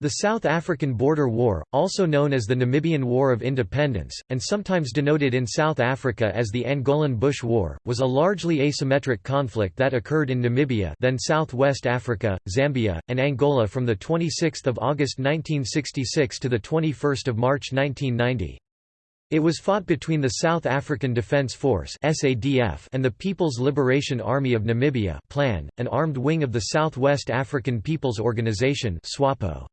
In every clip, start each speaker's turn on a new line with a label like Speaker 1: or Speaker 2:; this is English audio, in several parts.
Speaker 1: The South African Border War, also known as the Namibian War of Independence, and sometimes denoted in South Africa as the Angolan Bush War, was a largely asymmetric conflict that occurred in Namibia then South-West Africa, Zambia, and Angola from 26 August 1966 to 21 March 1990. It was fought between the South African Defence Force and the People's Liberation Army of Namibia (PLAN), an armed wing of the South West African People's Organisation SWAPO.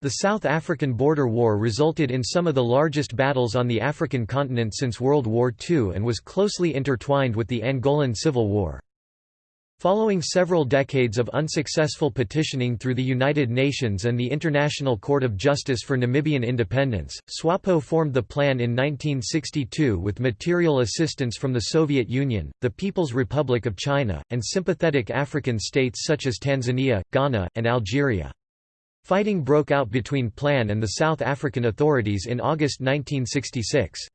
Speaker 1: The South African Border War resulted in some of the largest battles on the African continent since World War II and was closely intertwined with the Angolan Civil War. Following several decades of unsuccessful petitioning through the United Nations and the International Court of Justice for Namibian independence, SWAPO formed the plan in 1962 with material assistance from the Soviet Union, the People's Republic of China, and sympathetic African states such as Tanzania, Ghana, and Algeria. Fighting broke out between PLAN and the South African authorities in August 1966.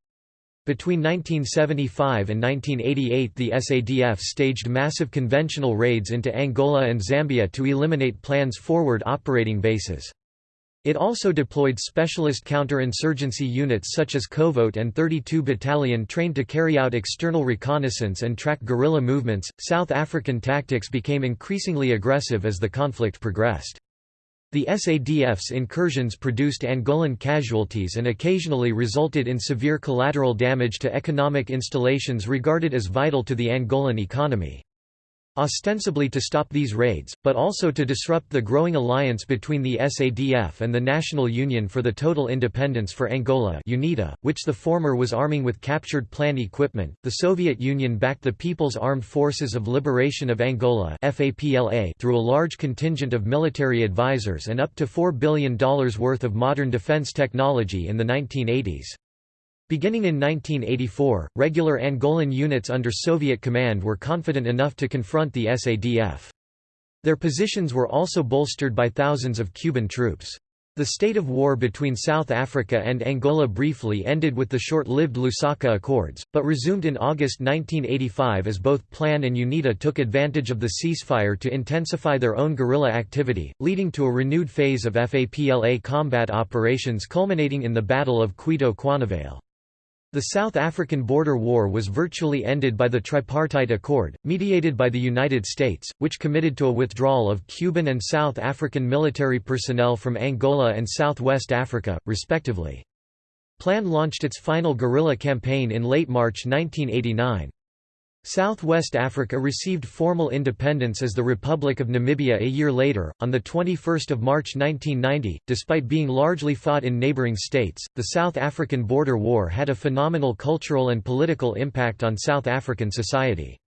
Speaker 1: Between 1975 and 1988 the SADF staged massive conventional raids into Angola and Zambia to eliminate PLAN's forward operating bases. It also deployed specialist counter-insurgency units such as Koevoet and 32 Battalion trained to carry out external reconnaissance and track guerrilla movements. South African tactics became increasingly aggressive as the conflict progressed. The SADF's incursions produced Angolan casualties and occasionally resulted in severe collateral damage to economic installations regarded as vital to the Angolan economy. Ostensibly to stop these raids, but also to disrupt the growing alliance between the SADF and the National Union for the Total Independence for Angola UNITA, which the former was arming with captured plan equipment. The Soviet Union backed the People's Armed Forces of Liberation of Angola FAPLA through a large contingent of military advisors and up to $4 billion worth of modern defense technology in the 1980s. Beginning in 1984, regular Angolan units under Soviet command were confident enough to confront the SADF. Their positions were also bolstered by thousands of Cuban troops. The state of war between South Africa and Angola briefly ended with the short-lived Lusaka Accords, but resumed in August 1985 as both PLAN and UNITA took advantage of the ceasefire to intensify their own guerrilla activity, leading to a renewed phase of FAPLA combat operations culminating in the Battle of Cuito-Cuanavale. The South African Border War was virtually ended by the Tripartite Accord, mediated by the United States, which committed to a withdrawal of Cuban and South African military personnel from Angola and Southwest Africa, respectively. PLAN launched its final guerrilla campaign in late March 1989. Southwest Africa received formal independence as the Republic of Namibia a year later, on 21 March 1990. Despite being largely fought in neighbouring states, the South African Border War had a phenomenal cultural and political impact on South African society.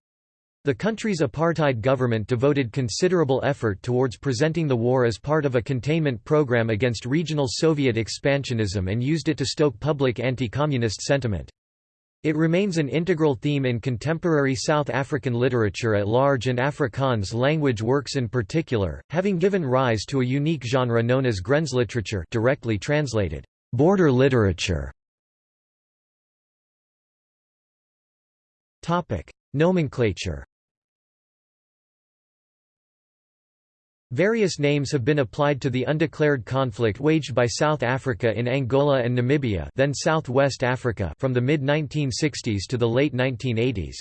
Speaker 1: The country's apartheid government devoted considerable effort towards presenting the war as part of a containment program against regional Soviet expansionism and used it to stoke public anti-communist sentiment. It remains an integral theme in contemporary South African literature at large and Afrikaans language works in particular, having given rise to a unique genre known as grensliteratuur directly translated, border literature. Nomenclature Various names have been applied to the undeclared conflict waged by South Africa in Angola and Namibia then South-West Africa from the mid-1960s to the late 1980s.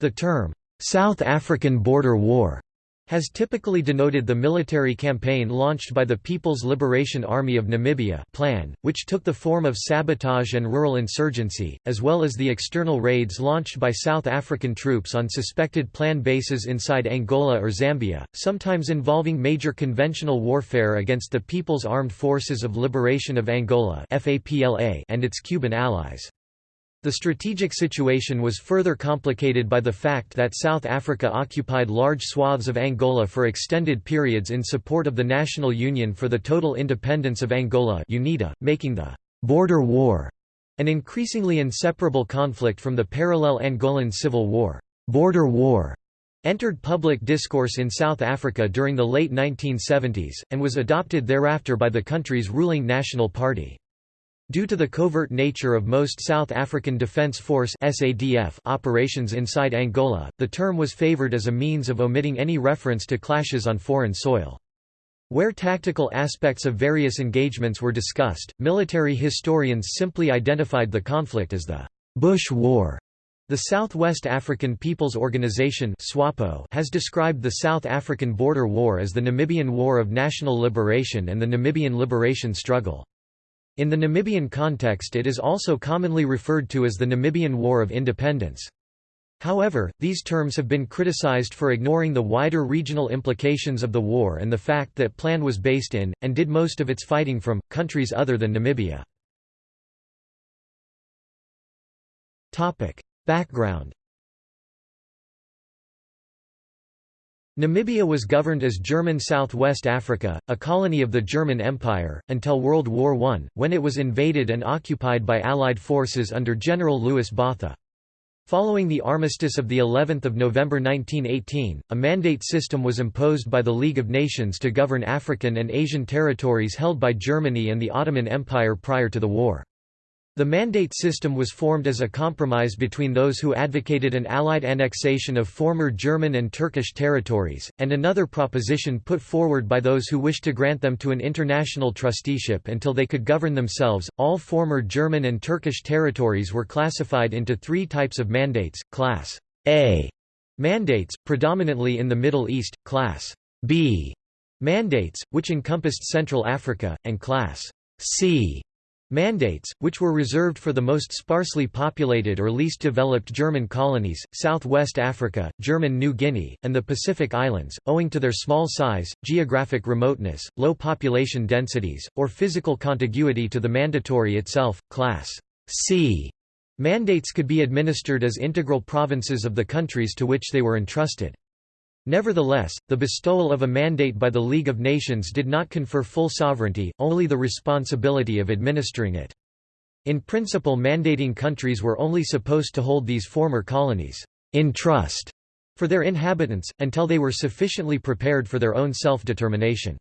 Speaker 1: The term, "'South African Border War' has typically denoted the military campaign launched by the People's Liberation Army of Namibia plan, which took the form of sabotage and rural insurgency, as well as the external raids launched by South African troops on suspected plan bases inside Angola or Zambia, sometimes involving major conventional warfare against the People's Armed Forces of Liberation of Angola and its Cuban allies. The strategic situation was further complicated by the fact that South Africa occupied large swaths of Angola for extended periods in support of the National Union for the Total Independence of Angola UNITA, making the «border war» an increasingly inseparable conflict from the parallel Angolan Civil War. Border war entered public discourse in South Africa during the late 1970s, and was adopted thereafter by the country's ruling National Party. Due to the covert nature of most South African Defence Force SADF operations inside Angola, the term was favoured as a means of omitting any reference to clashes on foreign soil. Where tactical aspects of various engagements were discussed, military historians simply identified the conflict as the Bush War. The Southwest African People's Organization SWAPO has described the South African Border War as the Namibian War of National Liberation and the Namibian Liberation Struggle. In the Namibian context it is also commonly referred to as the Namibian War of Independence. However, these terms have been criticized for ignoring the wider regional implications of the war and the fact that PLAN was based in, and did most of its fighting from, countries other than Namibia. Background Namibia was governed as German Southwest Africa, a colony of the German Empire, until World War I, when it was invaded and occupied by Allied forces under General Louis Botha. Following the armistice of the 11th of November 1918, a mandate system was imposed by the League of Nations to govern African and Asian territories held by Germany and the Ottoman Empire prior to the war. The mandate system was formed as a compromise between those who advocated an Allied annexation of former German and Turkish territories, and another proposition put forward by those who wished to grant them to an international trusteeship until they could govern themselves. All former German and Turkish territories were classified into three types of mandates Class A mandates, predominantly in the Middle East, Class B mandates, which encompassed Central Africa, and Class C Mandates, which were reserved for the most sparsely populated or least developed German colonies, Southwest Africa, German New Guinea, and the Pacific Islands, owing to their small size, geographic remoteness, low population densities, or physical contiguity to the mandatory itself, Class C. Mandates could be administered as integral provinces of the countries to which they were entrusted. Nevertheless, the bestowal of a mandate by the League of Nations did not confer full sovereignty, only the responsibility of administering it. In principle mandating countries were only supposed to hold these former colonies in trust for their inhabitants, until they were sufficiently prepared for their own self-determination.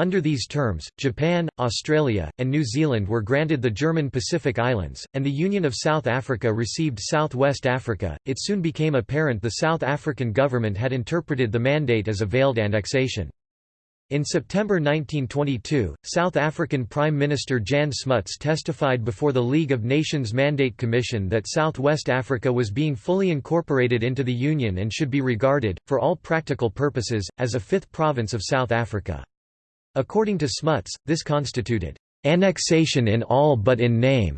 Speaker 1: Under these terms, Japan, Australia, and New Zealand were granted the German Pacific Islands, and the Union of South Africa received South-West Africa. It soon became apparent the South African government had interpreted the mandate as a veiled annexation. In September 1922, South African Prime Minister Jan Smuts testified before the League of Nations Mandate Commission that Southwest Africa was being fully incorporated into the Union and should be regarded, for all practical purposes, as a fifth province of South Africa. According to Smuts, this constituted annexation in all but in name.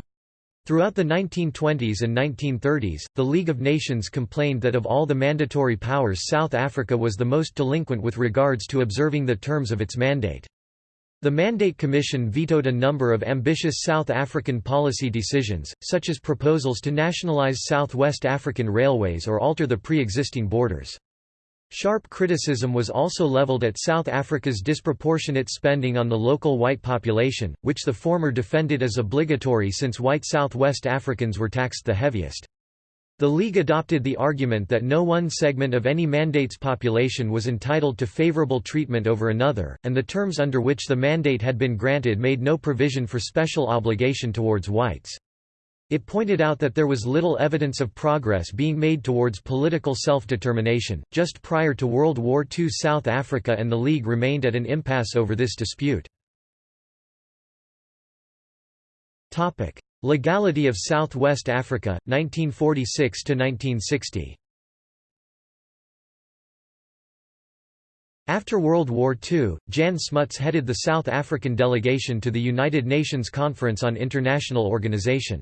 Speaker 1: Throughout the 1920s and 1930s, the League of Nations complained that of all the mandatory powers South Africa was the most delinquent with regards to observing the terms of its mandate. The Mandate Commission vetoed a number of ambitious South African policy decisions, such as proposals to nationalize Southwest African railways or alter the pre-existing borders. Sharp criticism was also leveled at South Africa's disproportionate spending on the local white population, which the former defended as obligatory since white Southwest Africans were taxed the heaviest. The League adopted the argument that no one segment of any mandate's population was entitled to favorable treatment over another, and the terms under which the mandate had been granted made no provision for special obligation towards whites. It pointed out that there was little evidence of progress being made towards political self-determination. Just prior to World War II South Africa and the League remained at an impasse over this dispute. Topic: Legality of Southwest Africa, 1946–1960 After World War II, Jan Smuts headed the South African delegation to the United Nations Conference on International Organization.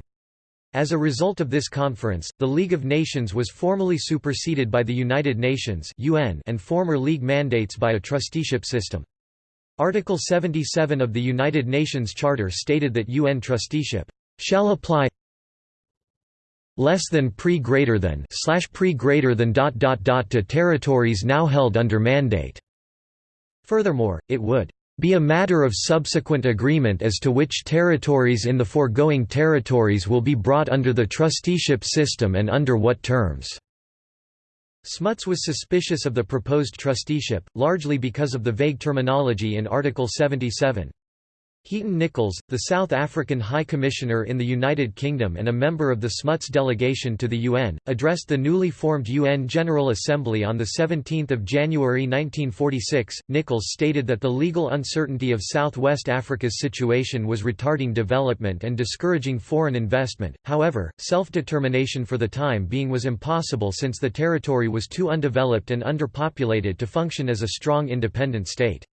Speaker 1: As a result of this conference, the League of Nations was formally superseded by the United Nations (UN) and former League mandates by a trusteeship system. Article 77 of the United Nations Charter stated that UN trusteeship shall apply less than pre greater than slash pre greater than dot dot dot to territories now held under mandate. Furthermore, it would be a matter of subsequent agreement as to which territories in the foregoing territories will be brought under the trusteeship system and under what terms." Smuts was suspicious of the proposed trusteeship, largely because of the vague terminology in Article 77. Heaton Nichols, the South African High Commissioner in the United Kingdom and a member of the Smuts delegation to the UN, addressed the newly formed UN General Assembly on 17 January 1946. Nichols stated that the legal uncertainty of Southwest Africa's situation was retarding development and discouraging foreign investment, however, self-determination for the time being was impossible since the territory was too undeveloped and underpopulated to function as a strong independent state.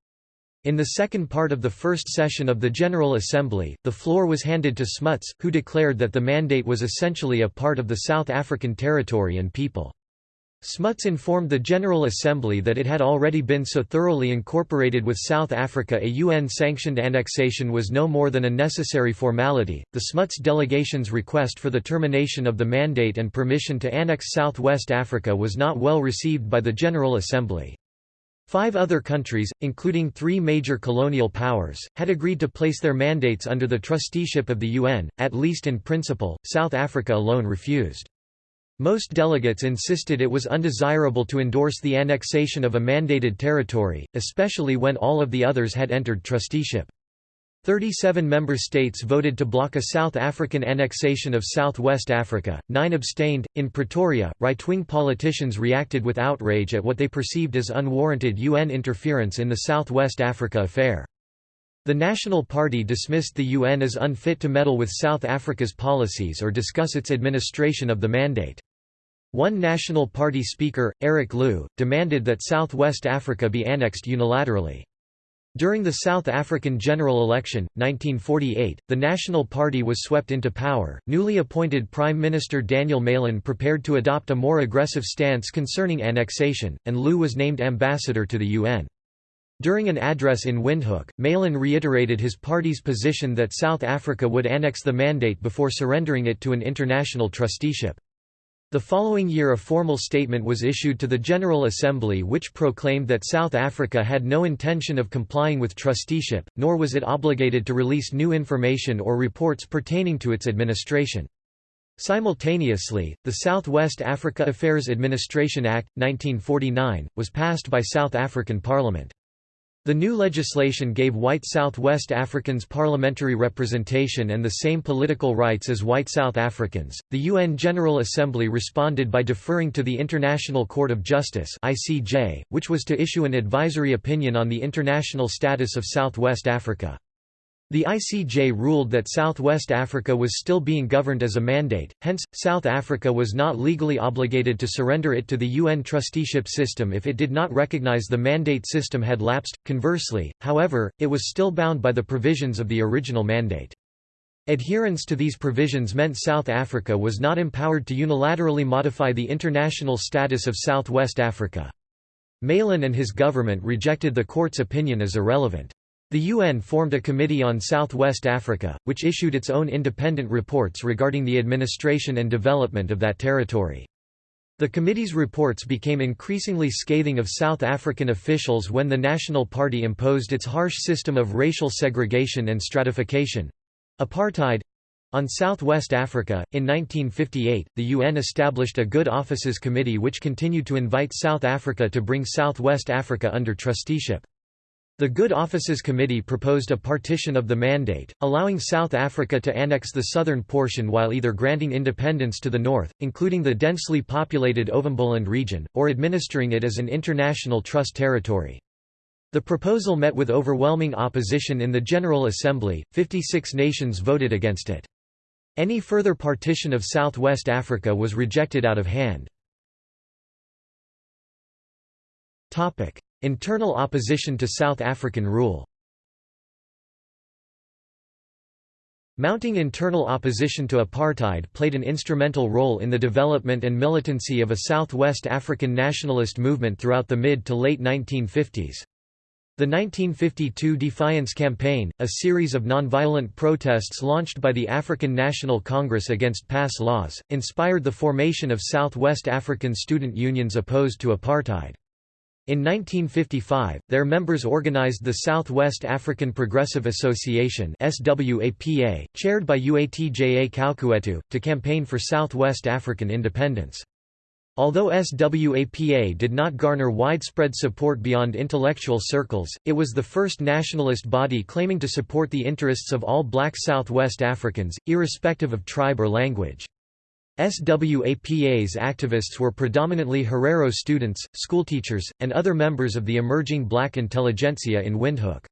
Speaker 1: In the second part of the first session of the General Assembly, the floor was handed to Smuts, who declared that the mandate was essentially a part of the South African territory and people. Smuts informed the General Assembly that it had already been so thoroughly incorporated with South Africa a UN-sanctioned annexation was no more than a necessary formality. The Smuts delegation's request for the termination of the mandate and permission to annex South West Africa was not well received by the General Assembly. Five other countries, including three major colonial powers, had agreed to place their mandates under the trusteeship of the UN, at least in principle, South Africa alone refused. Most delegates insisted it was undesirable to endorse the annexation of a mandated territory, especially when all of the others had entered trusteeship. Thirty-seven member states voted to block a South African annexation of Southwest Africa, nine abstained. In Pretoria, right-wing politicians reacted with outrage at what they perceived as unwarranted UN interference in the Southwest Africa affair. The National Party dismissed the UN as unfit to meddle with South Africa's policies or discuss its administration of the mandate. One National Party speaker, Eric Louw, demanded that Southwest Africa be annexed unilaterally. During the South African general election, 1948, the National Party was swept into power. Newly appointed Prime Minister Daniel Malan prepared to adopt a more aggressive stance concerning annexation, and Louw was named ambassador to the UN. During an address in Windhoek, Malan reiterated his party's position that South Africa would annex the mandate before surrendering it to an international trusteeship. The following year a formal statement was issued to the General Assembly which proclaimed that South Africa had no intention of complying with trusteeship, nor was it obligated to release new information or reports pertaining to its administration. Simultaneously, the Southwest Africa Affairs Administration Act, 1949, was passed by South African Parliament. The new legislation gave white Southwest Africans parliamentary representation and the same political rights as white South Africans. The UN General Assembly responded by deferring to the International Court of Justice (ICJ), which was to issue an advisory opinion on the international status of Southwest Africa. The ICJ ruled that Southwest Africa was still being governed as a mandate, hence, South Africa was not legally obligated to surrender it to the UN trusteeship system if it did not recognize the mandate system had lapsed. Conversely, however, it was still bound by the provisions of the original mandate. Adherence to these provisions meant South Africa was not empowered to unilaterally modify the international status of Southwest Africa. Malan and his government rejected the court's opinion as irrelevant. The UN formed a Committee on Southwest Africa, which issued its own independent reports regarding the administration and development of that territory. The committee's reports became increasingly scathing of South African officials when the National Party imposed its harsh system of racial segregation and stratification—apartheid, on Southwest Africa. In 1958, the UN established a Good Offices Committee which continued to invite South Africa to bring Southwest Africa under trusteeship. The Good Offices Committee proposed a partition of the mandate, allowing South Africa to annex the southern portion while either granting independence to the north, including the densely populated Ovamboland region, or administering it as an international trust territory. The proposal met with overwhelming opposition in the General Assembly, 56 nations voted against it. Any further partition of Southwest Africa was rejected out of hand. Internal opposition to South African rule Mounting internal opposition to apartheid played an instrumental role in the development and militancy of a Southwest African nationalist movement throughout the mid to late 1950s. The 1952 Defiance Campaign, a series of nonviolent protests launched by the African National Congress against pass laws, inspired the formation of Southwest African student unions opposed to apartheid. In 1955, their members organized the Southwest African Progressive Association SWAPA, chaired by Uatja Kaukuetu, to campaign for Southwest African independence. Although SWAPA did not garner widespread support beyond intellectual circles, it was the first nationalist body claiming to support the interests of all black Southwest Africans, irrespective of tribe or language. SWAPA's activists were predominantly Herero students, schoolteachers, and other members of the emerging black intelligentsia in Windhoek.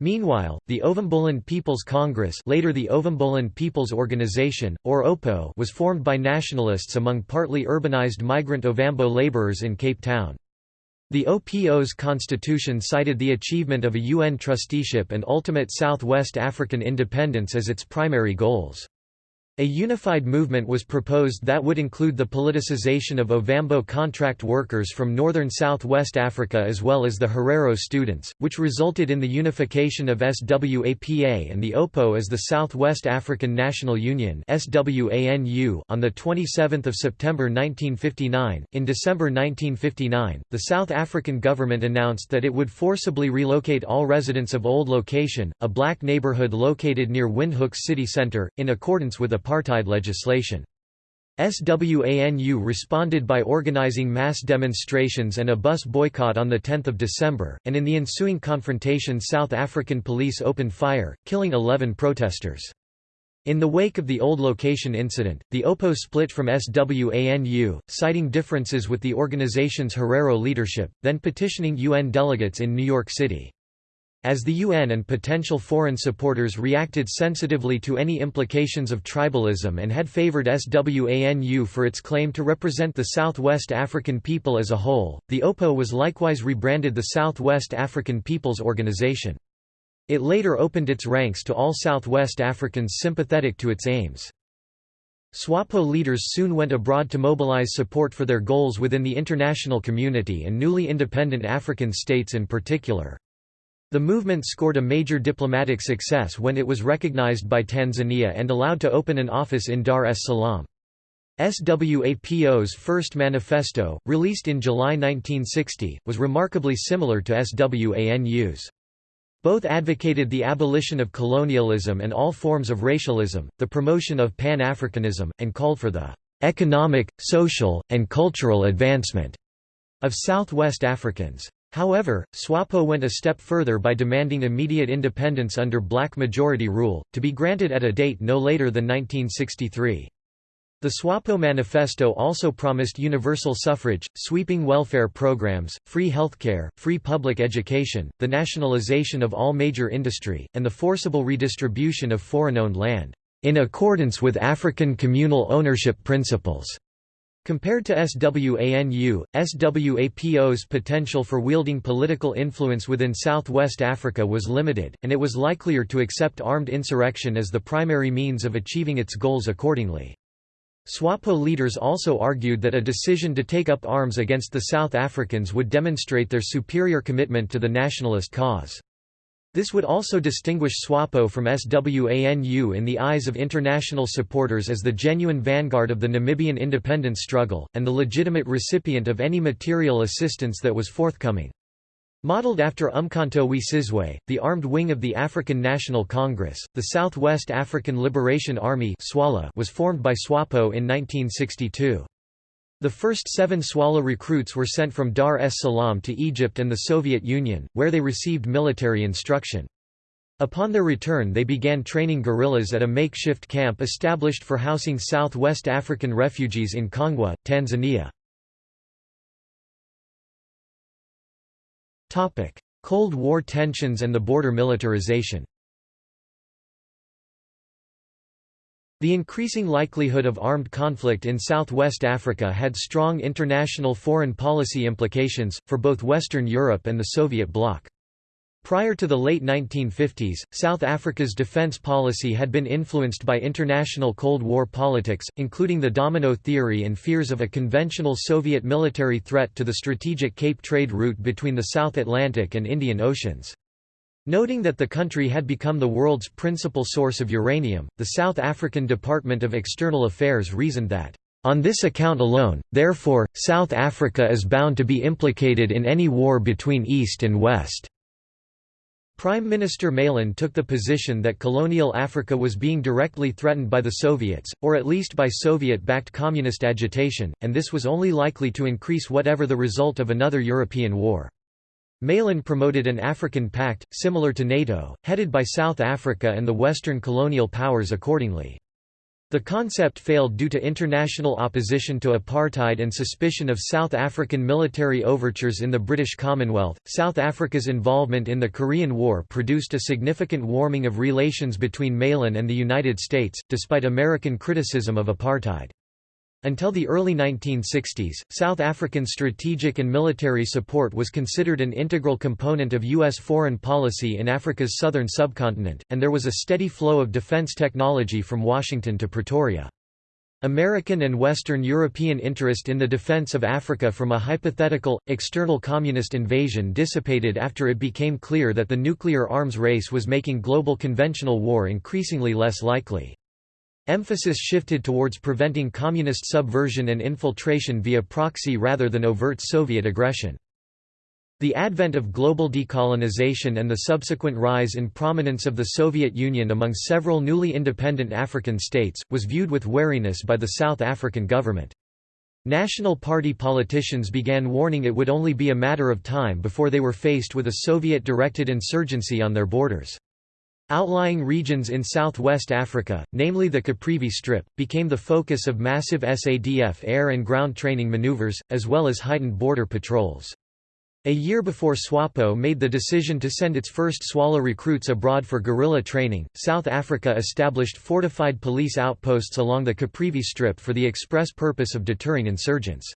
Speaker 1: Meanwhile, the Ovamboland People's Congress later the Ovamboland People's Organization, or OPO was formed by nationalists among partly urbanized migrant Ovambo laborers in Cape Town. The OPO's constitution cited the achievement of a UN trusteeship and ultimate Southwest African independence as its primary goals. A unified movement was proposed that would include the politicization of Ovambo contract workers from northern southwest Africa as well as the Herero students, which resulted in the unification of SWAPA and the OPO as the Southwest African National Union (SWANU) on 27 September 1959. In December 1959, the South African government announced that it would forcibly relocate all residents of Old Location, a black neighborhood located near Windhoek's city centre, in accordance with a apartheid legislation. SWANU responded by organizing mass demonstrations and a bus boycott on 10 December, and in the ensuing confrontation South African police opened fire, killing 11 protesters. In the wake of the old location incident, the OPO split from SWANU, citing differences with the organization's Herero leadership, then petitioning UN delegates in New York City. As the UN and potential foreign supporters reacted sensitively to any implications of tribalism and had favored SWANU for its claim to represent the Southwest African people as a whole, the OPO was likewise rebranded the Southwest African Peoples Organization. It later opened its ranks to all Southwest Africans sympathetic to its aims. SWAPO leaders soon went abroad to mobilize support for their goals within the international community and newly independent African states in particular. The movement scored a major diplomatic success when it was recognized by Tanzania and allowed to open an office in Dar es Salaam. SWAPO's first manifesto, released in July 1960, was remarkably similar to SWANU's. Both advocated the abolition of colonialism and all forms of racialism, the promotion of Pan-Africanism, and called for the economic, social, and cultural advancement of Southwest Africans. However, SWAPO went a step further by demanding immediate independence under black majority rule, to be granted at a date no later than 1963. The SWAPO manifesto also promised universal suffrage, sweeping welfare programs, free healthcare, free public education, the nationalization of all major industry, and the forcible redistribution of foreign-owned land, in accordance with African communal ownership principles. Compared to SWANU, SWAPO's potential for wielding political influence within southwest Africa was limited, and it was likelier to accept armed insurrection as the primary means of achieving its goals accordingly. SWAPO leaders also argued that a decision to take up arms against the South Africans would demonstrate their superior commitment to the nationalist cause. This would also distinguish SWAPO from SWANU in the eyes of international supporters as the genuine vanguard of the Namibian independence struggle, and the legitimate recipient of any material assistance that was forthcoming. Modeled after Umkhonto we Sizwe, the armed wing of the African National Congress, the Southwest African Liberation Army was formed by SWAPO in 1962. The first seven SWALA recruits were sent from Dar es Salaam to Egypt and the Soviet Union, where they received military instruction. Upon their return they began training guerrillas at a makeshift camp established for housing South-West African refugees in Kongwa, Tanzania. Cold War tensions and the border militarization The increasing likelihood of armed conflict in southwest Africa had strong international foreign policy implications, for both Western Europe and the Soviet bloc. Prior to the late 1950s, South Africa's defense policy had been influenced by international Cold War politics, including the domino theory and fears of a conventional Soviet military threat to the strategic Cape trade route between the South Atlantic and Indian Oceans. Noting that the country had become the world's principal source of uranium, the South African Department of External Affairs reasoned that, "...on this account alone, therefore, South Africa is bound to be implicated in any war between East and West." Prime Minister Malan took the position that colonial Africa was being directly threatened by the Soviets, or at least by Soviet-backed communist agitation, and this was only likely to increase whatever the result of another European war. Malan promoted an African pact, similar to NATO, headed by South Africa and the Western colonial powers accordingly. The concept failed due to international opposition to apartheid and suspicion of South African military overtures in the British Commonwealth. South Africa's involvement in the Korean War produced a significant warming of relations between Malan and the United States, despite American criticism of apartheid. Until the early 1960s, South African strategic and military support was considered an integral component of U.S. foreign policy in Africa's southern subcontinent, and there was a steady flow of defense technology from Washington to Pretoria. American and Western European interest in the defense of Africa from a hypothetical, external communist invasion dissipated after it became clear that the nuclear arms race was making global conventional war increasingly less likely. Emphasis shifted towards preventing communist subversion and infiltration via proxy rather than overt Soviet aggression. The advent of global decolonization and the subsequent rise in prominence of the Soviet Union among several newly independent African states, was viewed with wariness by the South African government. National Party politicians began warning it would only be a matter of time before they were faced with a Soviet-directed insurgency on their borders. Outlying regions in southwest Africa, namely the Caprivi Strip, became the focus of massive SADF air and ground training maneuvers, as well as heightened border patrols. A year before SWAPO made the decision to send its first SWALA recruits abroad for guerrilla training, South Africa established fortified police outposts along the Caprivi Strip for the express purpose of deterring insurgents.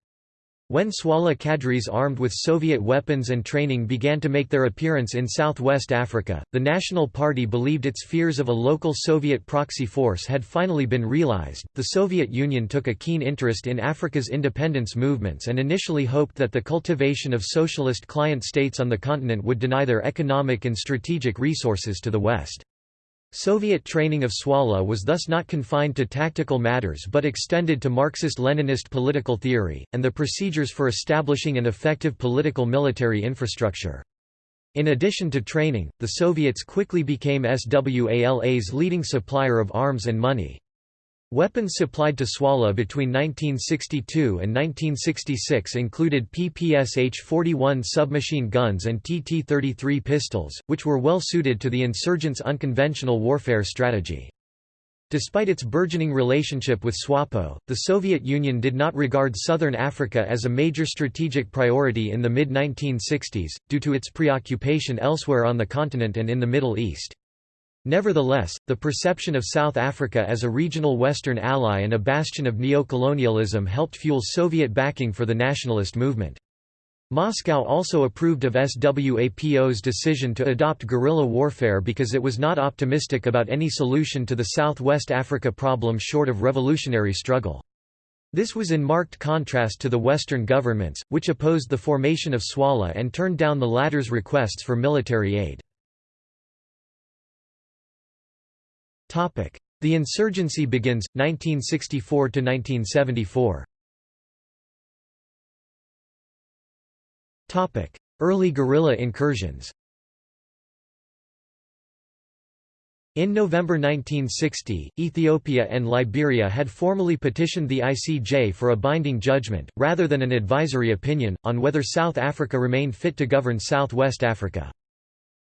Speaker 1: When SWALA cadres armed with Soviet weapons and training began to make their appearance in southwest Africa, the National Party believed its fears of a local Soviet proxy force had finally been realized. The Soviet Union took a keen interest in Africa's independence movements and initially hoped that the cultivation of socialist client states on the continent would deny their economic and strategic resources to the West. Soviet training of SWALA was thus not confined to tactical matters but extended to Marxist-Leninist political theory, and the procedures for establishing an effective political military infrastructure. In addition to training, the Soviets quickly became SWALA's leading supplier of arms and money. Weapons supplied to SWALA between 1962 and 1966 included PPSH-41 submachine guns and TT-33 pistols, which were well suited to the insurgents' unconventional warfare strategy. Despite its burgeoning relationship with SWAPO, the Soviet Union did not regard southern Africa as a major strategic priority in the mid-1960s, due to its preoccupation elsewhere on the continent and in the Middle East. Nevertheless, the perception of South Africa as a regional Western ally and a bastion of neo-colonialism helped fuel Soviet backing for the nationalist movement. Moscow also approved of SWAPO's decision to adopt guerrilla warfare because it was not optimistic about any solution to the Southwest Africa problem short of revolutionary struggle. This was in marked contrast to the Western governments, which opposed the formation of SWALA and turned down the latter's requests for military aid. The insurgency begins, 1964–1974 Early guerrilla incursions. In November 1960, Ethiopia and Liberia had formally petitioned the ICJ for a binding judgment, rather than an advisory opinion, on whether South Africa remained fit to govern Southwest Africa.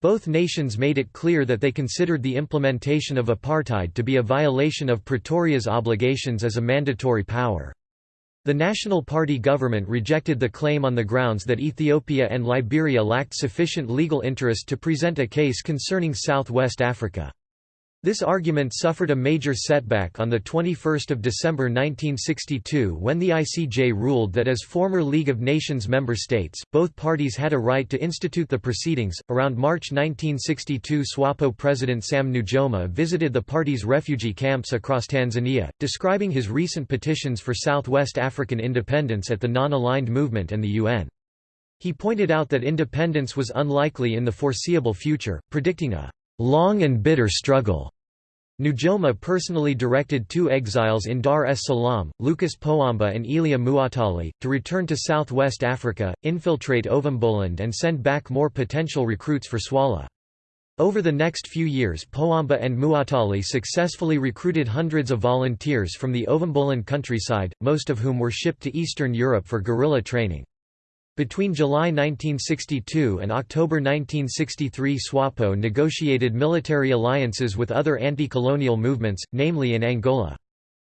Speaker 1: Both nations made it clear that they considered the implementation of apartheid to be a violation of Pretoria's obligations as a mandatory power. The National Party government rejected the claim on the grounds that Ethiopia and Liberia lacked sufficient legal interest to present a case concerning Southwest Africa. This argument suffered a major setback on 21 December 1962 when the ICJ ruled that as former League of Nations member states, both parties had a right to institute the proceedings. Around March 1962, SWAPO President Sam Nujoma visited the party's refugee camps across Tanzania, describing his recent petitions for Southwest African independence at the Non-Aligned Movement and the UN. He pointed out that independence was unlikely in the foreseeable future, predicting a long and bitter struggle Nujoma personally directed two exiles in Dar es Salaam, Lucas Pohamba and Elia Muatale, to return to southwest Africa, infiltrate Ovamboland and send back more potential recruits for SWALA. Over the next few years Pohamba and Muatale successfully recruited hundreds of volunteers from the Ovamboland countryside, most of whom were shipped to Eastern Europe for guerrilla training. Between July 1962 and October 1963 SWAPO negotiated military alliances with other anti-colonial movements, namely in Angola.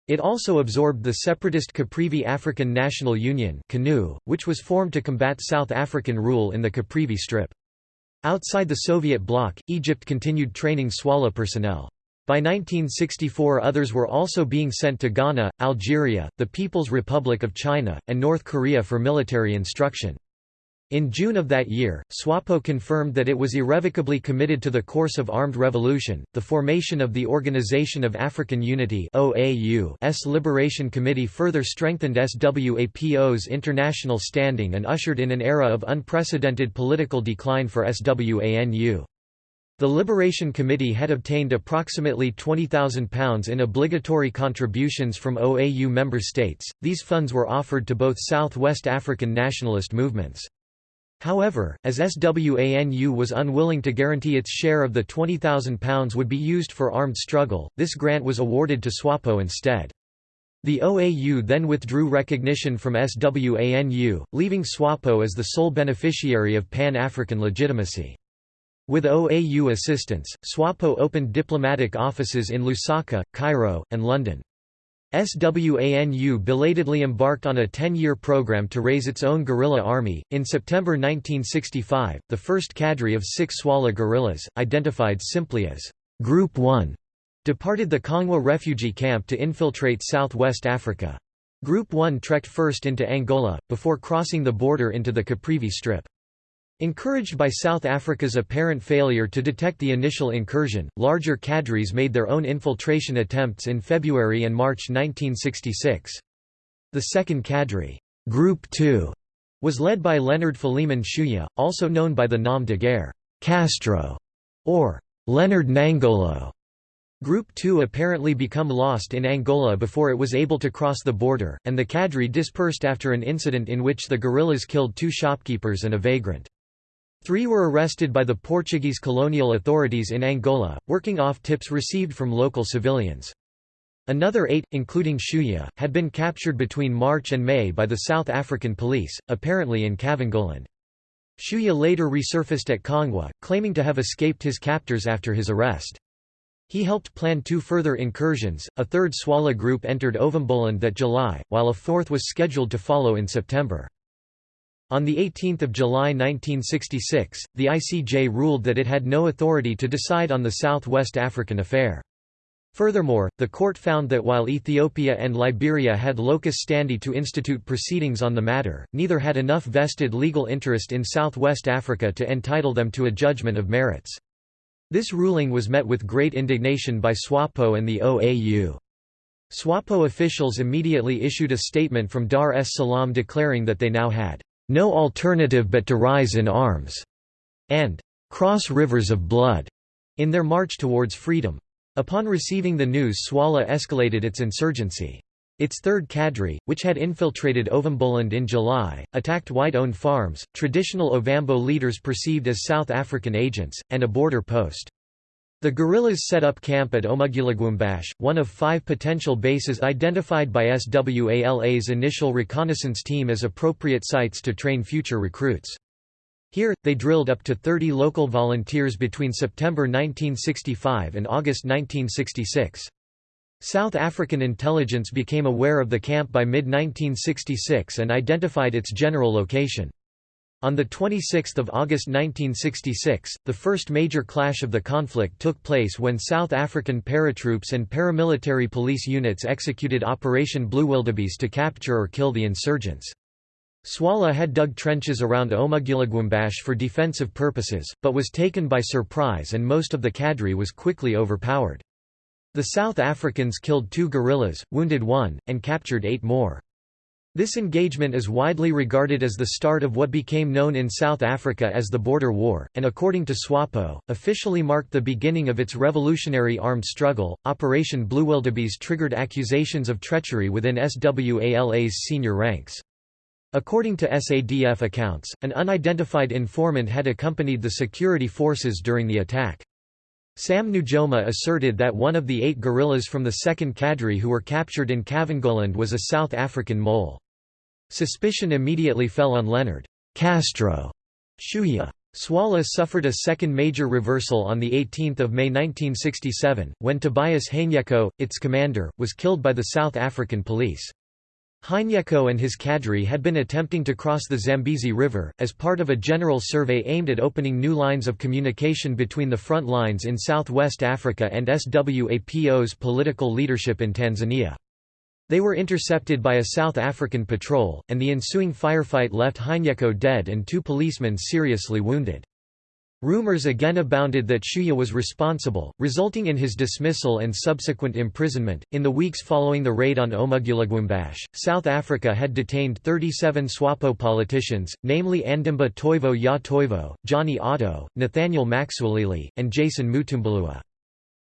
Speaker 1: It also absorbed the separatist Caprivi African National Union which was formed to combat South African rule in the Caprivi Strip. Outside the Soviet bloc, Egypt continued training SWALA personnel. By 1964 others were also being sent to Ghana, Algeria, the People's Republic of China, and North Korea for military instruction. In June of that year, SWAPO confirmed that it was irrevocably committed to the course of armed revolution. The formation of the Organization of African Unity (OAU's Liberation Committee further strengthened SWAPO's international standing and ushered in an era of unprecedented political decline for SWANU. The Liberation Committee had obtained approximately £20,000 in obligatory contributions from OAU member states. These funds were offered to both South West African nationalist movements. However, as SWANU was unwilling to guarantee its share of the £20,000 would be used for armed struggle, this grant was awarded to SWAPO instead. The OAU then withdrew recognition from SWANU, leaving SWAPO as the sole beneficiary of Pan-African legitimacy. With OAU assistance, SWAPO opened diplomatic offices in Lusaka, Cairo, and London. SWANU belatedly embarked on a 10-year program to raise its own guerrilla army. In September 1965, the first cadre of six Swala guerrillas, identified simply as Group 1, departed the Kongwa refugee camp to infiltrate southwest Africa. Group 1 trekked first into Angola, before crossing the border into the Caprivi Strip. Encouraged by South Africa's apparent failure to detect the initial incursion, larger cadres made their own infiltration attempts in February and March 1966. The second cadre, Group 2, was led by Leonard Philemon Shuya, also known by the nom de guerre, Castro, or Leonard Nangolo. Group 2 apparently become lost in Angola before it was able to cross the border, and the cadre dispersed after an incident in which the guerrillas killed two shopkeepers and a vagrant. Three were arrested by the Portuguese colonial authorities in Angola, working off tips received from local civilians. Another eight, including Shuya, had been captured between March and May by the South African police, apparently in Kavangoland. Shuya later resurfaced at Kongwa, claiming to have escaped his captors after his arrest. He helped plan two further incursions, a third Swala group entered Ovamboland that July, while a fourth was scheduled to follow in September. On 18 July 1966, the ICJ ruled that it had no authority to decide on the South West African affair. Furthermore, the court found that while Ethiopia and Liberia had locus standi to institute proceedings on the matter, neither had enough vested legal interest in Southwest Africa to entitle them to a judgment of merits. This ruling was met with great indignation by SWAPO and the OAU. SWAPO officials immediately issued a statement from Dar es Salaam declaring that they now had no alternative but to rise in arms, and cross rivers of blood in their march towards freedom. Upon receiving the news Swala escalated its insurgency. Its third cadre, which had infiltrated Ovamboland in July, attacked white-owned farms, traditional Ovambo leaders perceived as South African agents, and a border post. The guerrillas set up camp at Omugulugwombashe, one of five potential bases identified by SWALA's initial reconnaissance team as appropriate sites to train future recruits. Here, they drilled up to 30 local volunteers between September 1965 and August 1966. South African intelligence became aware of the camp by mid-1966 and identified its general location. On 26 August 1966, the first major clash of the conflict took place when South African paratroops and paramilitary police units executed Operation Blue Wildebeest to capture or kill the insurgents. Swala had dug trenches around Omugulugwombashe for defensive purposes, but was taken by surprise and most of the cadre was quickly overpowered. The South Africans killed two guerrillas, wounded one, and captured eight more. This engagement is widely regarded as the start of what became known in South Africa as the Border War, and according to SWAPO, officially marked the beginning of its revolutionary armed struggle. Operation Blue Wildebeest triggered accusations of treachery within SWALA's senior ranks. According to SADF accounts, an unidentified informant had accompanied the security forces during the attack. Sam Nujoma asserted that one of the eight guerrillas from the 2nd Cadre who were captured in Kavangoland was a South African mole. Suspicion immediately fell on Leonard Castro Shuya. Swala suffered a second major reversal on 18 May 1967, when Tobias Hanyeko, its commander, was killed by the South African police. Hanyeko and his cadre had been attempting to cross the Zambezi River, as part of a general survey aimed at opening new lines of communication between the front lines in southwest Africa and SWAPO's political leadership in Tanzania. They were intercepted by a South African patrol, and the ensuing firefight left Hainyeko dead and two policemen seriously wounded. Rumors again abounded that Shuya was responsible, resulting in his dismissal and subsequent imprisonment. In the weeks following the raid on Omugulugwombashe, South Africa had detained 37 SWAPO politicians, namely Andimba Toivo Ya Toivo, Johnny Otto, Nathaniel Maxuilili, and Jason Mutumbulua.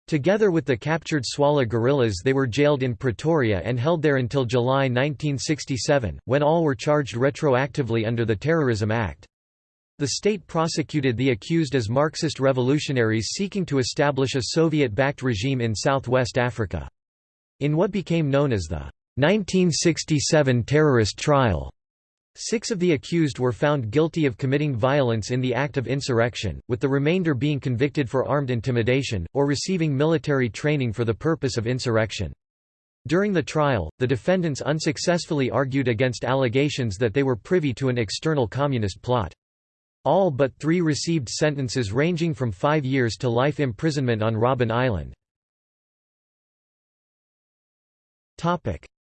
Speaker 1: Together with the captured Swala guerrillas they were jailed in Pretoria and held there until July 1967, when all were charged retroactively under the Terrorism Act. The state prosecuted the accused as Marxist revolutionaries seeking to establish a Soviet-backed regime in southwest Africa. In what became known as the 1967 terrorist trial, Six of the accused were found guilty of committing violence in the act of insurrection, with the remainder being convicted for armed intimidation, or receiving military training for the purpose of insurrection. During the trial, the defendants unsuccessfully argued against allegations that they were privy to an external communist plot. All but three received sentences ranging from five years to life imprisonment on Robben Island.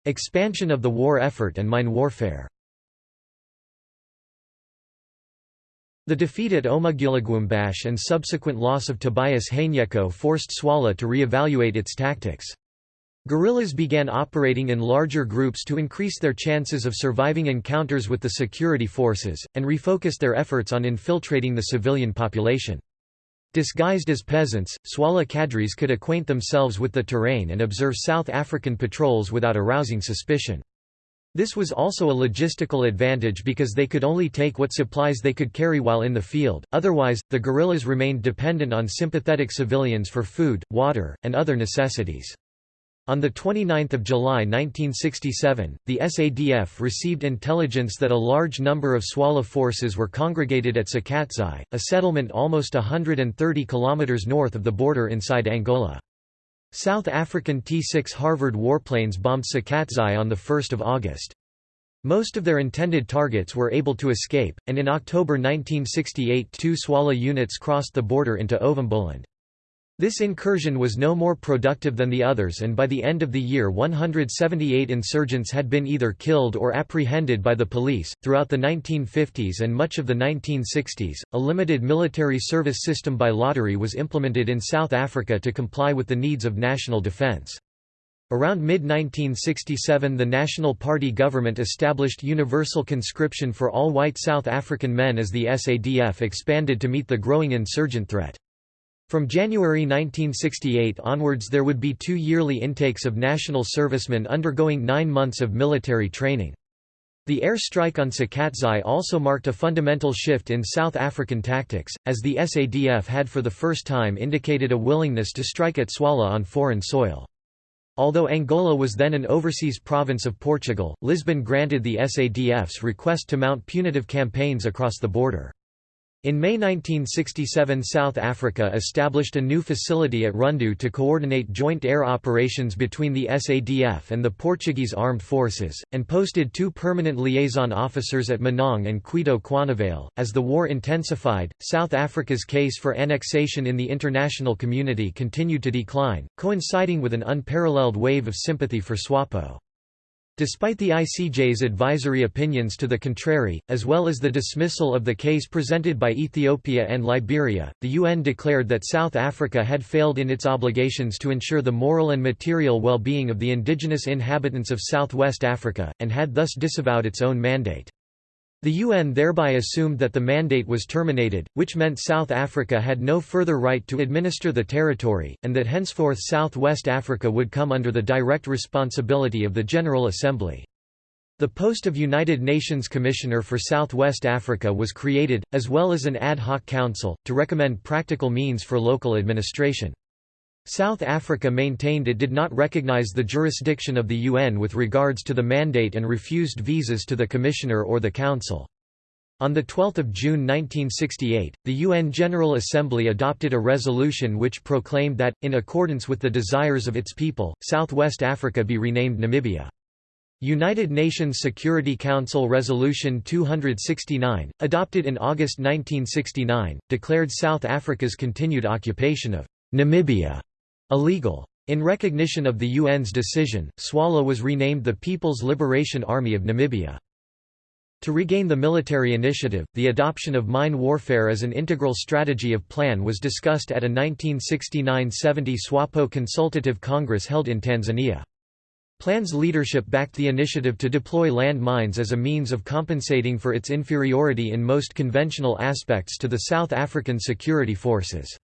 Speaker 1: Expansion of the war effort and mine warfare The defeat at Omugulugwombashe and subsequent loss of Tobias Hainyeko forced Swala to re-evaluate its tactics. Guerrillas began operating in larger groups to increase their chances of surviving encounters with the security forces, and refocused their efforts on infiltrating the civilian population. Disguised as peasants, Swala cadres could acquaint themselves with the terrain and observe South African patrols without arousing suspicion. This was also a logistical advantage because they could only take what supplies they could carry while in the field, otherwise, the guerrillas remained dependent on sympathetic civilians for food, water, and other necessities. On 29 July 1967, the SADF received intelligence that a large number of Swala forces were congregated at Sacatxai, a settlement almost 130 km north of the border inside Angola. South African T-6 Harvard warplanes bombed Sacatxai on 1 August. Most of their intended targets were able to escape, and in October 1968 two Swala units crossed the border into Ovamboland. This incursion was no more productive than the others and by the end of the year 178 insurgents had been either killed or apprehended by the police. Throughout the 1950s and much of the 1960s, a limited military service system by lottery was implemented in South Africa to comply with the needs of national defense. Around mid-1967 the National Party government established universal conscription for all white South African men as the SADF expanded to meet the growing insurgent threat. From January 1968 onwards there would be two yearly intakes of national servicemen undergoing nine months of military training. The air strike on Sacatxai also marked a fundamental shift in South African tactics, as the SADF had for the first time indicated a willingness to strike at Swala on foreign soil. Although Angola was then an overseas province of Portugal, Lisbon granted the SADF's request to mount punitive campaigns across the border. In May 1967 South Africa established a new facility at Rundu to coordinate joint air operations between the SADF and the Portuguese armed forces, and posted two permanent liaison officers at Menongue and Cuito Cuanavale. As the war intensified, South Africa's case for annexation in the international community continued to decline, coinciding with an unparalleled wave of sympathy for SWAPO. Despite the ICJ's advisory opinions to the contrary, as well as the dismissal of the case presented by Ethiopia and Liberia, the UN declared that South Africa had failed in its obligations to ensure the moral and material well-being of the indigenous inhabitants of southwest Africa, and had thus disavowed its own mandate. The UN thereby assumed that the mandate was terminated, which meant South Africa had no further right to administer the territory, and that henceforth South West Africa would come under the direct responsibility of the General Assembly. The post of United Nations Commissioner for South West Africa was created, as well as an ad hoc council, to recommend practical means for local administration. South Africa maintained it did not recognize the jurisdiction of the UN with regards to the mandate and refused visas to the Commissioner or the Council. On 12 June 1968, the UN General Assembly adopted a resolution which proclaimed that, in accordance with the desires of its people, Southwest Africa be renamed Namibia. United Nations Security Council Resolution 269, adopted in August 1969, declared South Africa's continued occupation of Namibia illegal. In recognition of the UN's decision, SWALA was renamed the People's Liberation Army of Namibia. To regain the military initiative, the adoption of mine warfare as an integral strategy of plan was discussed at a 1969–70 SWAPO Consultative Congress held in Tanzania. Plan's leadership backed the initiative to deploy land mines as a means of compensating for its inferiority in most conventional aspects to the South African security forces.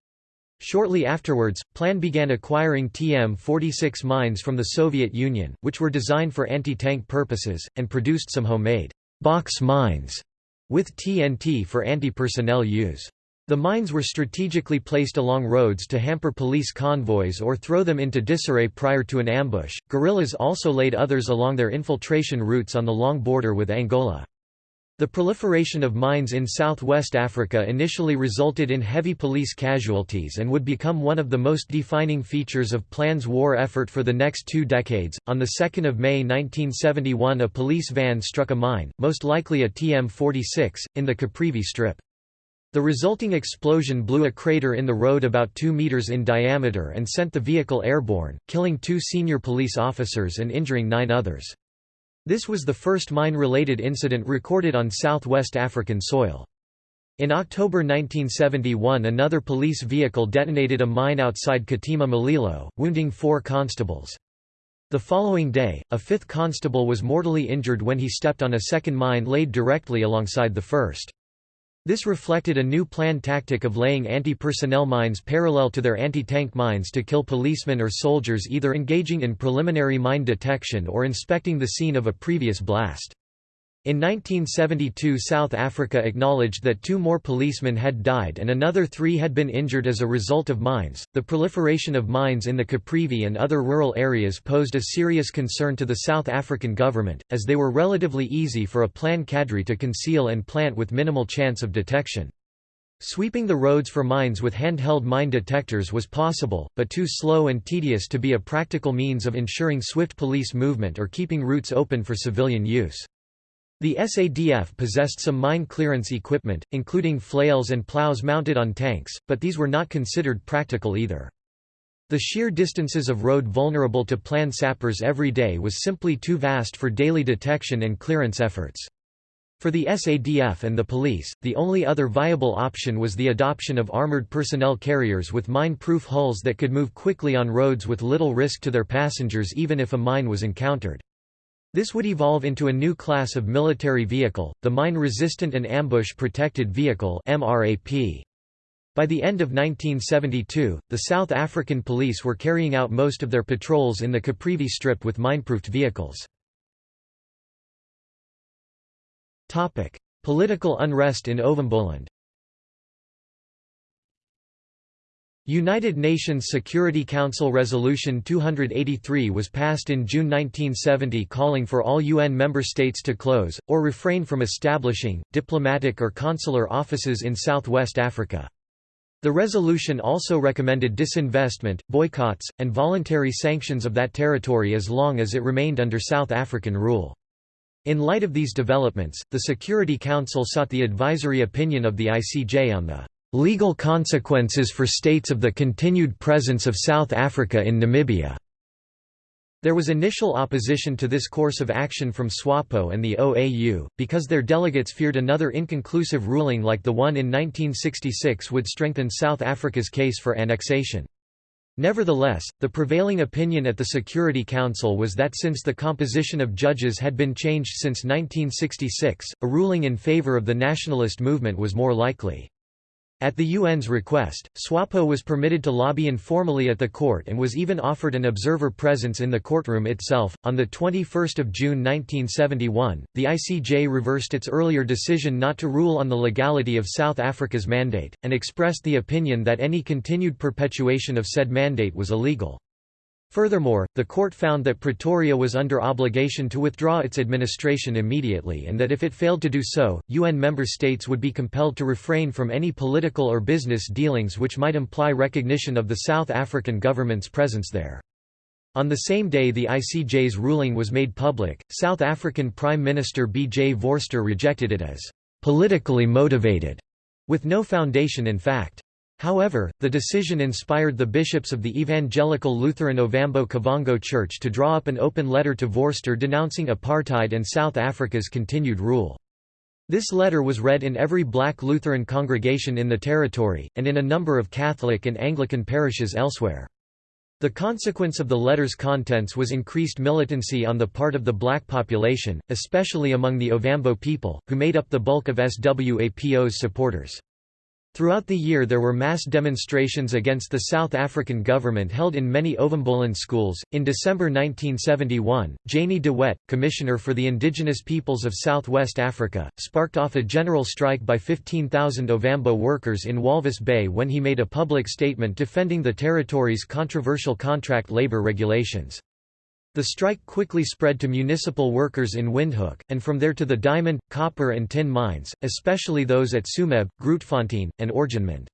Speaker 1: Shortly afterwards, Plan began acquiring TM-46 mines from the Soviet Union, which were designed for anti-tank purposes, and produced some homemade box mines with TNT for anti-personnel use. The mines were strategically placed along roads to hamper police convoys or throw them into disarray prior to an ambush. Guerrillas also laid others along their infiltration routes on the long border with Angola. The proliferation of mines in southwest Africa initially resulted in heavy police casualties and would become one of the most defining features of Plan's war effort for the next two decades. On 2 May 1971 a police van struck a mine, most likely a TM-46, in the Caprivi Strip. The resulting explosion blew a crater in the road about 2 meters in diameter and sent the vehicle airborne, killing two senior police officers and injuring nine others. This was the first mine-related incident recorded on southwest African soil. In October 1971 another police vehicle detonated a mine outside Katima Mulilo, wounding four constables. The following day, a fifth constable was mortally injured when he stepped on a second mine laid directly alongside the first. This reflected a new planned tactic of laying anti-personnel mines parallel to their anti-tank mines to kill policemen or soldiers either engaging in preliminary mine detection or inspecting the scene of a previous blast. In 1972 South Africa acknowledged that two more policemen had died and another three had been injured as a result of mines. The proliferation of mines in the Caprivi and other rural areas posed a serious concern to the South African government, as they were relatively easy for a plan cadre to conceal and plant with minimal chance of detection. Sweeping the roads for mines with handheld mine detectors was possible, but too slow and tedious to be a practical means of ensuring swift police movement or keeping routes open for civilian use. The SADF possessed some mine clearance equipment, including flails and plows mounted on tanks, but these were not considered practical either. The sheer distances of road vulnerable to plan sappers every day was simply too vast for daily detection and clearance efforts. For the SADF and the police, the only other viable option was the adoption of armored personnel carriers with mine-proof hulls that could move quickly on roads with little risk to their passengers even if a mine was encountered. This would evolve into a new class of military vehicle, the Mine-Resistant and Ambush-Protected Vehicle MRAP. By the end of 1972, the South African police were carrying out most of their patrols in the Caprivi Strip with mineproofed vehicles. Topic: Political unrest in Ovamboland United Nations Security Council Resolution 283 was passed in June 1970 calling for all UN member states to close, or refrain from establishing, diplomatic or consular offices in southwest Africa. The resolution also recommended disinvestment, boycotts, and voluntary sanctions of that territory as long as it remained under South African rule. In light of these developments, the Security Council sought the advisory opinion of the ICJ on the legal consequences for states of the continued presence of South Africa in Namibia. There was initial opposition to this course of action from SWAPO and the OAU, because their delegates feared another inconclusive ruling like the one in 1966 would strengthen South Africa's case for annexation. Nevertheless, the prevailing opinion at the Security Council was that since the composition of judges had been changed since 1966, a ruling in favor of the nationalist movement was more likely. At the UN's request, SWAPO was permitted to lobby informally at the court and was even offered an observer presence in the courtroom itself. On the 21st of June 1971, the ICJ reversed its earlier decision not to rule on the legality of South Africa's mandate and expressed the opinion that any continued perpetuation of said mandate was illegal. Furthermore, the court found that Pretoria was under obligation to withdraw its administration immediately and that if it failed to do so, UN member states would be compelled to refrain from any political or business dealings which might imply recognition of the South African government's presence there. On the same day the ICJ's ruling was made public, South African Prime Minister B. J. Vorster rejected it as politically motivated, with no foundation in fact. However, the decision inspired the bishops of the Evangelical Lutheran Ovambo Kavango Church to draw up an open letter to Vorster denouncing apartheid and South Africa's continued rule. This letter was read in every black Lutheran congregation in the territory, and in a number of Catholic and Anglican parishes elsewhere. The consequence of the letter's contents was increased militancy on the part of the black population, especially among the Ovambo people, who made up the bulk of SWAPO's supporters. Throughout the year there were mass demonstrations against the South African government held in many Ovamboland schools. In December 1971, Jannie de Wet, Commissioner for the Indigenous Peoples of Southwest Africa, sparked off a general strike by 15,000 Ovambo workers in Walvis Bay when he made a public statement defending the territory's controversial contract labor regulations. The strike quickly spread to municipal workers in Windhoek, and from there to the diamond, copper and tin mines, especially those at Tsumeb, Grootfontein, and Oranjemund.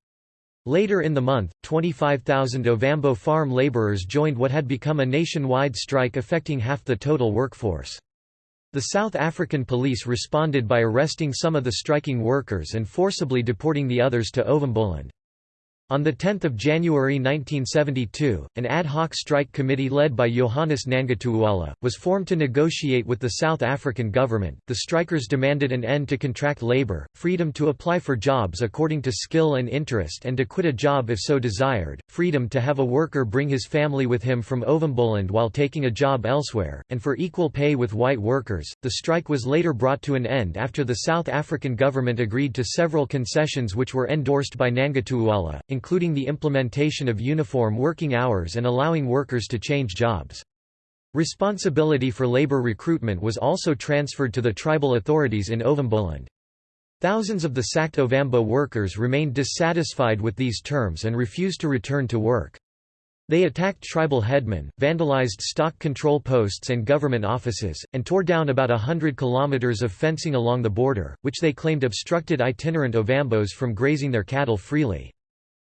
Speaker 1: Later in the month, 25,000 Ovambo farm laborers joined what had become a nationwide strike affecting half the total workforce. The South African police responded by arresting some of the striking workers and forcibly deporting the others to Ovamboland. On 10 January 1972, an ad hoc strike committee led by Johannes Nangutuuala, was formed to negotiate with the South African government. The strikers demanded an end to contract labor, freedom to apply for jobs according to skill and interest and to quit a job if so desired, freedom to have a worker bring his family with him from Ovamboland while taking a job elsewhere, and for equal pay with white workers. The strike was later brought to an end after the South African government agreed to several concessions which were endorsed by Nangutuuala, including the implementation of uniform working hours and allowing workers to change jobs. Responsibility for labor recruitment was also transferred to the tribal authorities in Ovamboland. Thousands of the sacked Ovambo workers remained dissatisfied with these terms and refused to return to work. They attacked tribal headmen, vandalized stock control posts and government offices, and tore down about a hundred kilometers of fencing along the border, which they claimed obstructed itinerant Ovambos from grazing their cattle freely.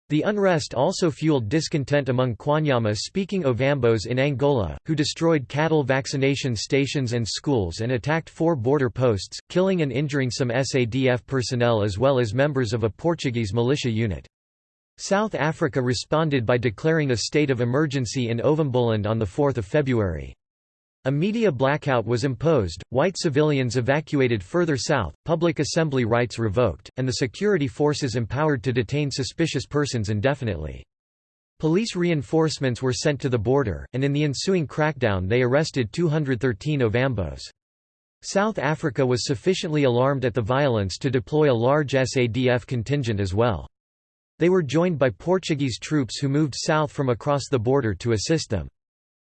Speaker 1: The unrest also fueled discontent among Kwanyama-speaking Ovambos in Angola, who destroyed cattle vaccination stations and schools and attacked four border posts, killing and injuring some SADF personnel as well as members of a Portuguese militia unit. South Africa responded by declaring a state of emergency in Ovamboland on 4 February. A media blackout was imposed, white civilians evacuated further south, public assembly rights revoked, and the security forces empowered to detain suspicious persons indefinitely. Police reinforcements were sent to the border, and in the ensuing crackdown they arrested 213 Ovambos. South Africa was sufficiently alarmed at the violence to deploy a large SADF contingent as well. They were joined by Portuguese troops who moved south from across the border to assist them.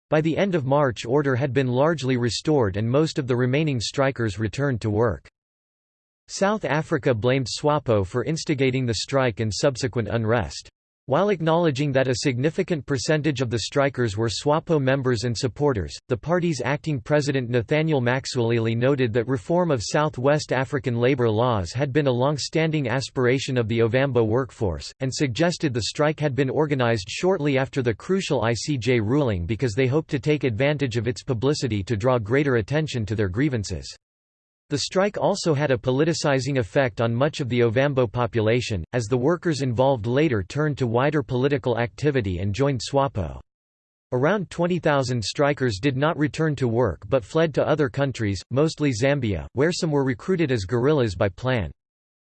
Speaker 1: By the end of March order had been largely restored and most of the remaining strikers returned to work. South Africa blamed SWAPO for instigating the strike and subsequent unrest. While acknowledging that a significant percentage of the strikers were SWAPO members and supporters, the party's acting president Nathaniel Maxuilili noted that reform of Southwest African labor laws had been a long-standing aspiration of the Ovambo workforce, and suggested the strike had been organized shortly after the crucial ICJ ruling because they hoped to take advantage of its publicity to draw greater attention to their grievances. The strike also had a politicizing effect on much of the Ovambo population, as the workers involved later turned to wider political activity and joined SWAPO. Around 20,000 strikers did not return to work but fled to other countries, mostly Zambia, where some were recruited as guerrillas by Plan.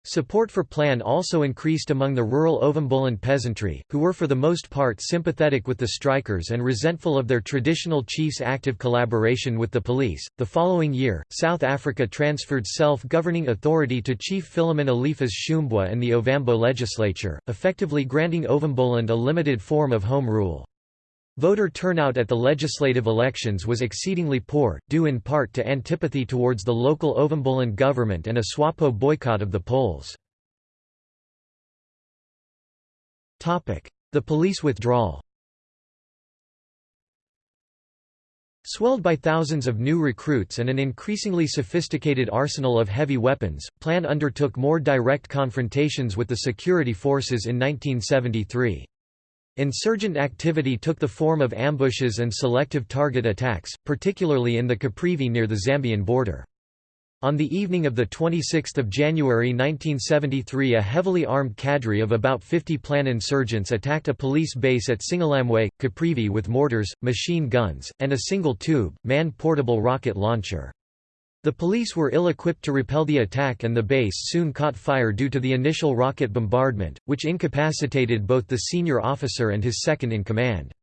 Speaker 1: Support for Plan also increased among the rural Ovambolan peasantry, who were for the most part sympathetic with the strikers and resentful of their traditional chiefs' active collaboration with the police. The following year, South Africa transferred self governing authority to Chief Philemon Eliphas Shumbwa and the Ovambo legislature, effectively granting Ovamboland a limited form of home rule. Voter turnout at the legislative elections was exceedingly poor, due in part to antipathy towards the local Ovambolan government and a SWAPO boycott of the polls. The police withdrawal Swelled by thousands of new recruits and an increasingly sophisticated arsenal of heavy weapons, Plan undertook more direct confrontations with the security forces in 1973. Insurgent activity took the form of ambushes and selective target attacks, particularly in the Caprivi near the Zambian border. On the evening of 26 January 1973 a heavily armed cadre of about 50 Plan insurgents attacked a police base at Singalamwe, Caprivi with mortars, machine guns, and a single-tube, man-portable rocket launcher. The police were ill-equipped to repel the attack and the base soon caught fire due to the initial rocket bombardment, which incapacitated both the senior officer and his second-in-command.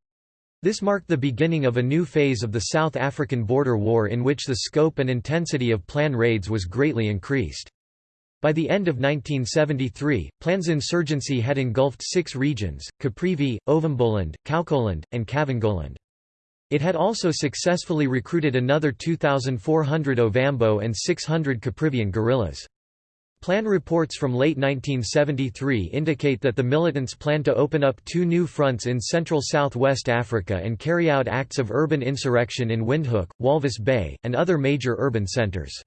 Speaker 1: This marked the beginning of a new phase of the South African border war in which the scope and intensity of plan raids was greatly increased. By the end of 1973, Plan's insurgency had engulfed six regions, Caprivi, Ovamboland, Kaokoland, and Kavangoland. It had also successfully recruited another 2,400 Ovambo and 600 Caprivian guerrillas. Plan reports from late 1973 indicate that the militants plan to open up two new fronts in central southwest Africa and carry out acts of urban insurrection in Windhoek, Walvis Bay, and other major urban centers.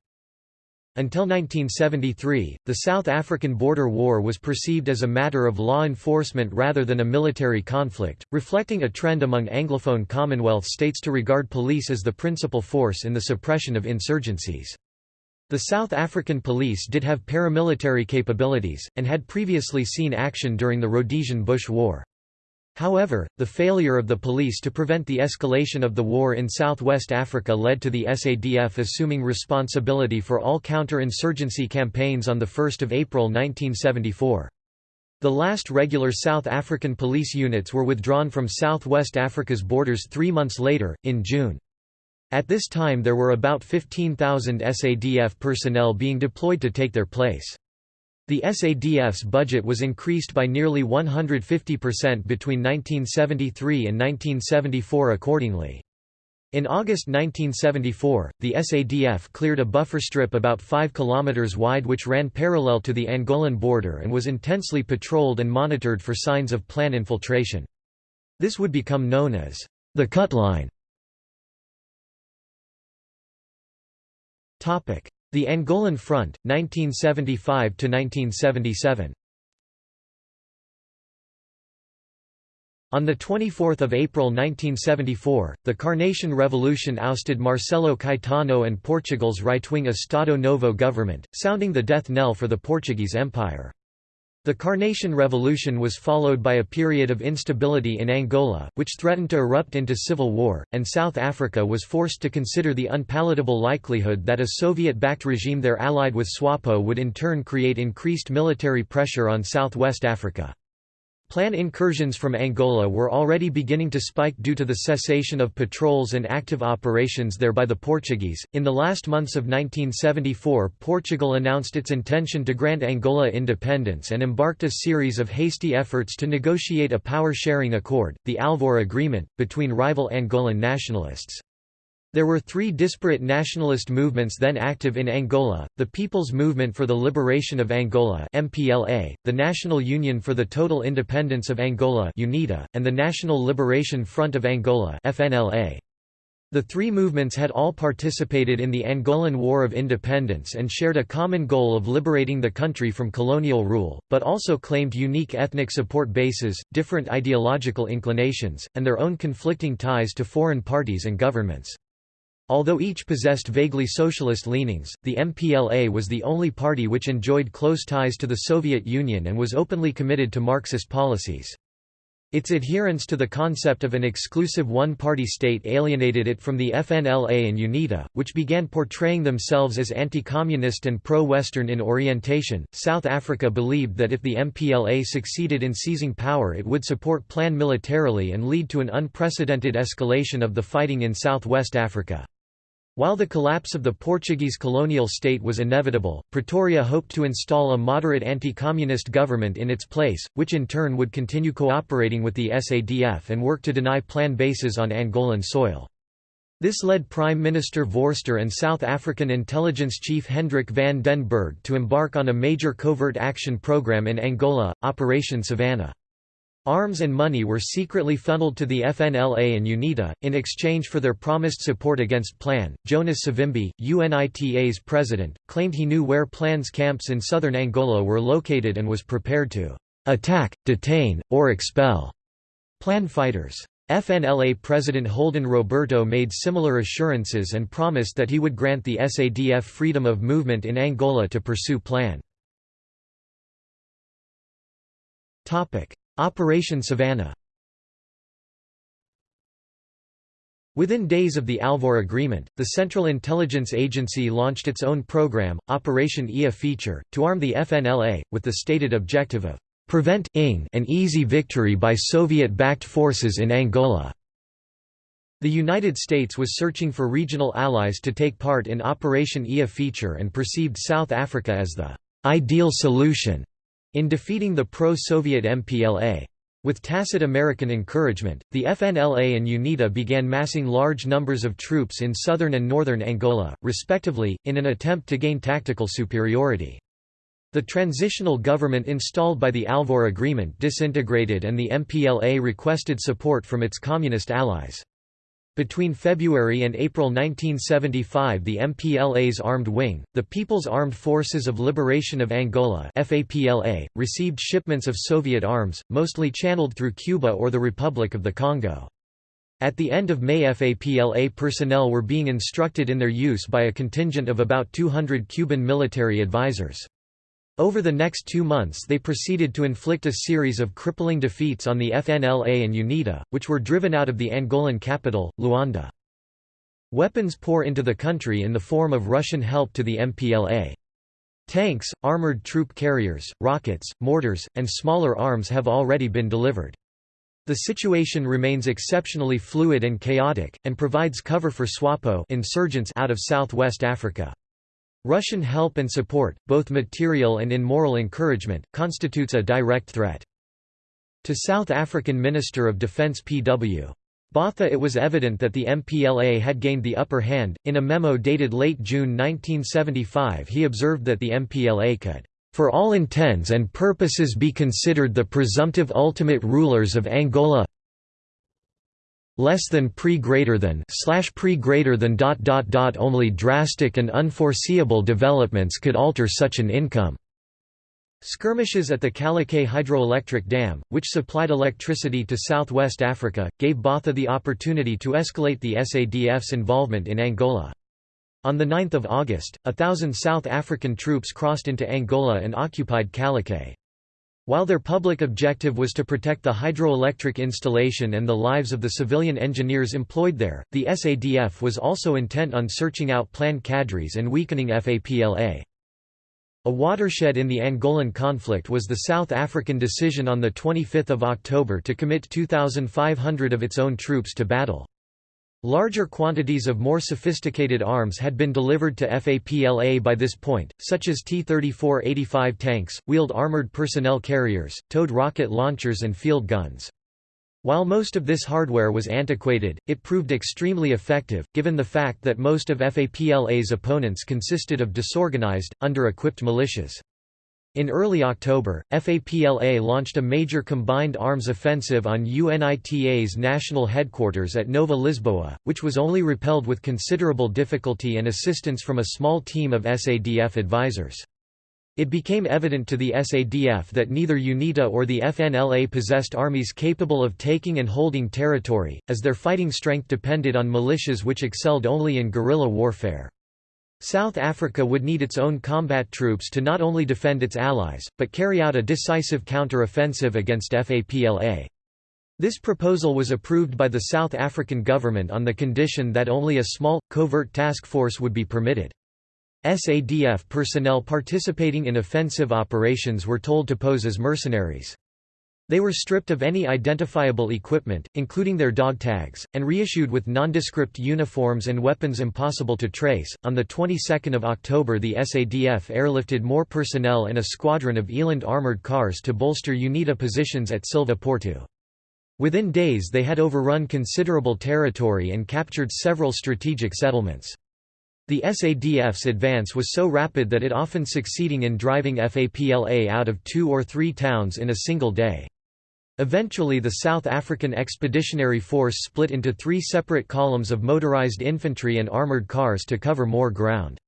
Speaker 1: Until 1973, the South African border war was perceived as a matter of law enforcement rather than a military conflict, reflecting a trend among Anglophone Commonwealth states to regard police as the principal force in the suppression of insurgencies. The South African police did have paramilitary capabilities, and had previously seen action during the Rhodesian Bush War. However, the failure of the police to prevent the escalation of the war in southwest Africa led to the SADF assuming responsibility for all counter-insurgency campaigns on 1 April 1974. The last regular South African police units were withdrawn from southwest Africa's borders three months later, in June. At this time there were about 15,000 SADF personnel being deployed to take their place. The SADF's budget was increased by nearly 150% between 1973 and 1974 accordingly. In August 1974, the SADF cleared a buffer strip about 5 km wide which ran parallel to the Angolan border and was intensely patrolled and monitored for signs of plan infiltration. This would become known as the cut line. The Angolan Front, 1975–1977 On 24 April 1974, the Carnation Revolution ousted Marcelo Caetano and Portugal's right-wing Estado Novo government, sounding the death knell for the Portuguese Empire. The Carnation Revolution was followed by a period of instability in Angola, which threatened to erupt into civil war, and South Africa was forced to consider the unpalatable likelihood that a Soviet-backed regime there allied with SWAPO would in turn create increased military pressure on southwest Africa. Plan incursions from Angola were already beginning to spike due to the cessation of patrols and active operations there by the Portuguese. In the last months of 1974, Portugal announced its intention to grant Angola independence and embarked a series of hasty efforts to negotiate a power sharing accord, the Alvor Agreement, between rival Angolan nationalists. There were three disparate nationalist movements then active in Angola, the People's Movement for the Liberation of Angola MPLA, the National Union for the Total Independence of Angola UNITA, and the National Liberation Front of Angola FNLA. The three movements had all participated in the Angolan War of Independence and shared a common goal of liberating the country from colonial rule, but also claimed unique ethnic support bases, different ideological inclinations, and their own conflicting ties to foreign parties and governments. Although each possessed vaguely socialist leanings, the MPLA was the only party which enjoyed close ties to the Soviet Union and was openly committed to Marxist policies. Its adherence to the concept of an exclusive one-party state alienated it from the FNLA and UNITA, which began portraying themselves as anti-communist and pro-Western in orientation. South Africa believed that if the MPLA succeeded in seizing power it would support Plan militarily and lead to an unprecedented escalation of the fighting in Southwest Africa. While the collapse of the Portuguese colonial state was inevitable, Pretoria hoped to install a moderate anti-communist government in its place, which in turn would continue cooperating with the SADF and work to deny plan bases on Angolan soil. This led Prime Minister Vorster and South African intelligence chief Hendrik van den Bergh to embark on a major covert action program in Angola, Operation Savannah. Arms and money were secretly funneled to the FNLA and UNITA, in exchange for their promised support against Plan. Jonas Savimbi, UNITA's president, claimed he knew where Plan's camps in southern Angola were located and was prepared to attack, detain, or expel Plan fighters. FNLA President Holden Roberto made similar assurances and promised that he would grant the SADF freedom of movement in Angola to pursue Plan. Operation Savannah Within days of the Alvor Agreement, the Central Intelligence Agency launched its own program, Operation IA Feature, to arm the FNLA, with the stated objective of prevent an easy victory by Soviet-backed forces in Angola. The United States was searching for regional allies to take part in Operation IA Feature and perceived South Africa as the ideal solution in defeating the pro-Soviet MPLA. With tacit American encouragement, the FNLA and UNITA began massing large numbers of troops in southern and northern Angola, respectively, in an attempt to gain tactical superiority. The transitional government installed by the Alvor Agreement disintegrated and the MPLA requested support from its communist allies. Between February and April 1975 the MPLA's armed wing, the People's Armed Forces of Liberation of Angola FAPLA, received shipments of Soviet arms, mostly channeled through Cuba or the Republic of the Congo. At the end of May FAPLA personnel were being instructed in their use by a contingent of about 200 Cuban military advisors. Over the next two months they proceeded to inflict a series of crippling defeats on the FNLA and UNITA, which were driven out of the Angolan capital, Luanda. Weapons pour into the country in the form of Russian help to the MPLA. Tanks, armored troop carriers, rockets, mortars, and smaller arms have already been delivered. The situation remains exceptionally fluid and chaotic, and provides cover for SWAPO insurgents out of southwest Africa. Russian help and support, both material and in moral encouragement, constitutes a direct threat. To South African Minister of Defence P.W. Botha it was evident that the MPLA had gained the upper hand. In a memo dated late June 1975 he observed that the MPLA could for all intents and purposes be considered the presumptive ultimate rulers of Angola less than pre greater than slash pre greater than dot dot dot only drastic and unforeseeable developments could alter such an income. Skirmishes at the Calueque hydroelectric dam, which supplied electricity to southwest Africa, gave Botha the opportunity to escalate the SADF's involvement in Angola. On 9 August, a thousand South African troops crossed into Angola and occupied Calueque. While their public objective was to protect the hydroelectric installation and the lives of the civilian engineers employed there, the SADF was also intent on searching out plan cadres and weakening FAPLA. A watershed in the Angolan conflict was the South African decision on 25 October to commit 2,500 of its own troops to battle. Larger quantities of more sophisticated arms had been delivered to FAPLA by this point, such as T-34-85 tanks, wheeled armored personnel carriers, towed rocket launchers and field guns. While most of this hardware was antiquated, it proved extremely effective, given the fact that most of FAPLA's opponents consisted of disorganized, under-equipped militias. In early October, FAPLA launched a major combined arms offensive on UNITA's national headquarters at Nova Lisboa, which was only repelled with considerable difficulty and assistance from a small team of SADF advisors. It became evident to the SADF that neither UNITA or the FNLA possessed armies capable of taking and holding territory, as their fighting strength depended on militias which excelled only in guerrilla warfare. South Africa would need its own combat troops to not only defend its allies, but carry out a decisive counter-offensive against FAPLA. This proposal was approved by the South African government on the condition that only a small, covert task force would be permitted. SADF personnel participating in offensive operations were told to pose as mercenaries. They were stripped of any identifiable equipment, including their dog tags, and reissued with nondescript uniforms and weapons impossible to trace. On the 22nd of October, the SADF airlifted more personnel and a squadron of Eland armored cars to bolster UNITA positions at Silva Porto. Within days they had overrun considerable territory and captured several strategic settlements. The SADF's advance was so rapid that it often succeeding in driving FAPLA out of two or three towns in a single day. Eventually the South African Expeditionary Force split into three separate columns of motorized infantry and armoured cars to cover more ground.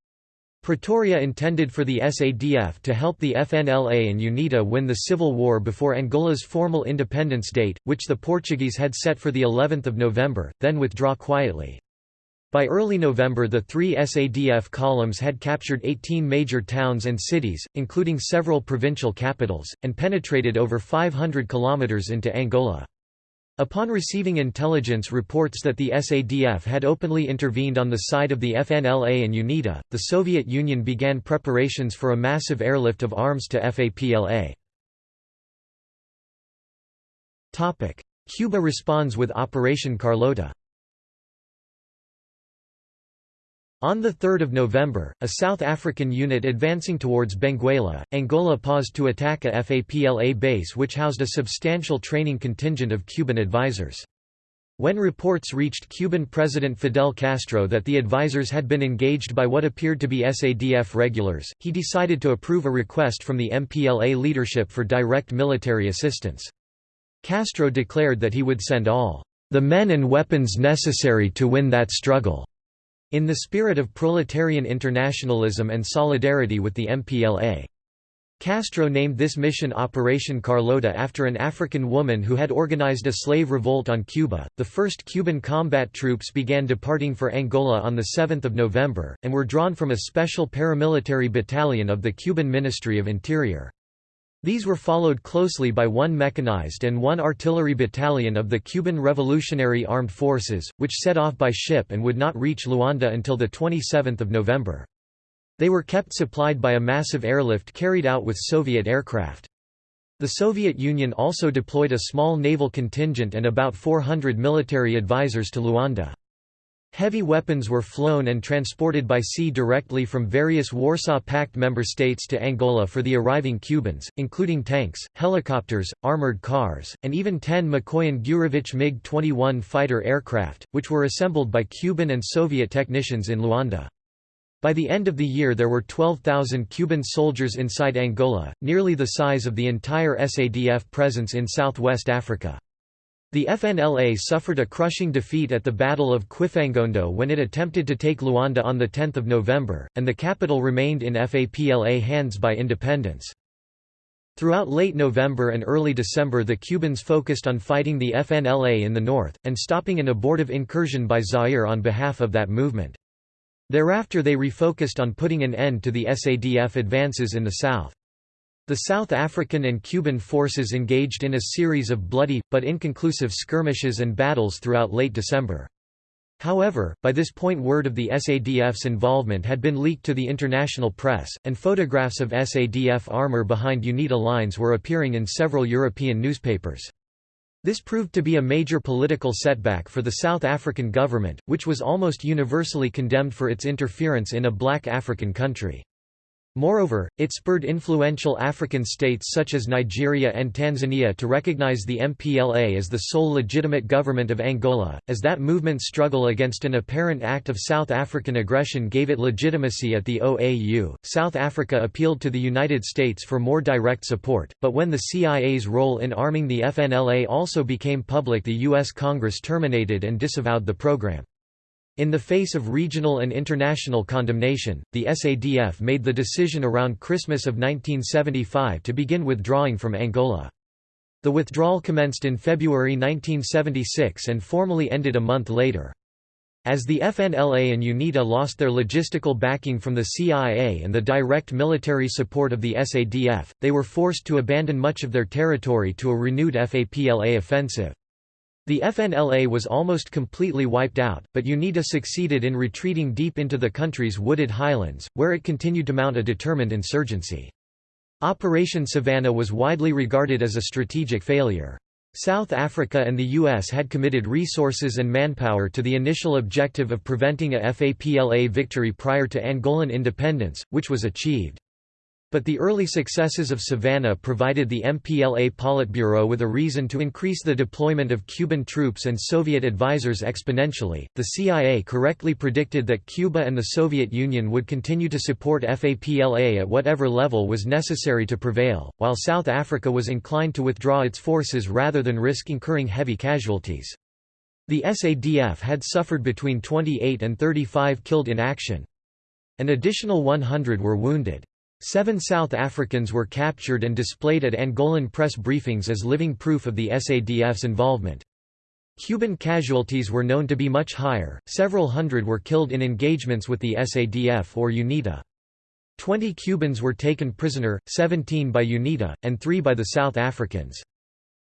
Speaker 1: Pretoria intended for the SADF to help the FNLA and UNITA win the civil war before Angola's formal independence date, which the Portuguese had set for the 11th of November, then withdraw quietly. By early November the three SADF columns had captured 18 major towns and cities, including several provincial capitals, and penetrated over 500 kilometers into Angola. Upon receiving intelligence reports that the SADF had openly intervened on the side of the FNLA and UNITA, the Soviet Union began preparations for a massive airlift of arms to FAPLA. Cuba responds with Operation Carlota On 3 November, a South African unit advancing towards Benguela, Angola paused to attack a FAPLA base which housed a substantial training contingent of Cuban advisors. When reports reached Cuban President Fidel Castro that the advisors had been engaged by what appeared to be SADF regulars, he decided to approve a request from the MPLA leadership for direct military assistance. Castro declared that he would send all the men and weapons necessary to win that struggle. In the spirit of proletarian internationalism and solidarity with the MPLA. Castro named this mission Operation Carlota after an African woman who had organized a slave revolt on Cuba. The first Cuban combat troops began departing for Angola on 7 November, and were drawn from a special paramilitary battalion of the Cuban Ministry of Interior. These were followed closely by one mechanized and one artillery battalion of the Cuban Revolutionary Armed Forces, which set off by ship and would not reach Luanda until 27 November. They were kept supplied by a massive airlift carried out with Soviet aircraft. The Soviet Union also deployed a small naval contingent and about 400 military advisors to Luanda. Heavy weapons were flown and transported by sea directly from various Warsaw Pact member states to Angola for the arriving Cubans, including tanks, helicopters, armored cars, and even 10 Mikoyan Gurevich MiG-21 fighter aircraft, which were assembled by Cuban and Soviet technicians in Luanda. By the end of the year there were 12,000 Cuban soldiers inside Angola, nearly the size of the entire SADF presence in southwest Africa. The FNLA suffered a crushing defeat at the Battle of Quifangondo when it attempted to take Luanda on 10 November, and the capital remained in FAPLA hands by independence. Throughout late November and early December the Cubans focused on fighting the FNLA in the north, and stopping an abortive incursion by Zaire on behalf of that movement. Thereafter they refocused on putting an end to the SADF advances in the south. The South African and Cuban forces engaged in a series of bloody, but inconclusive skirmishes and battles throughout late December. However, by this point word of the SADF's involvement had been leaked to the international press, and photographs of SADF armor behind UNITA lines were appearing in several European newspapers. This proved to be a major political setback for the South African government, which was almost universally condemned for its interference in a black African country. Moreover, it spurred influential African states such as Nigeria and Tanzania to recognize the MPLA as the sole legitimate government of Angola, as that movement's struggle against an apparent act of South African aggression gave it legitimacy at the OAU. South Africa appealed to the United States for more direct support, but when the CIA's role in arming the FNLA also became public, the U.S. Congress terminated and disavowed the program. In the face of regional and international condemnation, the SADF made the decision around Christmas of 1975 to begin withdrawing from Angola. The withdrawal commenced in February 1976 and formally ended a month later. As the FNLA and UNITA lost their logistical backing from the CIA and the direct military support of the SADF, they were forced to abandon much of their territory to a renewed FAPLA offensive. The FNLA was almost completely wiped out, but UNITA succeeded in retreating deep into the country's wooded highlands, where it continued to mount a determined insurgency. Operation Savannah was widely regarded as a strategic failure. South Africa and the U.S. had committed resources and manpower to the initial objective of preventing a FAPLA victory prior to Angolan independence, which was achieved. But the early successes of Savannah provided the MPLA Politburo with a reason to increase the deployment of Cuban troops and Soviet advisors exponentially. The CIA correctly predicted that Cuba and the Soviet Union would continue to support FAPLA at whatever level was necessary to prevail, while South Africa was inclined to withdraw its forces rather than risk incurring heavy casualties. The SADF had suffered between 28 and 35 killed in action. An additional 100 were wounded. Seven South Africans were captured and displayed at Angolan press briefings as living proof of the SADF's involvement. Cuban casualties were known to be much higher, several hundred were killed in engagements with the SADF or UNITA. Twenty Cubans were taken prisoner, 17 by UNITA, and three by the South Africans.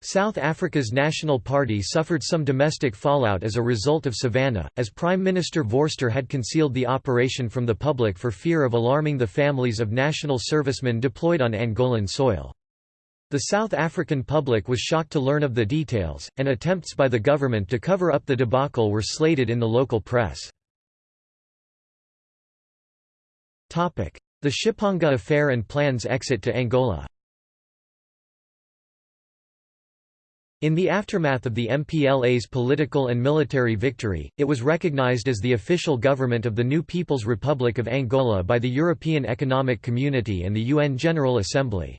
Speaker 1: South Africa's National Party suffered some domestic fallout as a result of Savannah, as Prime Minister Vorster had concealed the operation from the public for fear of alarming the families of national servicemen deployed on Angolan soil. The South African public was shocked to learn of the details, and attempts by the government to cover up the debacle were slated in the local press. The Shipanga affair and plans exit to Angola In the aftermath of the MPLA's political and military victory, it was recognized as the official government of the new People's Republic of Angola by the European Economic Community and the UN General Assembly.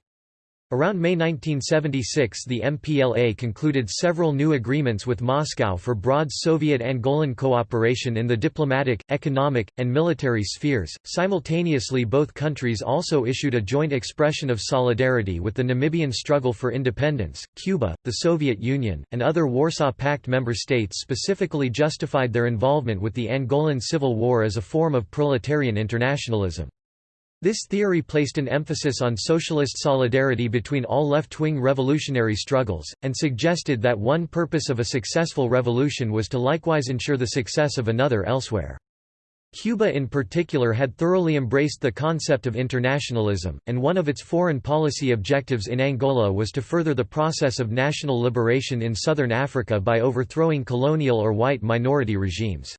Speaker 1: Around May 1976 the MPLA concluded several new agreements with Moscow for broad Soviet-Angolan cooperation in the diplomatic, economic, and military spheres. Simultaneously both countries also issued a joint expression of solidarity with the Namibian struggle for independence. Cuba, the Soviet Union, and other Warsaw Pact member states specifically justified their involvement with the Angolan Civil War as a form of proletarian internationalism. This theory placed an emphasis on socialist solidarity between all left-wing revolutionary struggles, and suggested that one purpose of a successful revolution was to likewise ensure the success of another elsewhere. Cuba in particular had thoroughly embraced the concept of internationalism, and one of its foreign policy objectives in Angola was to further the process of national liberation in southern Africa by overthrowing colonial or white minority regimes.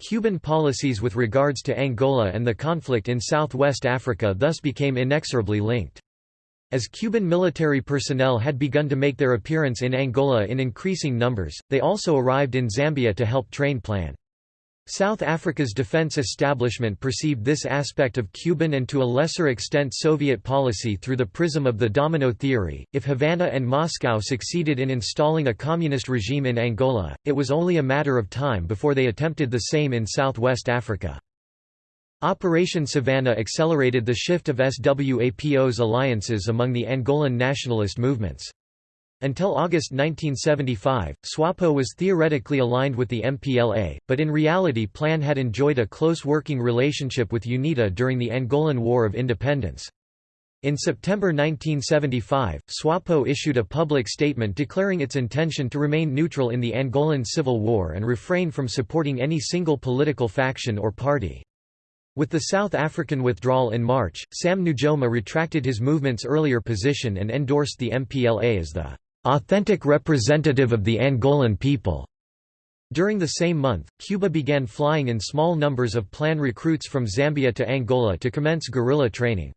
Speaker 1: Cuban policies with regards to Angola and the conflict in southwest Africa thus became inexorably linked. As Cuban military personnel had begun to make their appearance in Angola in increasing numbers, they also arrived in Zambia to help train plan. South Africa's defense establishment perceived this aspect of Cuban and to a lesser extent Soviet policy through the prism of the domino theory. If Havana and Moscow succeeded in installing a communist regime in Angola, it was only a matter of time before they attempted the same in southwest Africa. Operation Savannah accelerated the shift of SWAPO's alliances among the Angolan nationalist movements. Until August 1975, SWAPO was theoretically aligned with the MPLA, but in reality PLAN had enjoyed a close working relationship with UNITA during the Angolan War of Independence. In September 1975, SWAPO issued a public statement declaring its intention to remain neutral in the Angolan Civil War and refrain from supporting any single political faction or party. With the South African withdrawal in March, Sam Nujoma retracted his movement's earlier position and endorsed the MPLA as the authentic representative of the Angolan people. During the same month, Cuba began flying in small numbers of PLAN recruits from Zambia to Angola to commence guerrilla training.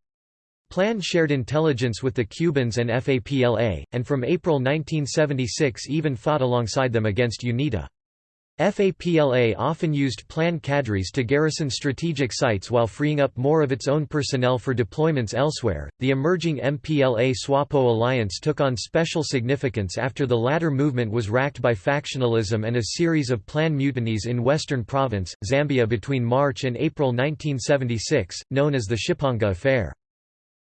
Speaker 1: PLAN shared intelligence with the Cubans and FAPLA, and from April 1976 even fought alongside them against UNITA. FAPLA often used plan cadres to garrison strategic sites while freeing up more of its own personnel for deployments elsewhere. The emerging MPLA SWAPO alliance took on special significance after the latter movement was racked by factionalism and a series of plan mutinies in Western Province, Zambia between March and April 1976, known as the Shipanga Affair.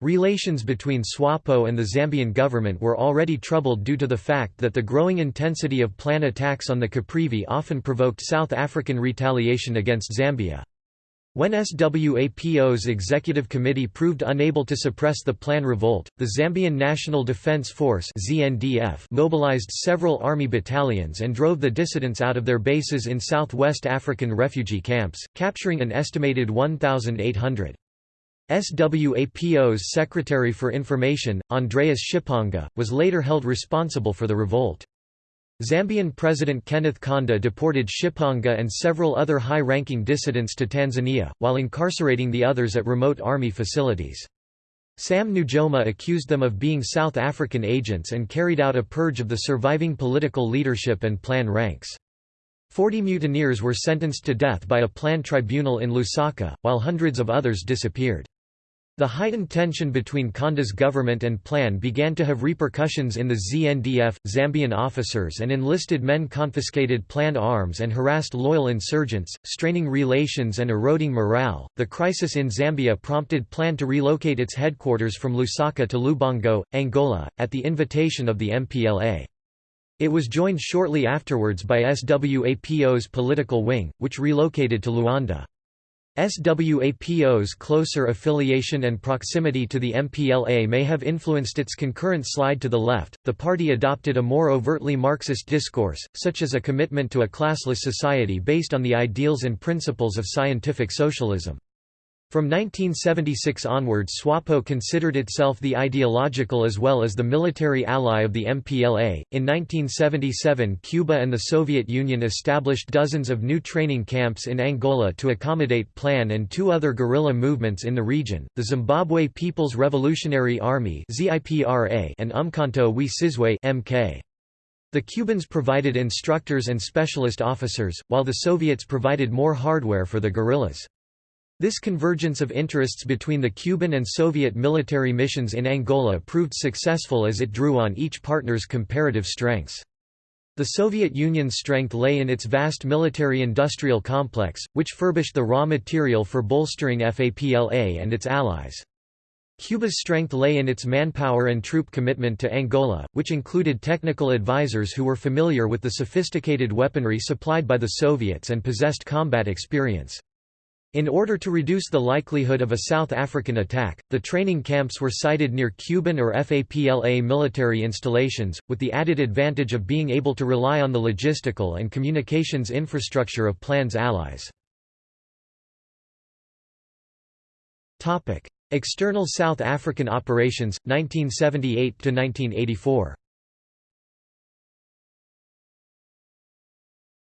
Speaker 1: Relations between SWAPO and the Zambian government were already troubled due to the fact that the growing intensity of plan attacks on the Caprivi often provoked South African retaliation against Zambia. When SWAPO's executive committee proved unable to suppress the Plan revolt, the Zambian National Defense Force ZNDF mobilized several army battalions and drove the dissidents out of their bases in southwest African refugee camps, capturing an estimated 1,800. SWAPO's Secretary for Information, Andreas Shipanga, was later held responsible for the revolt. Zambian President Kenneth Kaunda deported Shipanga and several other high-ranking dissidents to Tanzania, while incarcerating the others at remote army facilities. Sam Nujoma accused them of being South African agents and carried out a purge of the surviving political leadership and Plan ranks. Forty mutineers were sentenced to death by a Plan tribunal in Lusaka, while hundreds of others disappeared. The heightened tension between Kaunda's government and plan began to have repercussions in the ZNDF. Zambian officers and enlisted men confiscated plan arms and harassed loyal insurgents, straining relations and eroding morale. The crisis in Zambia prompted plan to relocate its headquarters from Lusaka to Lubango, Angola, at the invitation of the MPLA. It was joined shortly afterwards by SWAPO's political wing, which relocated to Luanda. SWAPO's closer affiliation and proximity to the MPLA may have influenced its concurrent slide to the left. The party adopted a more overtly Marxist discourse, such as a commitment to a classless society based on the ideals and principles of scientific socialism. From 1976 onwards SWAPO considered itself the ideological as well as the military ally of the MPLA. In 1977 Cuba and the Soviet Union established dozens of new training camps in Angola to accommodate PLAN and two other guerrilla movements in the region, the Zimbabwe People's Revolutionary Army and Umkhonto we Sizwe MK. The Cubans provided instructors and specialist officers, while the Soviets provided more hardware for the guerrillas. This convergence of interests between the Cuban and Soviet military missions in Angola proved successful as it drew on each partner's comparative strengths. The Soviet Union's strength lay in its vast military-industrial complex, which furbished the raw material for bolstering FAPLA and its allies. Cuba's strength lay in its manpower and troop commitment to Angola, which included technical advisors who were familiar with the sophisticated weaponry supplied by the Soviets and possessed combat experience. In order to reduce the likelihood of a South African attack, the training camps were sited near Cuban or FAPLA military installations, with the added advantage of being able to rely on the logistical and communications infrastructure of PLAN's allies. External South African operations, 1978–1984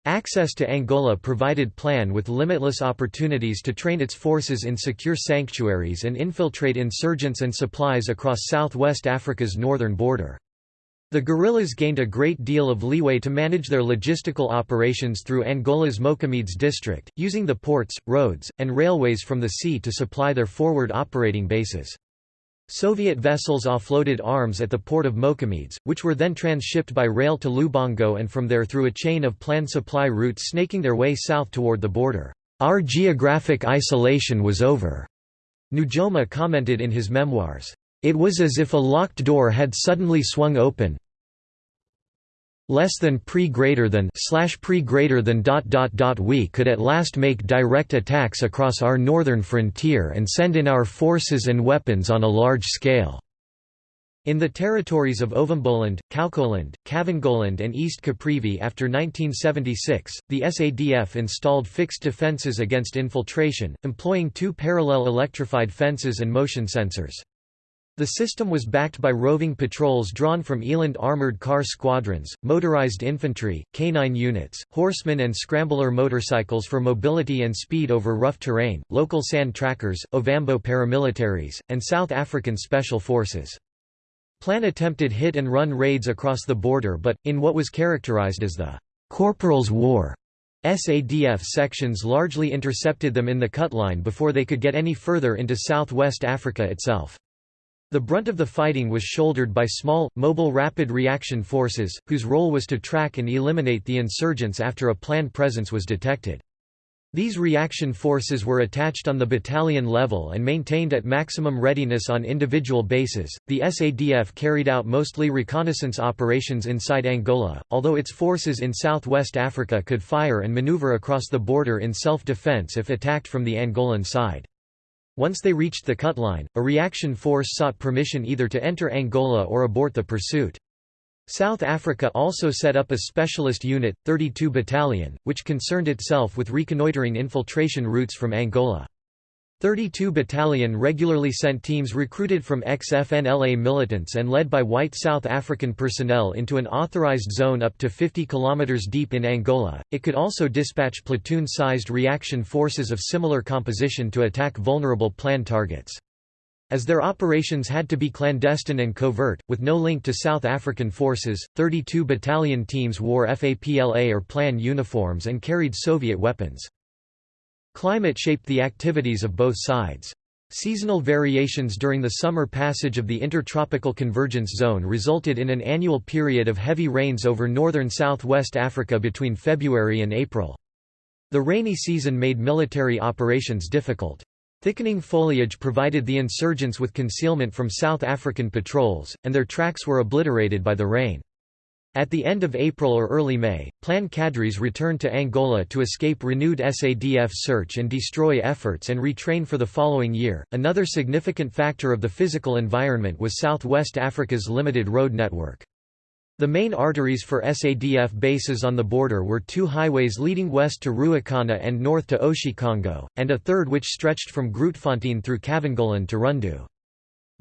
Speaker 1: Access to Angola provided Plan with limitless opportunities to train its forces in secure sanctuaries and infiltrate insurgents and supplies across southwest Africa's northern border. The guerrillas gained a great deal of leeway to manage their logistical operations through Angola's Moçâmedes district, using the ports, roads, and railways from the sea to supply their forward operating bases. Soviet vessels offloaded arms at the port of Moçâmedes, which were then transshipped by rail to Lubango and from there through a chain of planned supply routes snaking their way south toward the border. Our geographic isolation was over, Nujoma commented in his memoirs. It was as if a locked door had suddenly swung open, less than pre greater than slash pre greater than dot dot dot we could at last make direct attacks across our northern frontier and send in our forces and weapons on a large scale. In the territories of Ovamboland, Kaokoland, Kavangoland and East Caprivi after 1976, the SADF installed fixed defences against infiltration, employing two parallel electrified fences and motion sensors. The system was backed by roving patrols drawn from Eland armoured car squadrons, motorized infantry, canine units, horsemen and scrambler motorcycles for mobility and speed over rough terrain, local sand trackers, Ovambo paramilitaries, and South African Special Forces. Plan attempted hit-and-run raids across the border but, in what was characterized as the «Corporal's War», SADF sections largely intercepted them in the cut line before they could get any further into southwest Africa itself. The brunt of the fighting was shouldered by small, mobile rapid reaction forces, whose role was to track and eliminate the insurgents after a planned presence was detected. These reaction forces were attached on the battalion level and maintained at maximum readiness on individual bases. The SADF carried out mostly reconnaissance operations inside Angola, although its forces in southwest Africa could fire and maneuver across the border in self defense if attacked from the Angolan side. Once they reached the cutline, a reaction force sought permission either to enter Angola or abort the pursuit. South Africa also set up a specialist unit, 32 Battalion, which concerned itself with reconnoitering infiltration routes from Angola. 32 Battalion regularly sent teams recruited from ex-FNLA militants and led by white South African personnel into an authorized zone up to 50 km deep in Angola. It could also dispatch platoon-sized reaction forces of similar composition to attack vulnerable plan targets. As their operations had to be clandestine and covert, with no link to South African forces, 32 battalion teams wore FAPLA or PLAN uniforms and carried Soviet weapons. Climate shaped the activities of both sides. Seasonal variations during the summer passage of the Intertropical Convergence Zone resulted in an annual period of heavy rains over northern southwest Africa between February and April. The rainy season made military operations difficult. Thickening foliage provided the insurgents with concealment from South African patrols, and their tracks were obliterated by the rain. At the end of April or early May, Plan cadres returned to Angola to escape renewed SADF search and destroy efforts and retrain for the following year. Another significant factor of the physical environment was Southwest Africa's limited road network. The main arteries for SADF bases on the border were two highways leading west to Ruacana and north to Oshikongo, and a third which stretched from Grootfontein through Kavangoland to Rundu.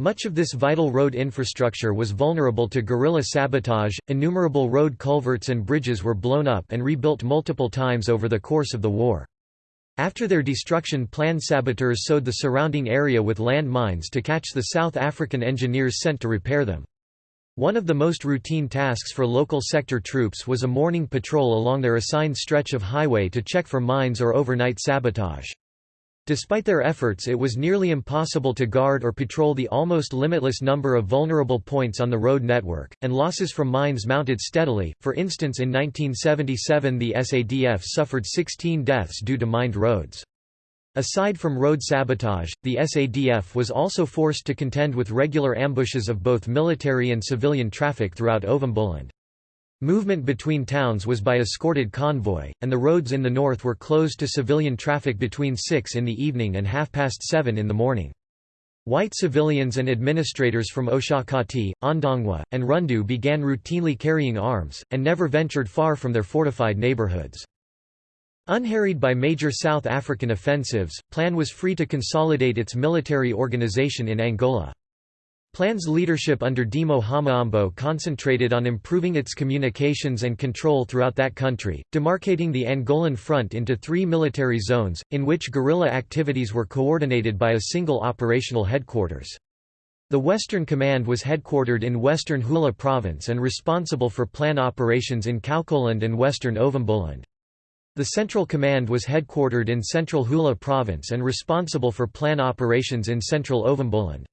Speaker 1: Much of this vital road infrastructure was vulnerable to guerrilla sabotage, innumerable road culverts and bridges were blown up and rebuilt multiple times over the course of the war. After their destruction planned saboteurs sowed the surrounding area with land mines to catch the South African engineers sent to repair them. One of the most routine tasks for local sector troops was a morning patrol along their assigned stretch of highway to check for mines or overnight sabotage. Despite their efforts it was nearly impossible to guard or patrol the almost limitless number of vulnerable points on the road network, and losses from mines mounted steadily, for instance in 1977 the SADF suffered 16 deaths due to mined roads. Aside from road sabotage, the SADF was also forced to contend with regular ambushes of both military and civilian traffic throughout Ovamboland. Movement between towns was by escorted convoy, and the roads in the north were closed to civilian traffic between 6 in the evening and half past 7 in the morning. White civilians and administrators from Oshakati, Ondangwa, and Rundu began routinely carrying arms, and never ventured far from their fortified neighborhoods. Unharried by major South African offensives, PLAN was free to consolidate its military organization in Angola. PLAN's leadership under Dimo Hamaambo concentrated on improving its communications and control throughout that country, demarcating the Angolan front into three military zones, in which guerrilla activities were coordinated by a single operational headquarters. The Western Command was headquartered in Western Huila Province and responsible for plan operations in Kaokoland and Western Ovamboland. The Central Command was headquartered in Central Huila Province and responsible for plan operations in Central Ovamboland.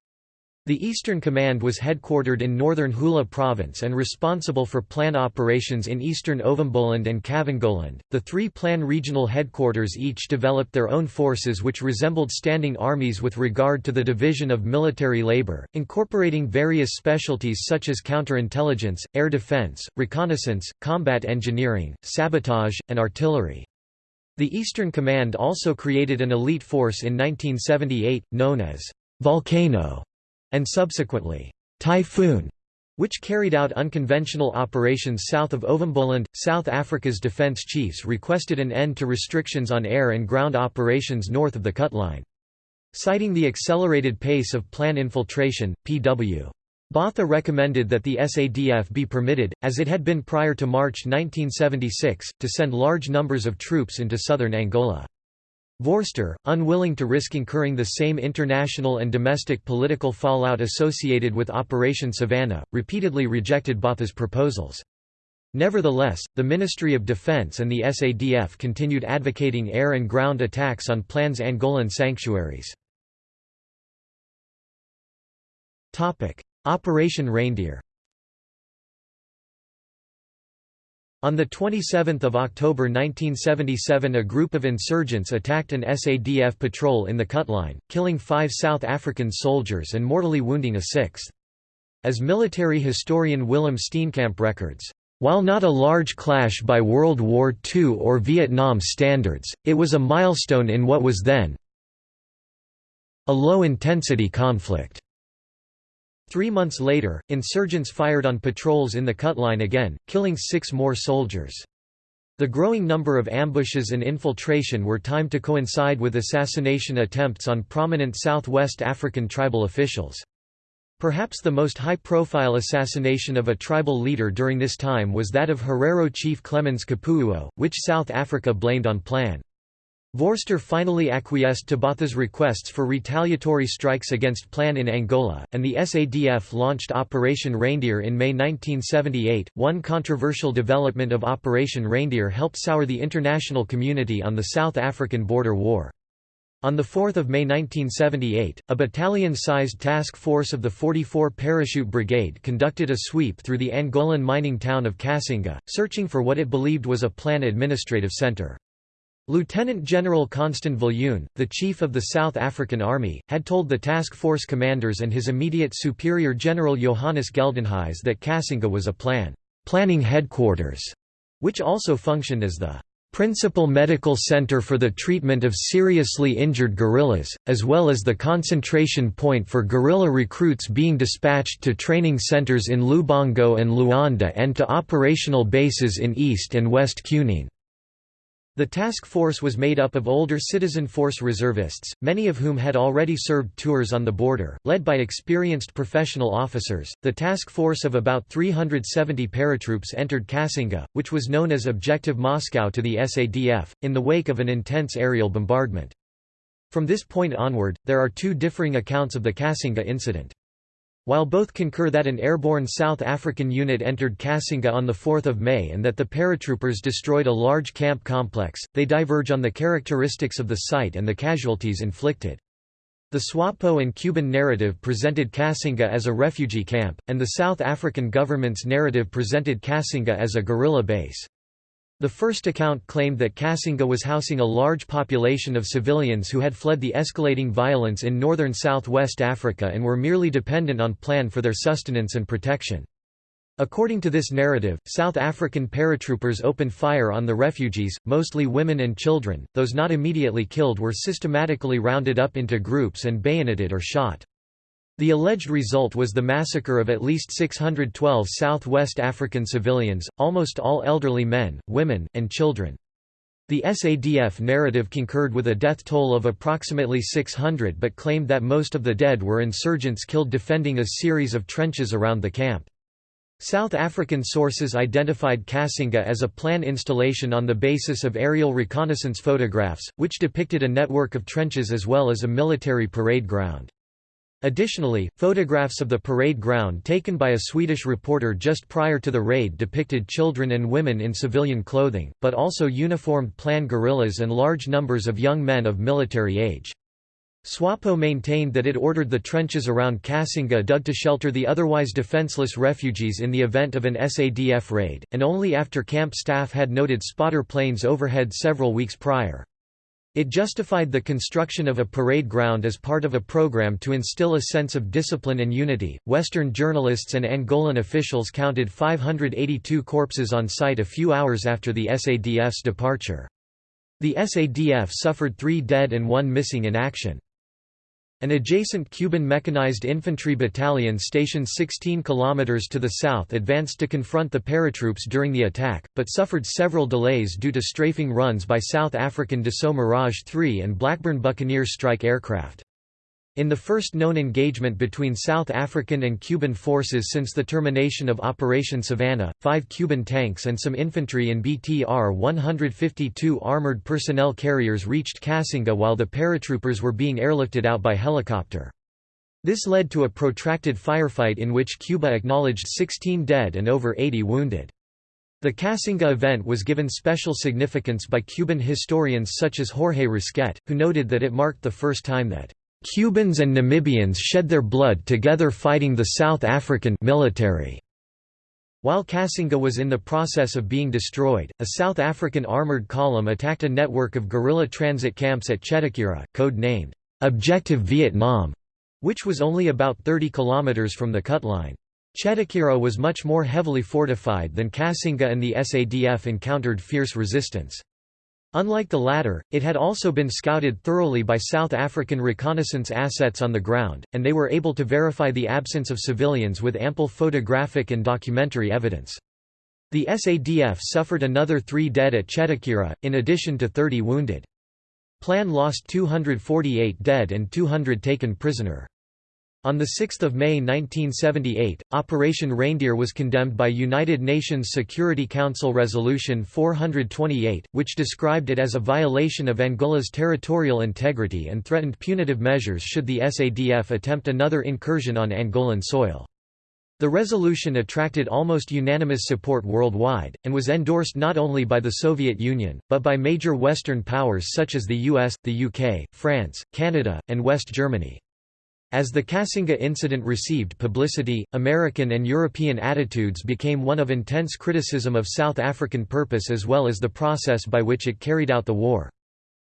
Speaker 1: The Eastern Command was headquartered in northern Huila Province and responsible for plan operations in eastern Ovamboland and Kavangoland. The three plan regional headquarters each developed their own forces which resembled standing armies with regard to the division of military labor, incorporating various specialties such as counterintelligence, air defense, reconnaissance, combat engineering, sabotage, and artillery. The Eastern Command also created an elite force in 1978, known as Volcano and subsequently, Typhoon, which carried out unconventional operations south of Ovamboland. South Africa's defence chiefs requested an end to restrictions on air and ground operations north of the cut line. Citing the accelerated pace of plan infiltration, P.W. Botha recommended that the SADF be permitted, as it had been prior to March 1976, to send large numbers of troops into southern Angola. Vorster, unwilling to risk incurring the same international and domestic political fallout associated with Operation Savannah, repeatedly rejected Botha's proposals. Nevertheless, the Ministry of Defense and the SADF continued advocating air and ground attacks on Plan's Angolan sanctuaries. Operation Reindeer On 27 October 1977 a group of insurgents attacked an SADF patrol in the Cutline, killing five South African soldiers and mortally wounding a sixth. As military historian Willem Steenkamp records, while not a large clash by World War II or Vietnam standards, it was a milestone in what was then a low-intensity conflict. Three months later, insurgents fired on patrols in the cutline again, killing six more soldiers. The growing number of ambushes and infiltration were timed to coincide with assassination attempts on prominent Southwest African tribal officials. Perhaps the most high-profile assassination of a tribal leader during this time was that of Herero chief Clemens Kapuuo, which South Africa blamed on Plan. Vorster finally acquiesced to Botha's requests for retaliatory strikes against Plan in Angola, and the SADF launched Operation Reindeer in May 1978. One controversial development of Operation Reindeer helped sour the international community on the South African border war. On 4 May 1978, a battalion-sized task force of the 44 Parachute Brigade conducted a sweep through the Angolan mining town of Cassinga, searching for what it believed was a plan administrative centre. Lieutenant General Constant Viljoen, the chief of the South African Army, had told the task force commanders and his immediate superior General Johannes Geldenhuys that Cassinga was a plan planning headquarters, which also functioned as the principal medical center for the treatment of seriously injured guerrillas, as well as the concentration point for guerrilla recruits being dispatched to training centers in Lubango and Luanda and to operational bases in East and West Cunene. The task force was made up of older citizen force reservists, many of whom had already served tours on the border, led by experienced professional officers. The task force of about 370 paratroops entered Cassinga, which was known as Objective Moscow to the SADF, in the wake of an intense aerial bombardment. From this point onward, there are two differing accounts of the Cassinga incident. While both concur that an airborne South African unit entered Cassinga on 4 May and that the paratroopers destroyed a large camp complex, they diverge on the characteristics of the site and the casualties inflicted. The SWAPO and Cuban narrative presented Cassinga as a refugee camp, and the South African government's narrative presented Cassinga as a guerrilla base. The first account claimed that Cassinga was housing a large population of civilians who had fled the escalating violence in northern southwest Africa and were merely dependent on plan for their sustenance and protection. According to this narrative, South African paratroopers opened fire on the refugees, mostly women and children, those not immediately killed were systematically rounded up into groups and bayoneted or shot. The alleged result was the massacre of at least 612 Southwest African civilians, almost all elderly men, women, and children. The SADF narrative concurred with a death toll of approximately 600 but claimed that most of the dead were insurgents killed defending a series of trenches around the camp. South African sources identified Cassinga as a plan installation on the basis of aerial reconnaissance photographs, which depicted a network of trenches as well as a military parade ground. Additionally, photographs of the parade ground taken by a Swedish reporter just prior to the raid depicted children and women in civilian clothing, but also uniformed Plan guerrillas and large numbers of young men of military age. SWAPO maintained that it ordered the trenches around Cassinga dug to shelter the otherwise defenseless refugees in the event of an SADF raid, and only after camp staff had noted spotter planes overhead several weeks prior. It justified the construction of a parade ground as part of a program to instill a sense of discipline and unity. Western journalists and Angolan officials counted 582 corpses on site a few hours after the SADF's departure. The SADF suffered three dead and one missing in action. An adjacent Cuban mechanized infantry battalion stationed 16 kilometers to the south advanced to confront the paratroops during the attack, but suffered several delays due to strafing runs by South African Dassault Mirage 3 and Blackburn Buccaneer strike aircraft. In the first known engagement between South African and Cuban forces since the termination of Operation Savannah, five Cuban tanks and some infantry in BTR-152 armored personnel carriers reached Cassinga while the paratroopers were being airlifted out by helicopter. This led to a protracted firefight in which Cuba acknowledged 16 dead and over 80 wounded. The Cassinga event was given special significance by Cuban historians such as Jorge Risquet, who noted that it marked the first time that Cubans and Namibians shed their blood together fighting the South African military. While Cassinga was in the process of being destroyed, a South African armoured column attacked a network of guerrilla transit camps at Chetequera, code-named, "'Objective Vietnam", which was only about 30 kilometres from the cut line. Chetequera was much more heavily fortified than Cassinga and the SADF encountered fierce resistance. Unlike the latter, it had also been scouted thoroughly by South African reconnaissance assets on the ground, and they were able to verify the absence of civilians with ample photographic and documentary evidence. The SADF suffered another three dead at Chetequera, in addition to 30 wounded. Plan lost 248 dead and 200 taken prisoner. On 6 May 1978, Operation Reindeer was condemned by United Nations Security Council Resolution 428, which described it as a violation of Angola's territorial integrity and threatened punitive measures should the SADF attempt another incursion on Angolan soil. The resolution attracted almost unanimous support worldwide, and was endorsed not only by the Soviet Union, but by major Western powers such as the US, the UK, France, Canada, and West Germany. As the Cassinga incident received publicity, American and European attitudes became one of intense criticism of South African purpose as well as the process by which it carried out the war.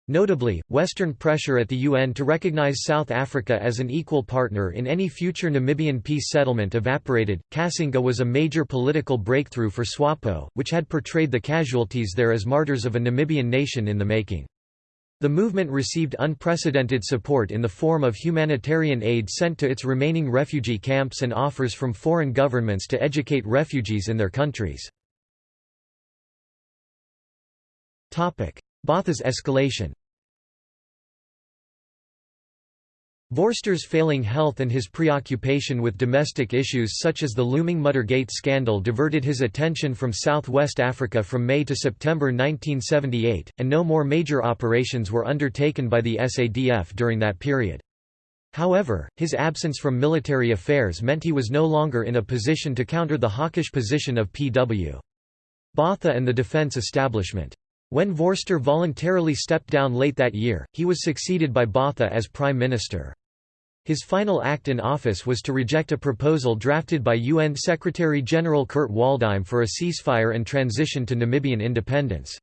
Speaker 1: Notably, Western pressure at the UN to recognize South Africa as an equal partner in any future Namibian peace settlement evaporated. Cassinga was a major political breakthrough for SWAPO, which had portrayed the casualties there as martyrs of a Namibian nation in the making. The movement received unprecedented support in the form of humanitarian aid sent to its remaining refugee camps and offers from foreign governments to educate refugees in their countries. Botha's escalation Vorster's failing health and his preoccupation with domestic issues such as the looming Muldergate scandal diverted his attention from South-West Africa from May to September 1978, and no more major operations were undertaken by the SADF during that period. However, his absence from military affairs meant he was no longer in a position to counter the hawkish position of P.W. Botha and the defense establishment. When Vorster voluntarily stepped down late that year, he was succeeded by Botha as prime minister. His final act in office was to reject a proposal drafted by UN Secretary-General Kurt Waldheim for a ceasefire and transition to Namibian independence.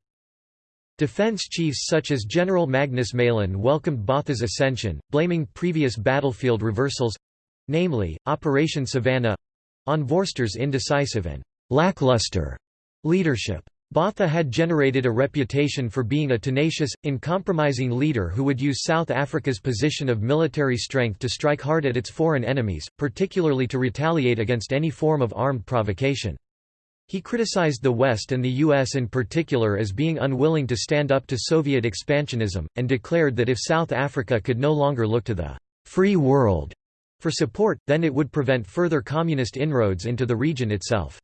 Speaker 1: Defense chiefs such as General Magnus Malan welcomed Botha's ascension, blaming previous battlefield reversals—namely, Operation Savannah—on Vorster's indecisive and «lackluster» leadership. Botha had generated a reputation for being a tenacious, uncompromising leader who would use South Africa's position of military strength to strike hard at its foreign enemies, particularly to retaliate against any form of armed provocation. He criticized the West and the U.S. in particular as being unwilling to stand up to Soviet expansionism, and declared that if South Africa could no longer look to the «free world» for support, then it would prevent further communist inroads into the region itself.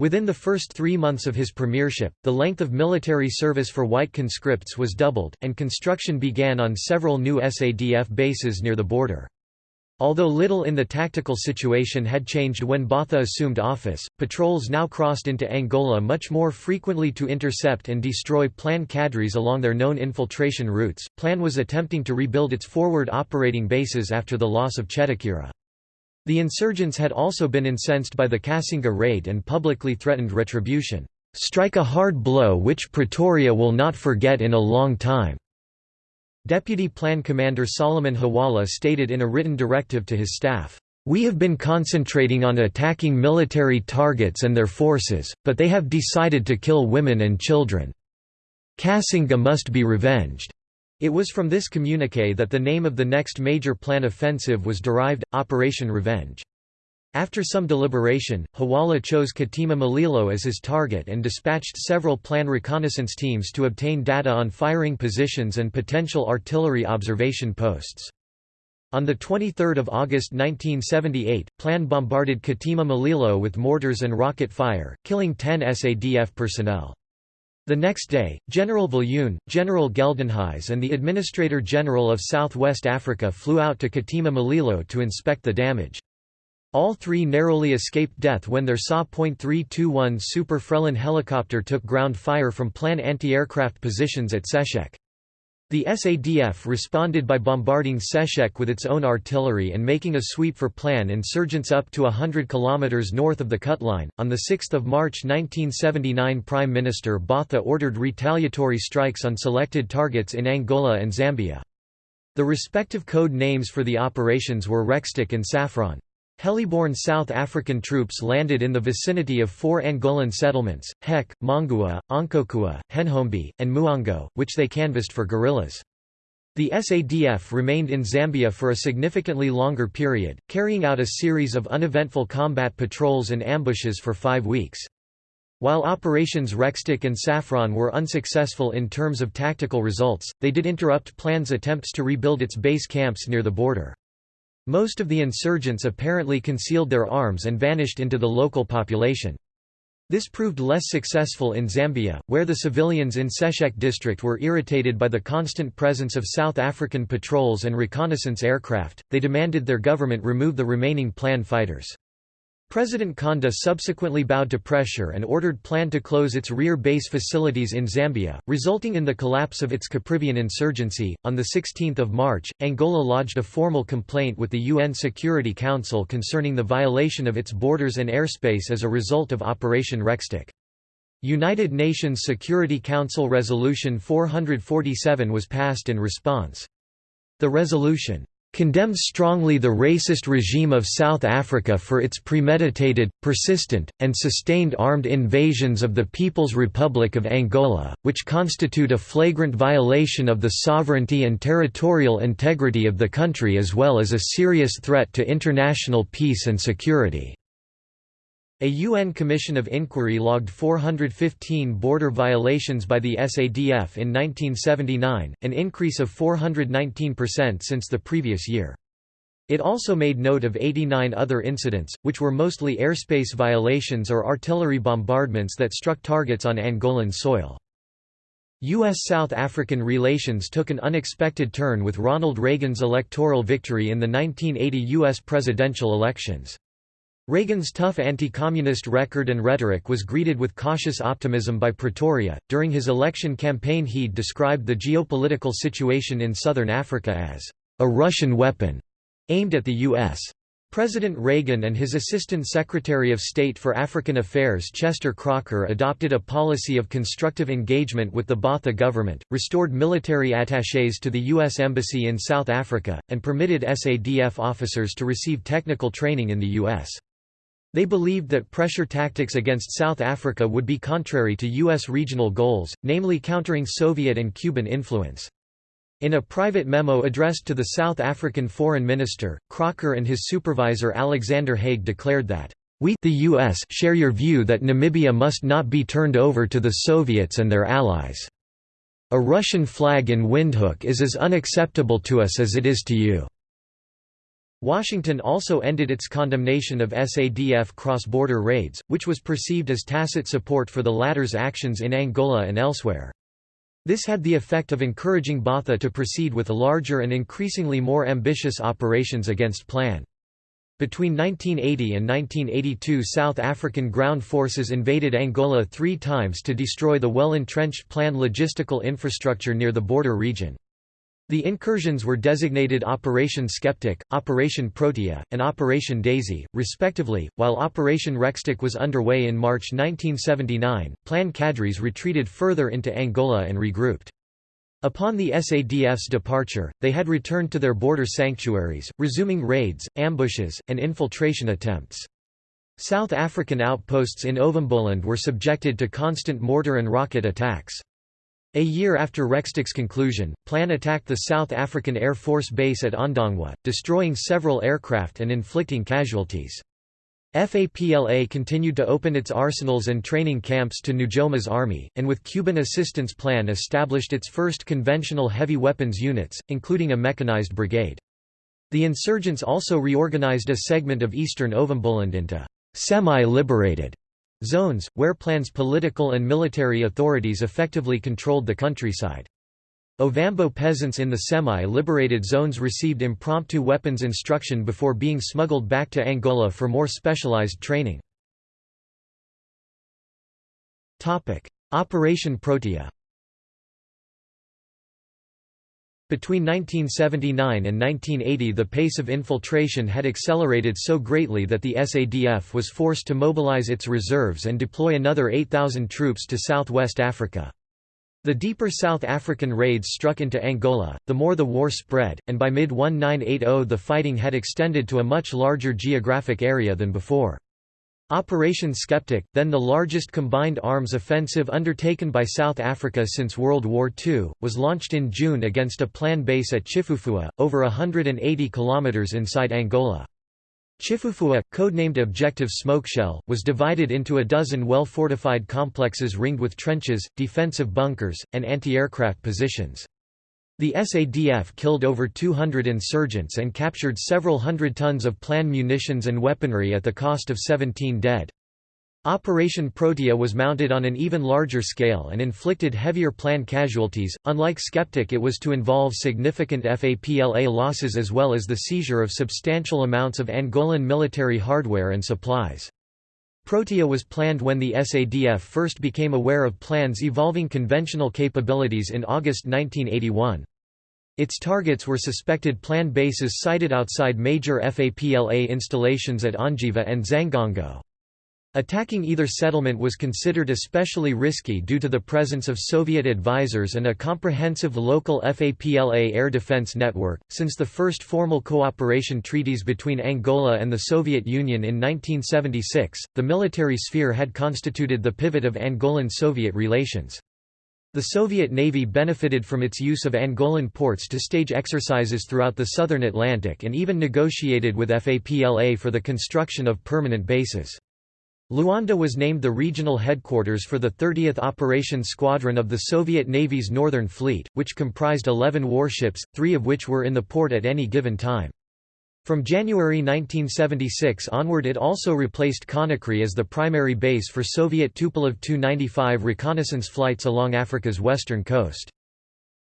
Speaker 1: Within the first three months of his premiership, the length of military service for white conscripts was doubled, and construction began on several new SADF bases near the border. Although little in the tactical situation had changed when Botha assumed office, patrols now crossed into Angola much more frequently to intercept and destroy Plan cadres along their known infiltration routes. Plan was attempting to rebuild its forward operating bases after the loss of Chetequera. The insurgents had also been incensed by the Cassinga raid and publicly threatened retribution, "...strike a hard blow which Pretoria will not forget in a long time." Deputy Plan Commander Solomon Huwala stated in a written directive to his staff, "...we have been concentrating on attacking military targets and their forces, but they have decided to kill women and children. Cassinga must be revenged." It was from this communiqué that the name of the next major plan offensive was derived, Operation Revenge. After some deliberation, Huwala chose Katima Mulilo as his target and dispatched several plan reconnaissance teams to obtain data on firing positions and potential artillery observation posts. On 23 August 1978, Plan bombarded Katima Mulilo with mortars and rocket fire, killing 10 SADF personnel. The next day, General Viljoen, General Geldenhuys and the Administrator General of South-West Africa flew out to Katima Mulilo to inspect the damage. All three narrowly escaped death when their SA.321 Super Frelon helicopter took ground fire from plan anti-aircraft positions at Sesheke. The SADF responded by bombarding Sesheke with its own artillery and making a sweep for Plan insurgents up to 100 km north of the cut line. On 6 March 1979 Prime Minister Botha ordered retaliatory strikes on selected targets in Angola and Zambia. The respective code names for the operations were Rekstok and Saffron. Heliborne South African troops landed in the vicinity of four Angolan settlements, Heque, Mongua, Oncocua, Henhombi, and Muango, which they canvassed for guerrillas. The SADF remained in Zambia for a significantly longer period, carrying out a series of uneventful combat patrols and ambushes for five weeks. While Operations Rekstok and Saffron were unsuccessful in terms of tactical results, they did interrupt plans attempts to rebuild its base camps near the border. Most of the insurgents apparently concealed their arms and vanished into the local population. This proved less successful in Zambia, where the civilians in Sesheke district were irritated by the constant presence of South African patrols and reconnaissance aircraft, they demanded their government remove the remaining plan fighters. President Kaunda subsequently bowed to pressure and ordered Plan to close its rear base facilities in Zambia, resulting in the collapse of its Caprivian insurgency. On 16 March, Angola lodged a formal complaint with the UN Security Council concerning the violation of its borders and airspace as a result of Operation Rekstok. United Nations Security Council Resolution 447 was passed in response. The resolution condemns strongly the racist regime of South Africa for its premeditated, persistent, and sustained armed invasions of the People's Republic of Angola, which constitute a flagrant violation of the sovereignty and territorial integrity of the country as well as a serious threat to international peace and security. A UN Commission of Inquiry logged 415 border violations by the SADF in 1979, an increase of 419% since the previous year. It also made note of 89 other incidents, which were mostly airspace violations or artillery bombardments that struck targets on Angolan soil. U.S.-South African relations took an unexpected turn with Ronald Reagan's electoral victory in the 1980 U.S. presidential elections. Reagan's tough anti-communist record and rhetoric was greeted with cautious optimism by Pretoria. During his election campaign he'd described the geopolitical situation in southern Africa as a Russian weapon aimed at the U.S. President Reagan and his Assistant Secretary of State for African Affairs Chester Crocker adopted a policy of constructive engagement with the Botha government, restored military attachés to the U.S. Embassy in South Africa, and permitted SADF officers to receive technical training in the U.S. They believed that pressure tactics against South Africa would be contrary to U.S. regional goals, namely countering Soviet and Cuban influence. In a private memo addressed to the South African foreign minister, Crocker and his supervisor Alexander Haig declared that, "...we the US share your view that Namibia must not be turned over to the Soviets and their allies. A Russian flag in Windhoek is as unacceptable to us as it is to you." Washington also ended its condemnation of SADF cross-border raids, which was perceived as tacit support for the latter's actions in Angola and elsewhere. This had the effect of encouraging Botha to proceed with larger and increasingly more ambitious operations against Plan. Between 1980 and 1982 South African ground forces invaded Angola three times to destroy the well-entrenched Plan logistical infrastructure near the border region. The incursions were designated Operation Skeptic, Operation Protea, and Operation Daisy, respectively. While Operation Rekstok was underway in March 1979, Plan cadres retreated further into Angola and regrouped. Upon the SADF's departure, they had returned to their border sanctuaries, resuming raids, ambushes, and infiltration attempts. South African outposts in Ovamboland were subjected to constant mortar and rocket attacks. A year after Rekstok's conclusion, Plan attacked the South African Air Force base at Ondangwa, destroying several aircraft and inflicting casualties. FAPLA continued to open its arsenals and training camps to Nujoma's army, and with Cuban assistance Plan established its first conventional heavy weapons units, including a mechanized brigade. The insurgents also reorganized a segment of eastern Ovamboland into semi-liberated zones, where Plan's political and military authorities effectively controlled the countryside. Ovambo peasants in the semi-liberated zones received impromptu weapons instruction before being smuggled back to Angola for more specialized training. Operation Protea Between 1979 and 1980 the pace of infiltration had accelerated so greatly that the SADF was forced to mobilize its reserves and deploy another 8,000 troops to southwest Africa. The deeper South African raids struck into Angola, the more the war spread, and by mid-1980 the fighting had extended to a much larger geographic area than before. Operation Skeptic, then the largest combined arms offensive undertaken by South Africa since World War II, was launched in June against a planned base at Chifufua, over 180 kilometers inside Angola. Chifufua, codenamed Objective Smokeshell, was divided into a dozen well-fortified complexes ringed with trenches, defensive bunkers, and anti-aircraft positions. The SADF killed over 200 insurgents and captured several hundred tons of plan munitions and weaponry at the cost of 17 dead. Operation Protea was mounted on an even larger scale and inflicted heavier plan casualties. Unlike Skeptic, it was to involve significant FAPLA losses as well as the seizure of substantial amounts of Angolan military hardware and supplies. Protea was planned when the SADF first became aware of plans evolving conventional capabilities in August 1981. Its targets were suspected plan bases sited outside major FAPLA installations at Ondjiva and Xangongo. Attacking either settlement was considered especially risky due to the presence of Soviet advisors and a comprehensive local FAPLA air defense network. Since the first formal cooperation treaties between Angola and the Soviet Union in 1976, the military sphere had constituted the pivot of Angolan-Soviet relations. The Soviet Navy benefited from its use of Angolan ports to stage exercises throughout the southern Atlantic and even negotiated with FAPLA for the construction of permanent bases. Luanda was named the regional headquarters for the 30th Operation Squadron of the Soviet Navy's Northern Fleet, which comprised 11 warships, three of which were in the port at any given time. From January 1976 onward it also replaced Conakry as the primary base for Soviet Tupolev Tu-95 reconnaissance flights along Africa's western coast.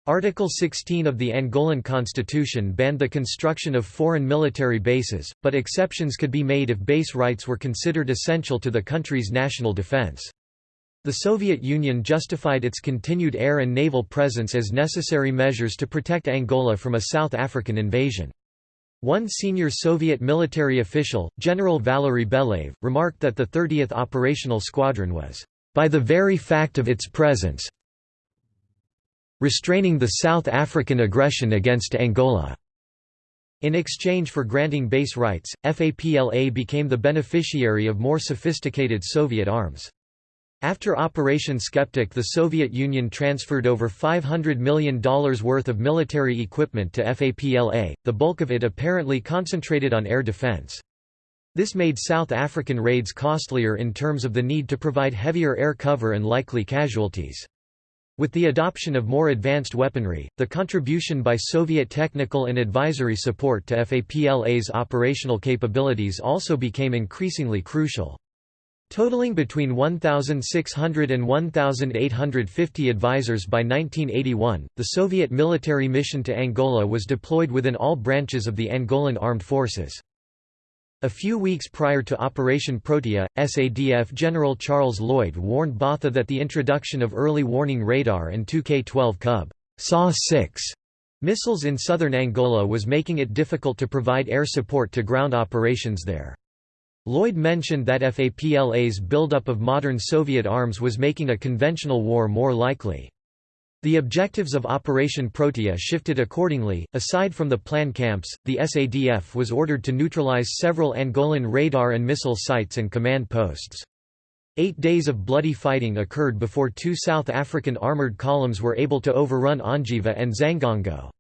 Speaker 1: Article 16 of the Angolan constitution banned the construction of foreign military bases, but exceptions could be made if base rights were considered essential to the country's national defense. The Soviet Union justified its continued air and naval presence as necessary measures to protect Angola from a South African invasion. One senior Soviet military official, General Valery Belayev, remarked that the 30th Operational Squadron was, "...by the very fact of its presence, restraining the South African aggression against Angola. In exchange for granting base rights, FAPLA became the beneficiary of more sophisticated Soviet arms. After Operation Skeptic the Soviet Union transferred over $500 million worth of military equipment to FAPLA, the bulk of it apparently concentrated on air defense. This made South African raids costlier in terms of the need to provide heavier air cover and likely casualties. With the adoption of more advanced weaponry, the contribution by Soviet technical and advisory support to FAPLA's operational capabilities also became increasingly crucial. Totaling between 1,600 and 1,850 advisors by 1981, the Soviet military mission to Angola was deployed within all branches of the Angolan armed forces. A few weeks prior to Operation Protea, SADF General Charles Lloyd warned Botha that the introduction of early warning radar and 2K-12 Kub SA-6 missiles in southern Angola was making it difficult to provide air support to ground operations there. Lloyd mentioned that FAPLA's buildup of modern Soviet arms was making a conventional war more likely. The objectives of Operation Protea shifted accordingly. Aside from the plan camps, the SADF was ordered to neutralize several Angolan radar and missile sites and command posts. Eight days of bloody fighting occurred before two South African armoured columns were able to overrun Ondjiva and Xangongo.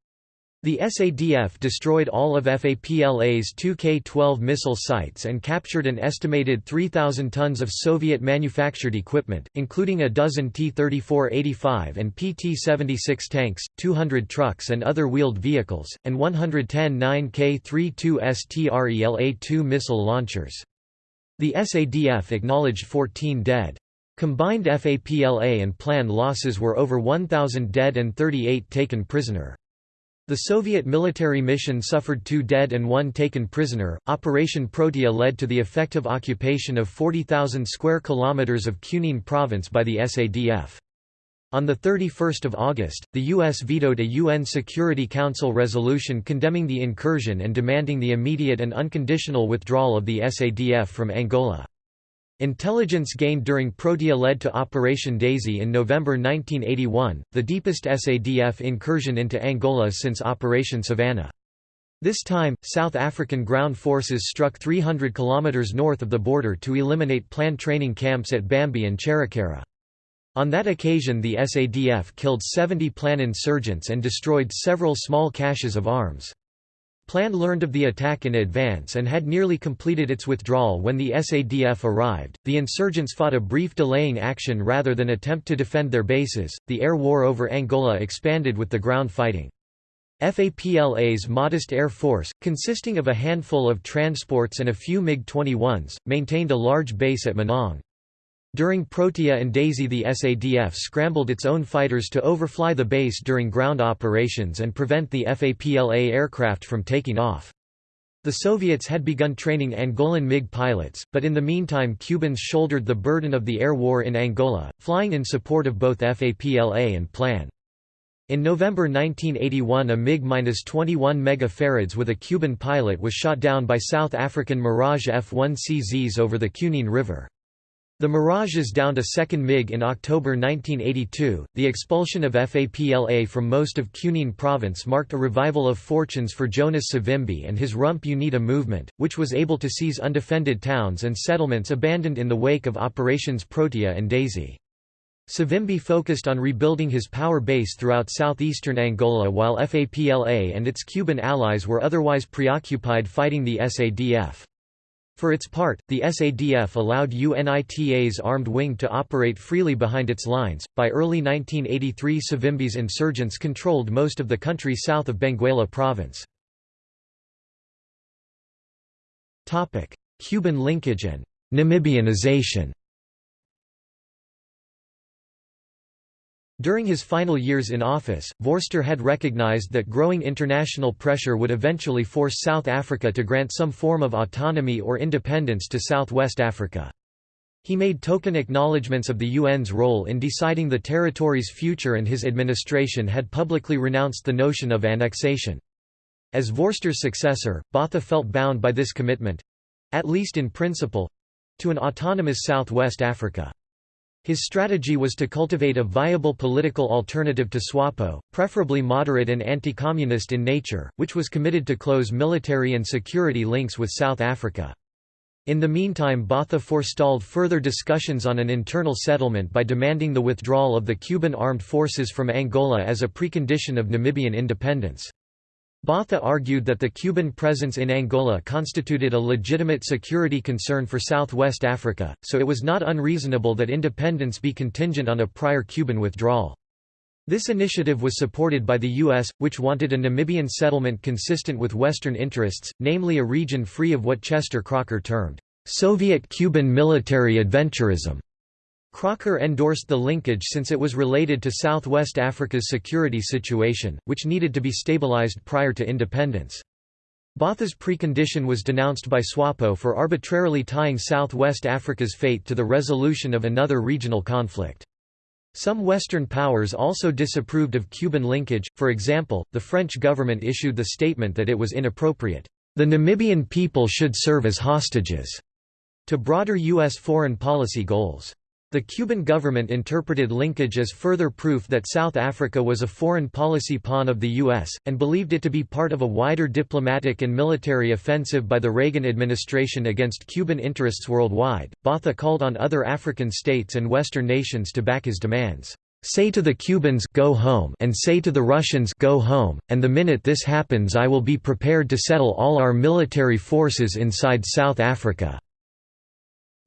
Speaker 1: The SADF destroyed all of FAPLA's 2K-12 missile sites and captured an estimated 3,000 tons of Soviet-manufactured equipment, including a dozen T-34-85 and PT-76 tanks, 200 trucks and other wheeled vehicles, and 110 9K-32 STRELA-2 missile launchers. The SADF acknowledged 14 dead. Combined FAPLA and plan losses were over 1,000 dead and 38 taken prisoner. The Soviet military mission suffered two dead and one taken prisoner. Operation Protea led to the effective occupation of 40,000 square kilometers of Cunene province by the SADF. On 31 August, the U.S. vetoed a UN Security Council resolution condemning the incursion and demanding the immediate and unconditional withdrawal of the SADF from Angola. Intelligence gained during Protea led to Operation Daisy in November 1981, the deepest SADF incursion into Angola since Operation Savannah. This time, South African ground forces struck 300 km north of the border to eliminate planned training camps at Bambi and Cherekera. On that occasion the SADF killed 70 Plan insurgents and destroyed several small caches of arms. Plan learned of the attack in advance and had nearly completed its withdrawal when the SADF arrived. The insurgents fought a brief delaying action rather than attempt to defend their bases. The air war over Angola expanded with the ground fighting. FAPLA's modest air force, consisting of a handful of transports and a few MiG-21s, maintained a large base at Menongue. During Protea and Daisy the SADF scrambled its own fighters to overfly the base during ground operations and prevent the FAPLA aircraft from taking off. The Soviets had begun training Angolan MiG pilots, but in the meantime Cubans shouldered the burden of the air war in Angola, flying in support of both FAPLA and PLAN. In November 1981 a MiG-21 megafarads with a Cuban pilot was shot down by South African Mirage F-1CZs over the Cunene River. The Mirages downed a second MiG in October 1982. The expulsion of FAPLA from most of Cunene province marked a revival of fortunes for Jonas Savimbi and his Rump UNITA movement, which was able to seize undefended towns and settlements abandoned in the wake of Operations Protea and Daisy. Savimbi focused on rebuilding his power base throughout southeastern Angola while FAPLA and its Cuban allies were otherwise preoccupied fighting the SADF. For its part, the SADF allowed UNITA's armed wing to operate freely behind its lines. By early 1983, Savimbi's insurgents controlled most of the country south of Benguela province. Topic: Cuban linkage and Namibianization. During his final years in office, Vorster had recognized that growing international pressure would eventually force South Africa to grant some form of autonomy or independence to Southwest Africa. He made token acknowledgements of the UN's role in deciding the territory's future and his administration had publicly renounced the notion of annexation. As Vorster's successor, Botha felt bound by this commitment—at least in principle—to an autonomous Southwest Africa. His strategy was to cultivate a viable political alternative to SWAPO, preferably moderate and anti-communist in nature, which was committed to close military and security links with South Africa. In the meantime Botha forestalled further discussions on an internal settlement by demanding the withdrawal of the Cuban armed forces from Angola as a precondition of Namibian independence. Botha argued that the Cuban presence in Angola constituted a legitimate security concern for southwest Africa, so it was not unreasonable that independence be contingent on a prior Cuban withdrawal. This initiative was supported by the U.S., which wanted a Namibian settlement consistent with Western interests, namely a region free of what Chester Crocker termed, "...Soviet-Cuban military adventurism." Crocker endorsed the linkage since it was related to Southwest Africa's security situation, which needed to be stabilized prior to independence. Botha's precondition was denounced by SWAPO for arbitrarily tying Southwest Africa's fate to the resolution of another regional conflict. Some Western powers also disapproved of Cuban linkage, for example, the French government issued the statement that it was inappropriate, "...the Namibian people should serve as hostages," to broader U.S. foreign policy goals. The Cuban government interpreted linkage as further proof that South Africa was a foreign policy pawn of the U.S., and believed it to be part of a wider diplomatic and military offensive by the Reagan administration against Cuban interests worldwide. Botha called on other African states and Western nations to back his demands. Say to the Cubans go home and say to the Russians go home, and the minute this happens I will be prepared to settle all our military forces inside South Africa.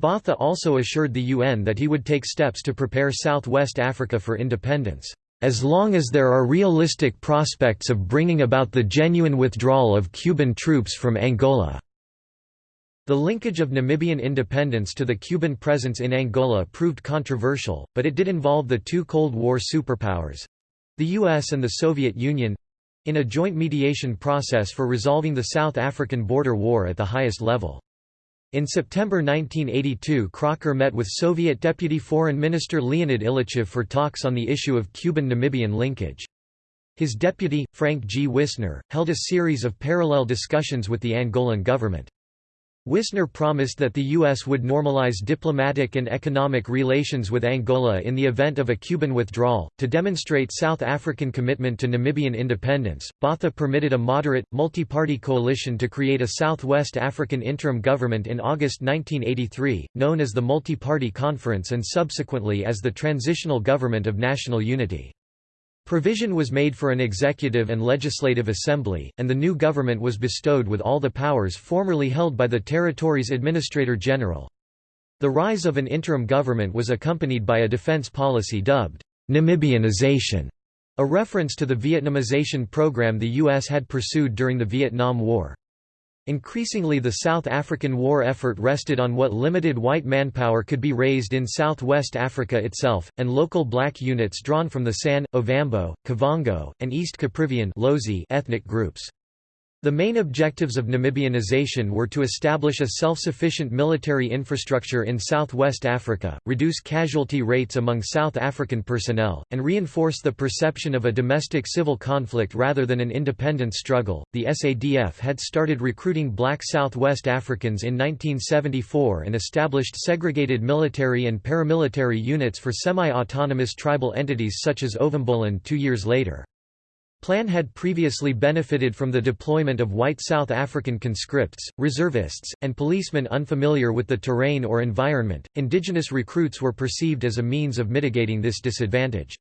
Speaker 1: Botha also assured the UN that he would take steps to prepare Southwest Africa for independence, "...as long as there are realistic prospects of bringing about the genuine withdrawal of Cuban troops from Angola." The linkage of Namibian independence to the Cuban presence in Angola proved controversial, but it did involve the two Cold War superpowers—the US and the Soviet Union—in a joint mediation process for resolving the South African border war at the highest level. In September 1982 Crocker met with Soviet Deputy Foreign Minister Leonid Ilyichev for talks on the issue of Cuban-Namibian linkage. His deputy, Frank G. Wisner, held a series of parallel discussions with the Angolan government. Wisner promised that the U.S. would normalize diplomatic and economic relations with Angola in the event of a Cuban withdrawal. To demonstrate South African commitment to Namibian independence, Botha permitted a moderate, multi party coalition to create a Southwest African interim government in August 1983, known as the Multi Party Conference and subsequently as the Transitional Government of National Unity. Provision was made for an executive and legislative assembly, and the new government was bestowed with all the powers formerly held by the territory's administrator general. The rise of an interim government was accompanied by a defense policy dubbed Namibianization, a reference to the Vietnamization program the U.S. had pursued during the Vietnam War. Increasingly the South African war effort rested on what limited white manpower could be raised in southwest Africa itself, and local black units drawn from the San, Ovambo, Kavango, and East Caprivian ethnic groups. The main objectives of Namibianization were to establish a self-sufficient military infrastructure in southwest Africa, reduce casualty rates among South African personnel, and reinforce the perception of a domestic civil conflict rather than an independence struggle. The SADF had started recruiting black Southwest Africans in 1974 and established segregated military and paramilitary units for semi-autonomous tribal entities such as Ovamboland two years later. Plan had previously benefited from the deployment of white South African conscripts, reservists, and policemen unfamiliar with the terrain or environment. Indigenous recruits were perceived as a means of mitigating this disadvantage.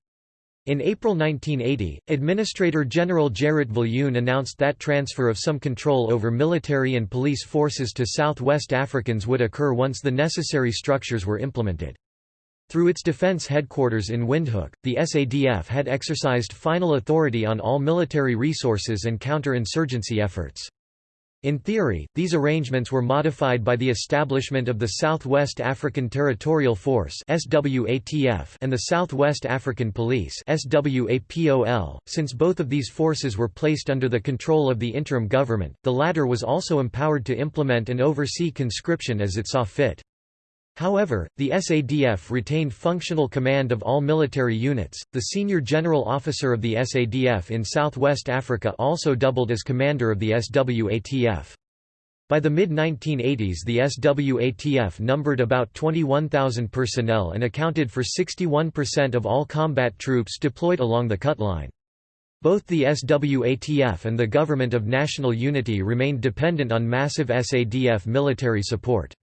Speaker 1: In April 1980, Administrator General Gerrit Viljoen announced that transfer of some control over military and police forces to Southwest Africans would occur once the necessary structures were implemented. Through its defense headquarters in Windhoek, the SADF had exercised final authority on all military resources and counter-insurgency efforts. In theory, these arrangements were modified by the establishment of the Southwest African Territorial Force and the Southwest African Police .Since both of these forces were placed under the control of the interim government, the latter was also empowered to implement and oversee conscription as it saw fit. However, the SADF retained functional command of all military units. The senior general officer of the SADF in Southwest Africa also doubled as commander of the SWATF. By the mid-1980s the SWATF numbered about 21,000 personnel and accounted for 61% of all combat troops deployed along the cut line. Both the SWATF and the Government of National Unity remained dependent on massive SADF military support.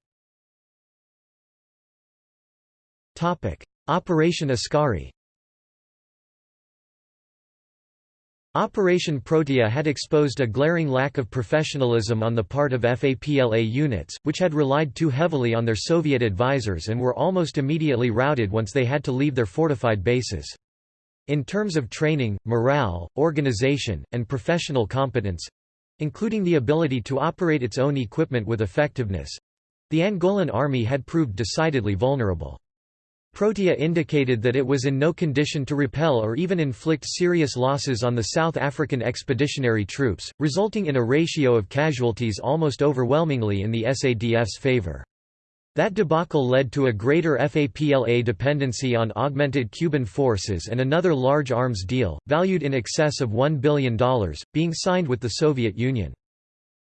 Speaker 1: Operation Askari Operation Protea had exposed a glaring lack of professionalism on the part of FAPLA units, which had relied too heavily on their Soviet advisors and were almost immediately routed once they had to leave their fortified bases. In terms of training, morale, organization, and professional competence—including the ability to operate its own equipment with effectiveness—the Angolan army had proved decidedly vulnerable. Protea indicated that it was in no condition to repel or even inflict serious losses on the South African expeditionary troops, resulting in a ratio of casualties almost overwhelmingly in the SADF's favor. That debacle led to a greater FAPLA dependency on augmented Cuban forces and another large arms deal, valued in excess of $1 billion, being signed with the Soviet Union.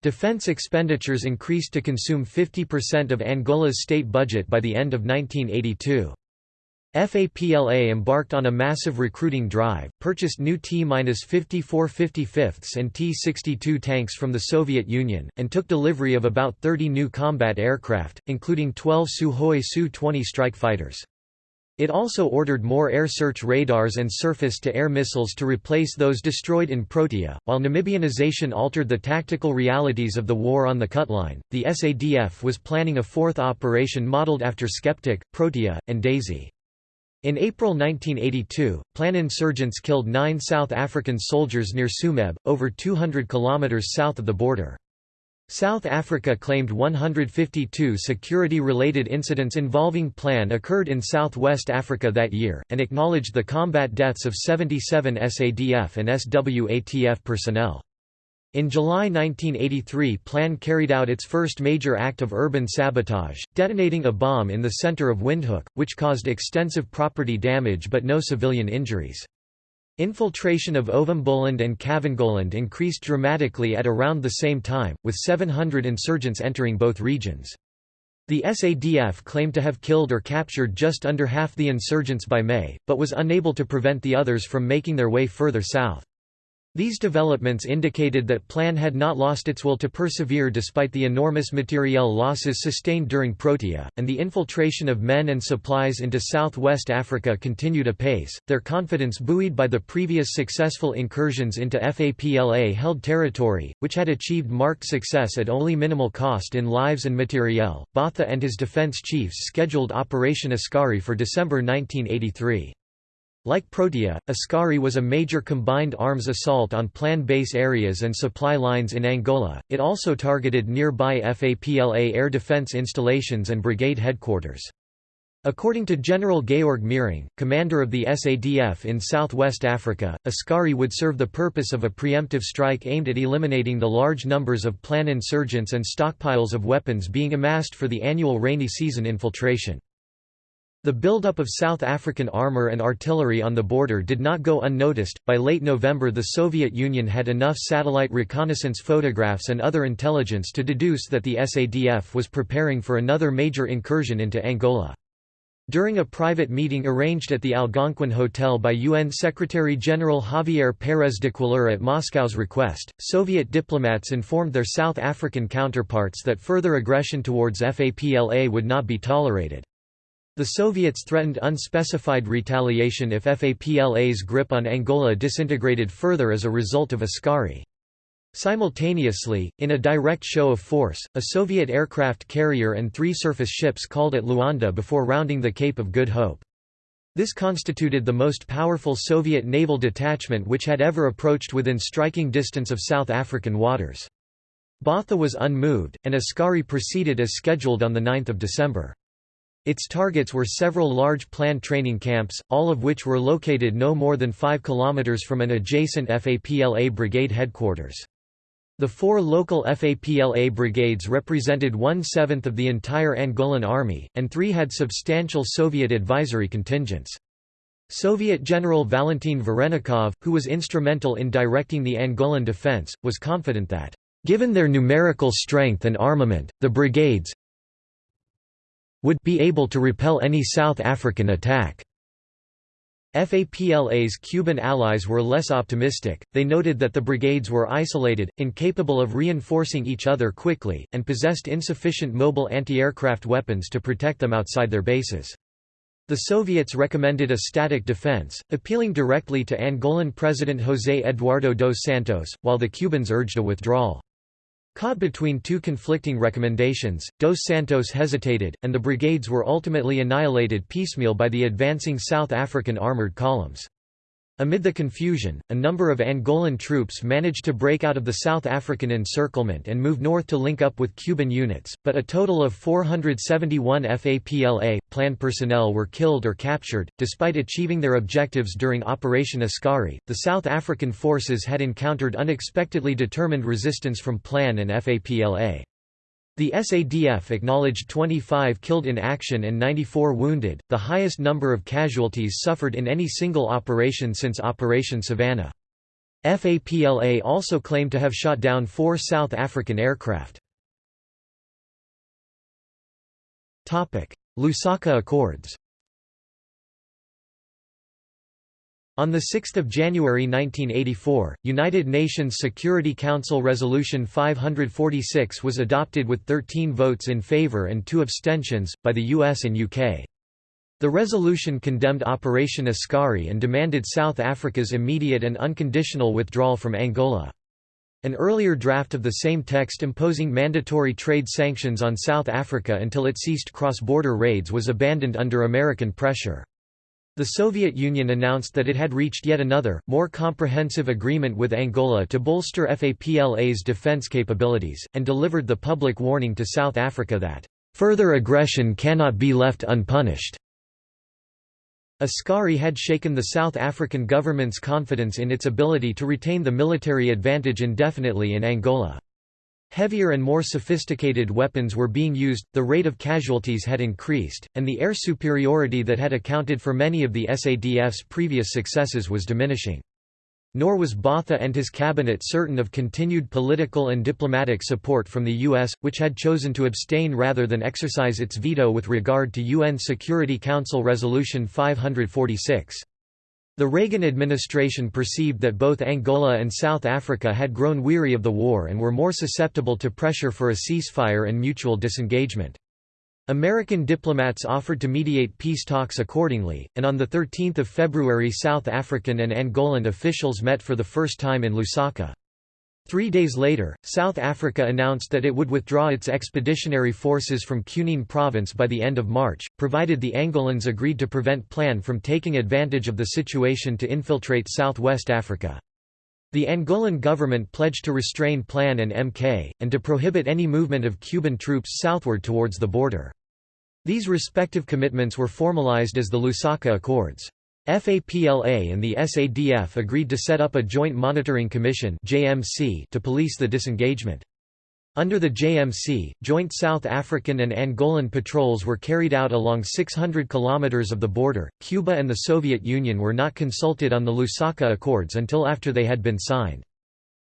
Speaker 1: Defense expenditures increased to consume 50% of Angola's state budget by the end of 1982. FAPLA embarked on a massive recruiting drive, purchased new T-54 55ths and T-62 tanks from the Soviet Union, and took delivery of about 30 new combat aircraft, including 12 Sukhoi Su-20 strike fighters. It also ordered more air search radars and surface-to-air missiles to replace those destroyed in Protea. While Namibianization altered the tactical realities of the war on the Cutline, the SADF was planning a fourth operation modeled after Skeptic, Protea, and Daisy. In April 1982, Plan insurgents killed nine South African soldiers near Tsumeb, over 200 kilometers south of the border. South Africa claimed 152 security-related incidents involving Plan occurred in southwest Africa that year, and acknowledged the combat deaths of 77 SADF and SWATF personnel. In July 1983 Plan carried out its first major act of urban sabotage, detonating a bomb in the center of Windhoek, which caused extensive property damage but no civilian injuries. Infiltration of Ovamboland and Kavangoland increased dramatically at around the same time, with 700 insurgents entering both regions. The SADF claimed to have killed or captured just under half the insurgents by May, but was unable to prevent the others from making their way further south. These developments indicated that Plan had not lost its will to persevere despite the enormous materiel losses sustained during Protea, and the infiltration of men and supplies into southwest Africa continued apace, their confidence buoyed by the previous successful incursions into FAPLA-held territory, which had achieved marked success at only minimal cost in lives and materiel. Botha and his defense chiefs scheduled Operation Askari for December 1983. Like Protea, Askari was a major combined arms assault on plan base areas and supply lines in Angola. It also targeted nearby FAPLA air defense installations and brigade headquarters. According to General Georg Meiring, commander of the SADF in southwest Africa, Askari would serve the purpose of a preemptive strike aimed at eliminating the large numbers of plan insurgents and stockpiles of weapons being amassed for the annual rainy season infiltration. The buildup of South African armor and artillery on the border did not go unnoticed. By late November, the Soviet Union had enough satellite reconnaissance photographs and other intelligence to deduce that the SADF was preparing for another major incursion into Angola. During a private meeting arranged at the Algonquin Hotel by UN Secretary-General Javier Pérez de Cuéllar at Moscow's request, Soviet diplomats informed their South African counterparts that further aggression towards FAPLA would not be tolerated. The Soviets threatened unspecified retaliation if FAPLA's grip on Angola disintegrated further as a result of Askari. Simultaneously, in a direct show of force, a Soviet aircraft carrier and three surface ships called at Luanda before rounding the Cape of Good Hope. This constituted the most powerful Soviet naval detachment which had ever approached within striking distance of South African waters. Botha was unmoved, and Askari proceeded as scheduled on 9 December. Its targets were several large planned training camps, all of which were located no more than 5 kilometers from an adjacent FAPLA brigade headquarters. The four local FAPLA brigades represented one-seventh of the entire Angolan army, and three had substantial Soviet advisory contingents. Soviet General Valentin Varennikov, who was instrumental in directing the Angolan defense, was confident that, "...given their numerical strength and armament, the brigades, would be able to repel any South African attack. FAPLA's Cuban allies were less optimistic, they noted that the brigades were isolated, incapable of reinforcing each other quickly, and possessed insufficient mobile anti-aircraft weapons to protect them outside their bases. The Soviets recommended a static defense, appealing directly to Angolan President José Eduardo dos Santos, while the Cubans urged a withdrawal. Caught between two conflicting recommendations, Dos Santos hesitated, and the brigades were ultimately annihilated piecemeal by the advancing South African armoured columns. Amid the confusion, a number of Angolan troops managed to break out of the South African encirclement and move north to link up with Cuban units, but a total of 471 FAPLA plan personnel were killed or captured. Despite achieving their objectives during Operation Askari, the South African forces had encountered unexpectedly determined resistance from Plan and FAPLA. The SADF acknowledged 25 killed in action and 94 wounded, the highest number of casualties suffered in any single operation since Operation Savannah. FAPLA also claimed to have shot down four South African aircraft. Lusaka Accords On 6 January 1984, United Nations Security Council Resolution 546 was adopted with 13 votes in favour and two abstentions, by the US and UK. The resolution condemned Operation Askari and demanded South Africa's immediate and unconditional withdrawal from Angola. An earlier draft of the same text imposing mandatory trade sanctions on South Africa until it ceased cross-border raids was abandoned under American pressure. The Soviet Union announced that it had reached yet another, more comprehensive agreement with Angola to bolster FAPLA's defense capabilities, and delivered the public warning to South Africa that, "...further aggression cannot be left unpunished." Askari had shaken the South African government's confidence in its ability to retain the military advantage indefinitely in Angola. Heavier and more sophisticated weapons were being used, the rate of casualties had increased, and the air superiority that had accounted for many of the SADF's previous successes was diminishing. Nor was Botha and his cabinet certain of continued political and diplomatic support from the U.S., which had chosen to abstain rather than exercise its veto with regard to UN Security Council Resolution 546. The Reagan administration perceived that both Angola and South Africa had grown weary of the war and were more susceptible to pressure for a ceasefire and mutual disengagement. American diplomats offered to mediate peace talks accordingly, and on 13 February South African and Angolan officials met for the first time in Lusaka. Three days later, South Africa announced that it would withdraw its expeditionary forces from Cunene province by the end of March, provided the Angolans agreed to prevent Plan from taking advantage of the situation to infiltrate southwest Africa. The Angolan government pledged to restrain Plan and MK, and to prohibit any movement of Cuban troops southward towards the border. These respective commitments were formalized as the Lusaka Accords. FAPLA and the SADF agreed to set up a Joint Monitoring Commission to police the disengagement. Under the JMC, joint South African and Angolan patrols were carried out along 600 kilometers of the border. Cuba and the Soviet Union were not consulted on the Lusaka Accords until after they had been signed.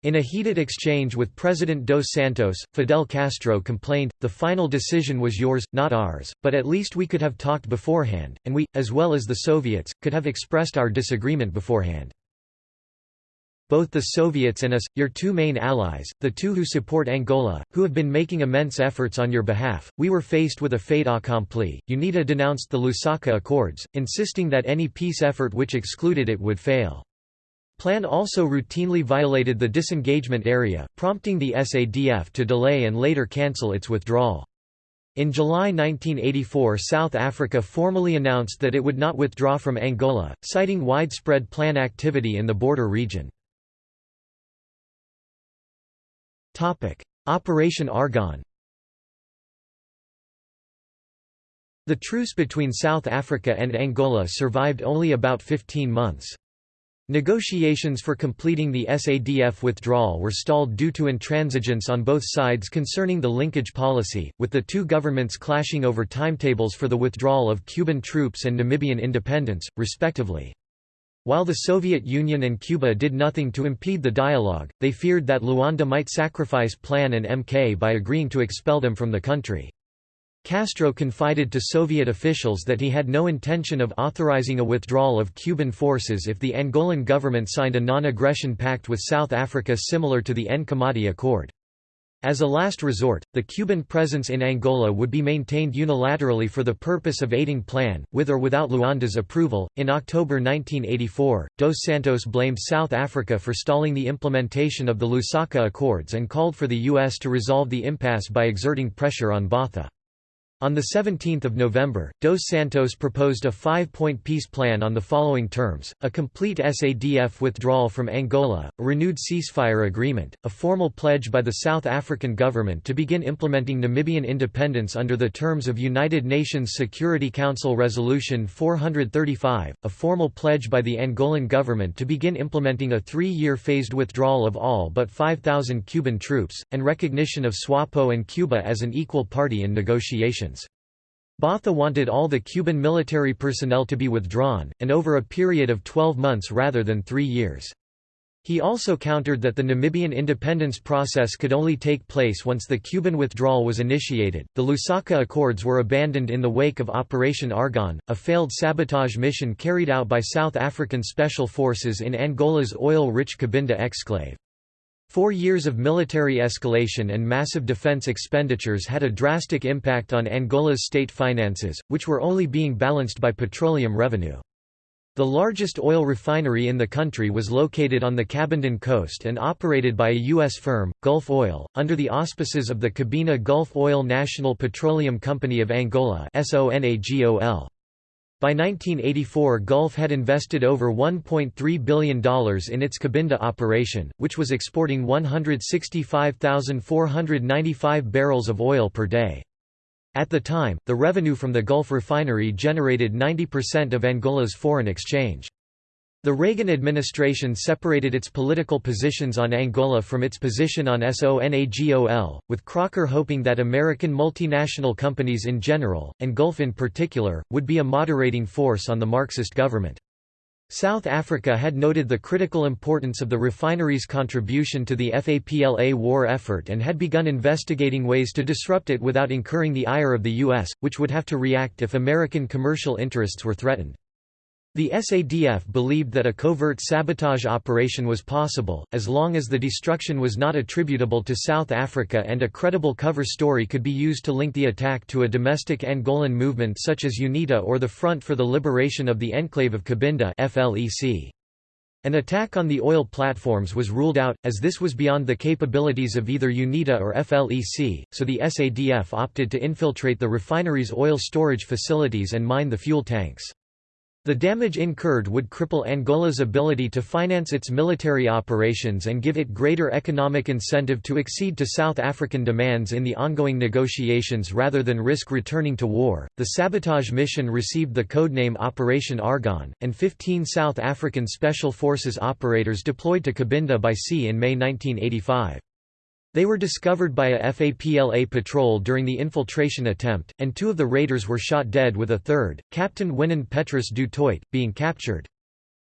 Speaker 1: In a heated exchange with President Dos Santos, Fidel Castro complained, the final decision was yours, not ours, but at least we could have talked beforehand, and we, as well as the Soviets, could have expressed our disagreement beforehand. Both the Soviets and us, your two main allies, the two who support Angola, who have been making immense efforts on your behalf, we were faced with a fait accompli. UNITA denounced the Lusaka Accords, insisting that any peace effort which excluded it would fail. Plan also routinely violated the disengagement area, prompting the SADF to delay and later cancel its withdrawal. In July 1984 South Africa formally announced that it would not withdraw from Angola, citing widespread plan activity in the border region. Operation Argon The truce between South Africa and Angola survived only about 15 months. Negotiations for completing the SADF withdrawal were stalled due to intransigence on both sides concerning the linkage policy, with the two governments clashing over timetables for the withdrawal of Cuban troops and Namibian independence, respectively. While the Soviet Union and Cuba did nothing to impede the dialogue, they feared that Luanda might sacrifice Plan and MK by agreeing to expel them from the country. Castro confided to Soviet officials that he had no intention of authorizing a withdrawal of Cuban forces if the Angolan government signed a non-aggression pact with South Africa similar to the Nkomati Accord. As a last resort, the Cuban presence in Angola would be maintained unilaterally for the purpose of aiding plan, with or without Luanda's approval. In October 1984, Dos Santos blamed South Africa for stalling the implementation of the Lusaka Accords and called for the U.S. to resolve the impasse by exerting pressure on Botha. On 17 November, Dos Santos proposed a five-point peace plan on the following terms, a complete SADF withdrawal from Angola, a renewed ceasefire agreement, a formal pledge by the South African government to begin implementing Namibian independence under the terms of United Nations Security Council Resolution 435, a formal pledge by the Angolan government to begin implementing a three-year phased withdrawal of all but 5,000 Cuban troops, and recognition of SWAPO and Cuba as an equal party in negotiations. Botha wanted all the Cuban military personnel to be withdrawn, and over a period of 12 months rather than three years. He also countered that the Namibian independence process could only take place once the Cuban withdrawal was initiated. The Lusaka Accords were abandoned in the wake of Operation Argon, a failed sabotage mission carried out by South African special forces in Angola's oil rich Cabinda exclave. Four years of military escalation and massive defense expenditures had a drastic impact on Angola's state finances, which were only being balanced by petroleum revenue. The largest oil refinery in the country was located on the Cabindan coast and operated by a U.S. firm, Gulf Oil, under the auspices of the Cabinda Gulf Oil National Petroleum Company of Angola Sonangol. By 1984 Gulf had invested over $1.3 billion in its Cabinda operation, which was exporting 165,495 barrels of oil per day. At the time, the revenue from the Gulf refinery generated 90% of Angola's foreign exchange. The Reagan administration separated its political positions on Angola from its position on Sonangol, with Crocker hoping that American multinational companies in general, and Gulf in particular, would be a moderating force on the Marxist government. South Africa had noted the critical importance of the refinery's contribution to the FAPLA war effort and had begun investigating ways to disrupt it without incurring the ire of the U.S., which would have to react if American commercial interests were threatened. The SADF believed that a covert sabotage operation was possible, as long as the destruction was not attributable to South Africa and a credible cover story could be used to link the attack to a domestic Angolan movement such as UNITA or the Front for the Liberation of the Enclave of Cabinda An attack on the oil platforms was ruled out, as this was beyond the capabilities of either UNITA or FLEC, so the SADF opted to infiltrate the refinery's oil storage facilities and mine the fuel tanks. The damage incurred would cripple Angola's ability to finance its military operations and give it greater economic incentive to accede to South African demands in the ongoing negotiations rather than risk returning to war. The sabotage mission received the codename Operation Argon, and 15 South African Special Forces operators deployed to Cabinda by sea in May 1985. They were discovered by a FAPLA patrol during the infiltration attempt, and two of the raiders were shot dead with a third, Captain Wynand Petrus du Toit, being captured.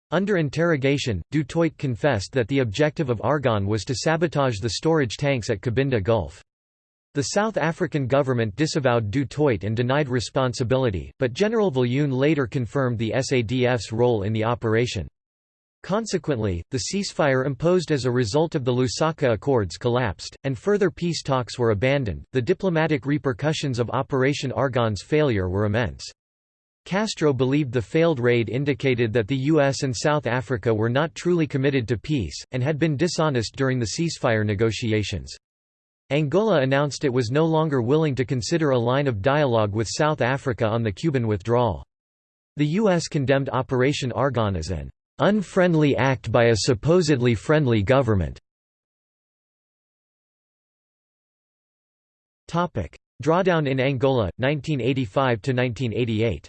Speaker 1: Under interrogation, du Toit confessed that the objective of Argon was to sabotage the storage tanks at Cabinda Gulf. The South African government disavowed du Toit and denied responsibility, but General Viljoen later confirmed the SADF's role in the operation. Consequently, the ceasefire imposed as a result of the Lusaka Accords collapsed, and further peace talks were abandoned. The diplomatic repercussions of Operation Argon's failure were immense. Castro believed the failed raid indicated that the U.S. and South Africa were not truly committed to peace, and had been dishonest during the ceasefire negotiations. Angola announced it was no longer willing to consider a line of dialogue with South Africa on the Cuban withdrawal. The U.S. condemned Operation Argon as an unfriendly act by a supposedly friendly government. Drawdown in Angola, 1985–1988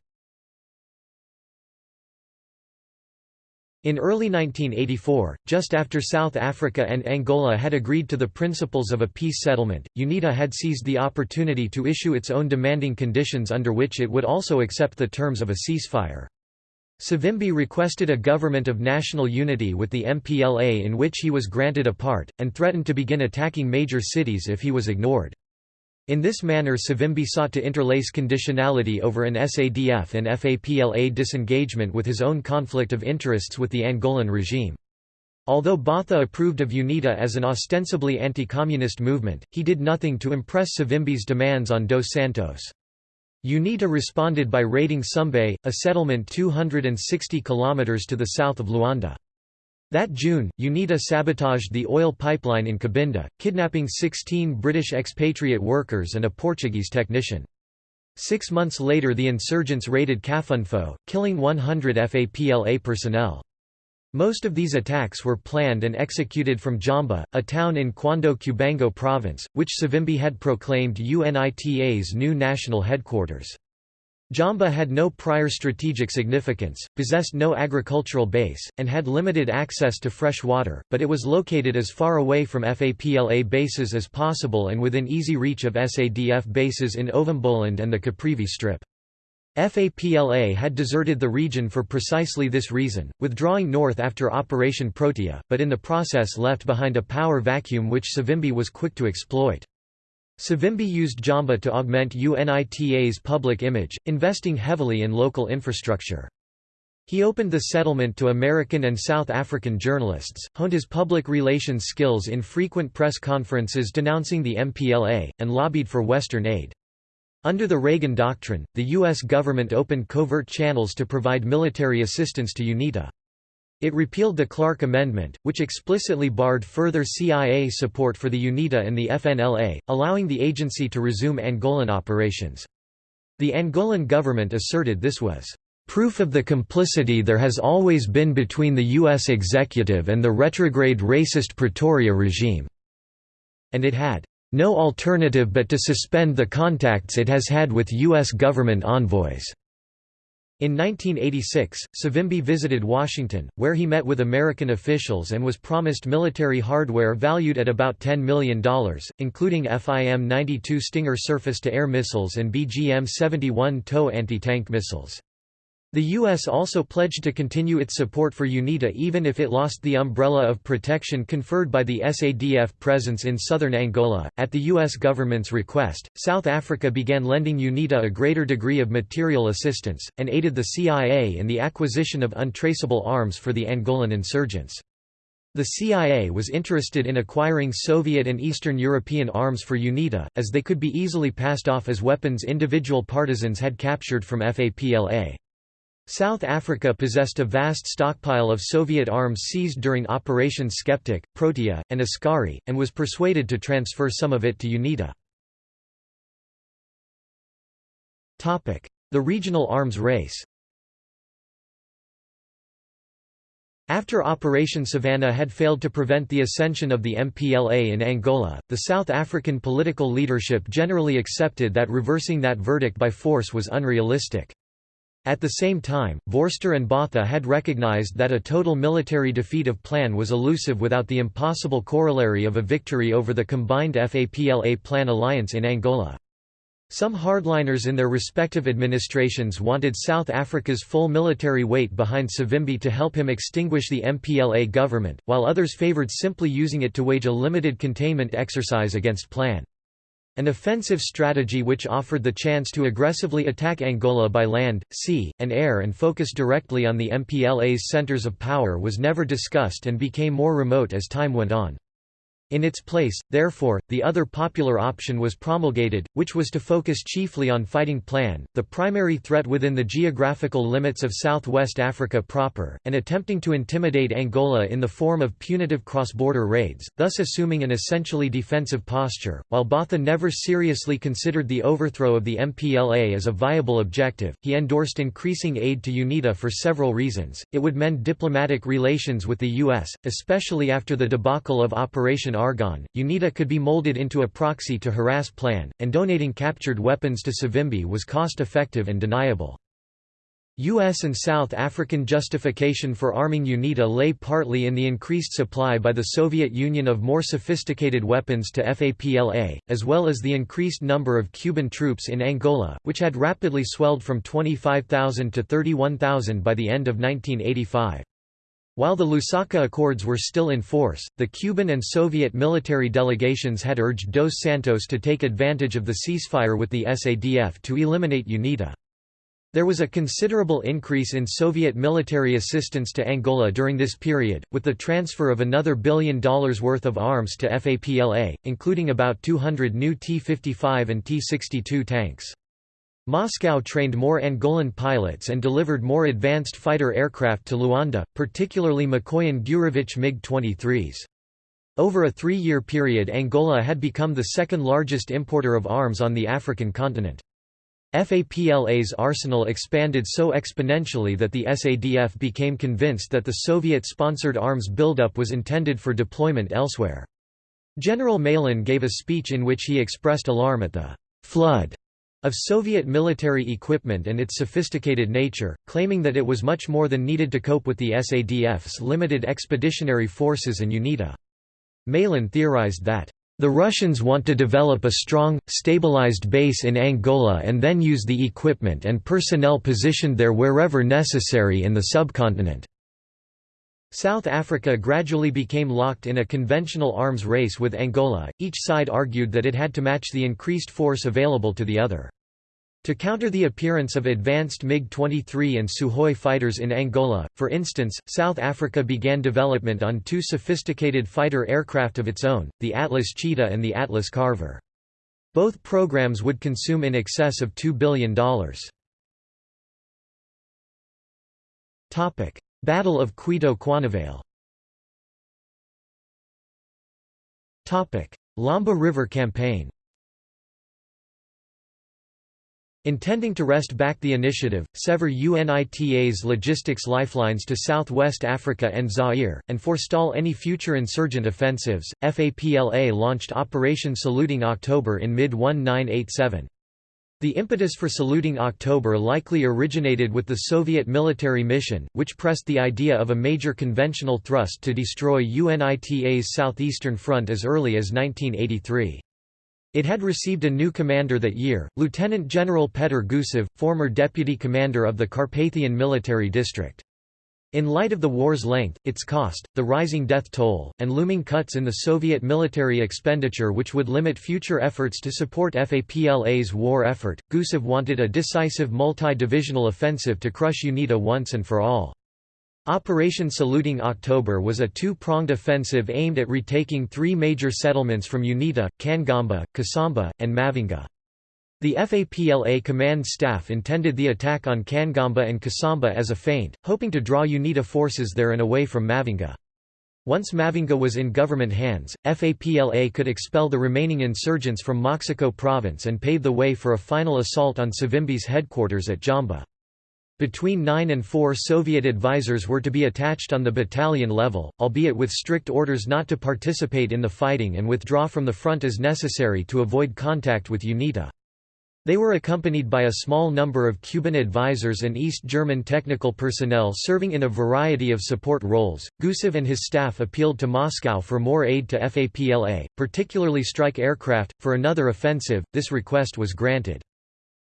Speaker 1: In early 1984, just after South Africa and Angola had agreed to the principles of a peace settlement, UNITA had seized the opportunity to issue its own demanding conditions under which it would also accept the terms of a ceasefire. Savimbi requested a government of national unity with the MPLA in which he was granted a part, and threatened to begin attacking major cities if he was ignored. In this manner Savimbi sought to interlace conditionality over an SADF and FAPLA disengagement with his own conflict of interests with the Angolan regime. Although Botha approved of UNITA as an ostensibly anti-communist movement, he did nothing to impress Savimbi's demands on Dos Santos. UNITA responded by raiding Sumbe, a settlement 260 km to the south of Luanda. That June, UNITA sabotaged the oil pipeline in Cabinda, kidnapping 16 British expatriate workers and a Portuguese technician. Six months later the insurgents raided Cafunfo, killing 100 FAPLA personnel. Most of these attacks were planned and executed from Jamba, a town in Cuando Cubango province, which Savimbi had proclaimed UNITA's new national headquarters. Jamba had no prior strategic significance, possessed no agricultural base, and had limited access to fresh water, but it was located as far away from FAPLA bases as possible and within easy reach of SADF bases in Ovamboland and the Caprivi Strip. FAPLA had deserted the region for precisely this reason, withdrawing north after Operation Protea, but in the process left behind a power vacuum which Savimbi was quick to exploit. Savimbi used Jamba to augment UNITA's public image, investing heavily in local infrastructure. He opened the settlement to American and South African journalists, honed his public relations skills in frequent press conferences denouncing the MPLA, and lobbied for Western aid. Under the Reagan Doctrine, the U.S. government opened covert channels to provide military assistance to UNITA. It repealed the Clark Amendment, which explicitly barred further CIA support for the UNITA and the FNLA, allowing the agency to resume Angolan operations. The Angolan government asserted this was proof of the complicity there has always been between the U.S. executive and the retrograde racist Pretoria regime, and it had no alternative but to suspend the contacts it has had with U.S. government envoys." In 1986, Savimbi visited Washington, where he met with American officials and was promised military hardware valued at about $10 million, including FIM-92 Stinger surface-to-air missiles and BGM-71 TOW anti-tank missiles. The U.S. also pledged to continue its support for UNITA even if it lost the umbrella of protection conferred by the SADF presence in southern Angola. At the U.S. government's request, South Africa began lending UNITA a greater degree of material assistance, and aided the CIA in the acquisition of untraceable arms for the Angolan insurgents. The CIA was interested in acquiring Soviet and Eastern European arms for UNITA, as they could be easily passed off as weapons individual partisans had captured from FAPLA. South Africa possessed a vast stockpile of Soviet arms seized during Operations Skeptic, Protea, and Askari, and was persuaded to transfer some of it to UNITA. The regional arms race After Operation Savannah had failed to prevent the ascension of the MPLA in Angola, the South African political leadership generally accepted that reversing that verdict by force was unrealistic. At the same time, Vorster and Botha had recognized that a total military defeat of Plan was elusive without the impossible corollary of a victory over the combined FAPLA-Plan alliance in Angola. Some hardliners in their respective administrations wanted South Africa's full military weight behind Savimbi to help him extinguish the MPLA government, while others favored simply using it to wage a limited containment exercise against Plan. An offensive strategy which offered the chance to aggressively attack Angola by land, sea, and air and focus directly on the MPLA's centers of power was never discussed and became more remote as time went on. In its place, therefore, the other popular option was promulgated, which was to focus chiefly on fighting Plan, the primary threat within the geographical limits of southwest Africa proper, and attempting to intimidate Angola in the form of punitive cross-border raids, thus assuming an essentially defensive posture. While Botha never seriously considered the overthrow of the MPLA as a viable objective, he endorsed increasing aid to UNITA for several reasons. It would mend diplomatic relations with the U.S., especially after the debacle of Operation Argon, UNITA could be molded into a proxy to harass Plan, and donating captured weapons to Savimbi was cost-effective and deniable. U.S. and South African justification for arming UNITA lay partly in the increased supply by the Soviet Union of more sophisticated weapons to FAPLA, as well as the increased number of Cuban troops in Angola, which had rapidly swelled from 25,000 to 31,000 by the end of 1985. While the Lusaka Accords were still in force, the Cuban and Soviet military delegations had urged Dos Santos to take advantage of the ceasefire with the SADF to eliminate UNITA. There was a considerable increase in Soviet military assistance to Angola during this period, with the transfer of another billion dollars worth of arms to FAPLA, including about 200 new T-55 and T-62 tanks. Moscow trained more Angolan pilots and delivered more advanced fighter aircraft to Luanda, particularly Mikoyan Gurevich MiG-23s. Over a three-year period Angola had become the second largest importer of arms on the African continent. FAPLA's arsenal expanded so exponentially that the SADF became convinced that the Soviet-sponsored arms buildup was intended for deployment elsewhere. General Malan gave a speech in which he expressed alarm at the «flood» of Soviet military equipment and its sophisticated nature, claiming that it was much more than needed to cope with the SADF's limited expeditionary forces and UNITA. Malan theorized that, "...the Russians want to develop a strong, stabilized base in Angola and then use the equipment and personnel positioned there wherever necessary in the subcontinent." South Africa gradually became locked in a conventional arms race with Angola, each side argued that it had to match the increased force available to the other. To counter the appearance of advanced MiG-23 and Sukhoi fighters in Angola, for instance, South Africa began development on two sophisticated fighter aircraft of its own, the Atlas Cheetah and the Atlas Carver. Both programs would consume in excess of $2 billion. Battle of Cuito Cuanavale Lomba River Campaign Intending to wrest back the initiative, sever UNITA's logistics lifelines to southwest Africa and Zaire, and forestall any future insurgent offensives, FAPLA launched Operation Saluting October in mid-1987. The impetus for saluting October likely originated with the Soviet military mission, which pressed the idea of a major conventional thrust to destroy UNITA's southeastern front as early as 1983. It had received a new commander that year, Lieutenant General Petr Gusev, former deputy commander of the Carpathian Military District. In light of the war's length, its cost, the rising death toll, and looming cuts in the Soviet military expenditure which would limit future efforts to support FAPLA's war effort, Gusev wanted a decisive multi-divisional offensive to crush UNITA once and for all. Operation Saluting October was a two-pronged offensive aimed at retaking three major settlements from UNITA, Kangamba, Kasamba, and Mavinga. The FAPLA command staff intended the attack on Kangamba and Kasamba as a feint, hoping to draw UNITA forces there and away from Mavinga. Once Mavinga was in government hands, FAPLA could expel the remaining insurgents from Moxico province and pave the way for a final assault on Savimbi's headquarters at Jamba. Between 9 and 4 Soviet advisors were to be attached on the battalion level, albeit with strict orders not to participate in the fighting and withdraw from the front as necessary to avoid contact with UNITA. They were accompanied by a small number of Cuban advisors and East German technical personnel serving in a variety of support roles. Gusev and his staff appealed to Moscow for more aid to FAPLA, particularly strike aircraft, for another offensive. This request was granted.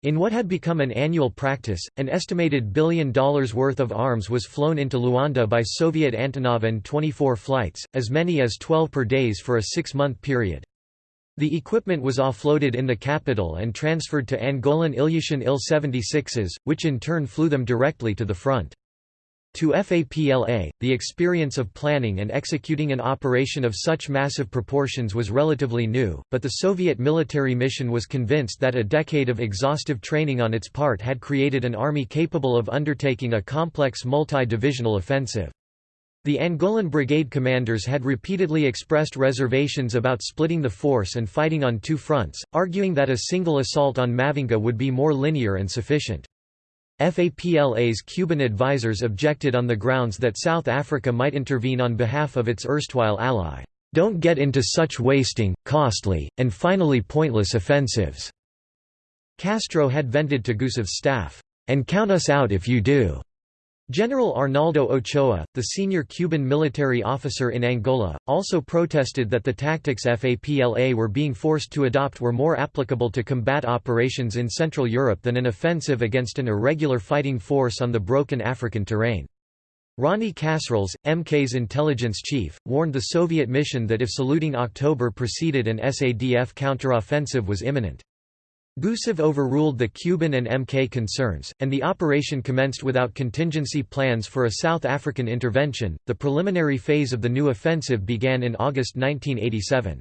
Speaker 1: In what had become an annual practice, an estimated billion dollars worth of arms was flown into Luanda by Soviet Antonov An-24 flights, as many as 12 per days for a six-month period. The equipment was offloaded in the capital and transferred to Angolan Ilyushin Il-76s, which in turn flew them directly to the front. To FAPLA, the experience of planning and executing an operation of such massive proportions was relatively new, but the Soviet military mission was convinced that a decade of exhaustive training on its part had created an army capable of undertaking a complex multi-divisional offensive. The Angolan brigade commanders had repeatedly expressed reservations about splitting the force and fighting on two fronts, arguing that a single assault on Mavinga would be more linear and sufficient. FAPLA's Cuban advisers objected on the grounds that South Africa might intervene on behalf of its erstwhile ally. Don't get into such wasting, costly, and finally pointless offensives." Castro had vented to Gusev's staff, "And count us out if you do." General Arnaldo Ochoa, the senior Cuban military officer in Angola, also protested that the tactics FAPLA were being forced to adopt were more applicable to combat operations in Central Europe than an offensive against an irregular fighting force on the broken African terrain. Ronnie Kasrils, MK's intelligence chief, warned the Soviet mission that if saluting October proceeded an SADF counteroffensive was imminent. Gusev overruled the Cuban and MK concerns, and the operation commenced without contingency plans for a South African intervention. The preliminary phase of the new offensive began in August 1987.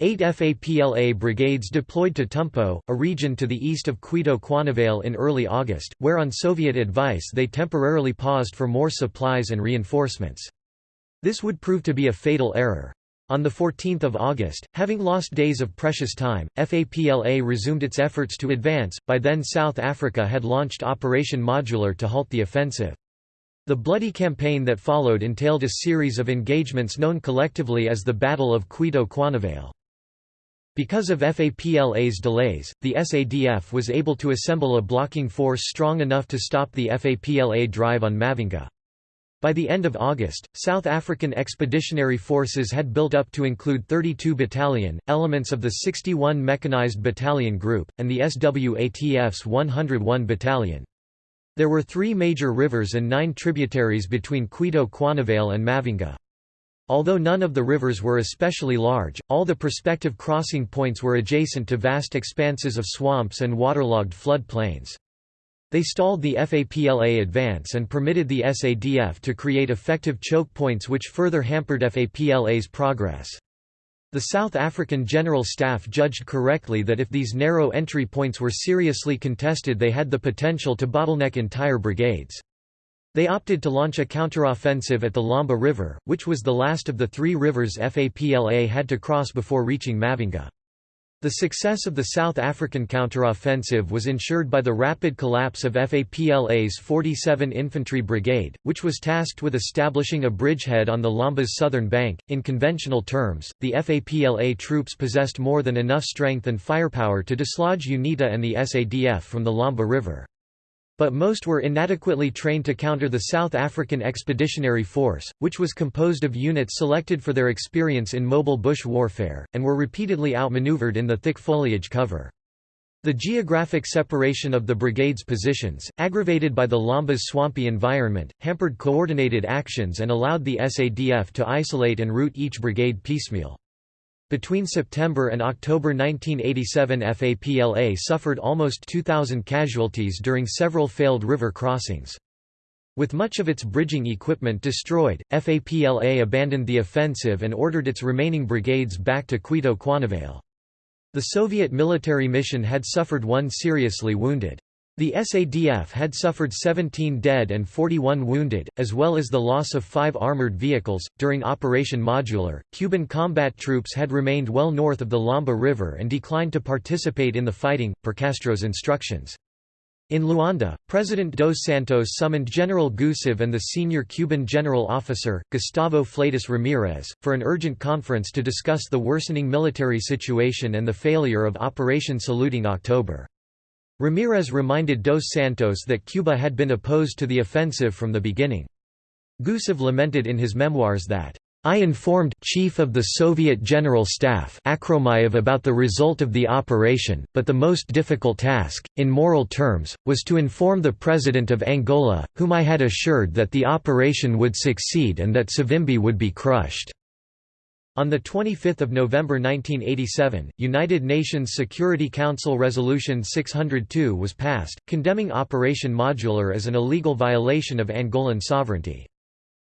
Speaker 1: Eight FAPLA brigades deployed to Tumpo, a region to the east of Cuito Cuanavale in early August, where on Soviet advice they temporarily paused for more supplies and reinforcements. This would prove to be a fatal error. On 14 August, having lost days of precious time, FAPLA resumed its efforts to advance, by then South Africa had launched Operation Modular to halt the offensive. The bloody campaign that followed entailed a series of engagements known collectively as the Battle of Cuito Cuanavale. Because of FAPLA's delays, the SADF was able to assemble a blocking force strong enough to stop the FAPLA drive on Mavinga. By the end of August, South African Expeditionary Forces had built up to include 32 battalion, elements of the 61 Mechanized Battalion Group, and the SWATF's 101 Battalion. There were three major rivers and nine tributaries between Cuito Cuanavale and Mavinga. Although none of the rivers were especially large, all the prospective crossing points were adjacent to vast expanses of swamps and waterlogged flood plains. They stalled the FAPLA advance and permitted the SADF to create effective choke points which further hampered FAPLA's progress. The South African General Staff judged correctly that if these narrow entry points were seriously contested they had the potential to bottleneck entire brigades. They opted to launch a counteroffensive at the Lomba River, which was the last of the three rivers FAPLA had to cross before reaching Mavinga. The success of the South African counteroffensive was ensured by the rapid collapse of FAPLA's 47 Infantry Brigade, which was tasked with establishing a bridgehead on the Lomba's southern bank. In conventional terms, the FAPLA troops possessed more than enough strength and firepower to dislodge UNITA and the SADF from the Lomba River. But most were inadequately trained to counter the South African Expeditionary Force, which was composed of units selected for their experience in mobile bush warfare, and were repeatedly outmaneuvered in the thick foliage cover. The geographic separation of the brigade's positions, aggravated by the Lomba's swampy environment, hampered coordinated actions and allowed the SADF to isolate and route each brigade piecemeal. Between September and October 1987 FAPLA suffered almost 2,000 casualties during several failed river crossings. With much of its bridging equipment destroyed, FAPLA abandoned the offensive and ordered its remaining brigades back to Cuito-Cuanavale. The Soviet military mission had suffered one seriously wounded. The SADF had suffered 17 dead and 41 wounded, as well as the loss of five armored vehicles. During Operation Modular, Cuban combat troops had remained well north of the Lomba River and declined to participate in the fighting, per Castro's instructions. In Luanda, President Dos Santos summoned General Gusev and the senior Cuban general officer, Gustavo Fleitas Ramirez, for an urgent conference to discuss the worsening military situation and the failure of Operation Saluting October. Ramirez reminded Dos Santos that Cuba had been opposed to the offensive from the beginning. Gusev lamented in his memoirs that, I informed Chief of the Soviet General Staff Akhromeyev about the result of the operation, but the most difficult task, in moral terms, was to inform the President of Angola, whom I had assured that the operation would succeed and that Savimbi would be crushed. On 25 November 1987, United Nations Security Council Resolution 602 was passed, condemning Operation Modular as an illegal violation of Angolan sovereignty.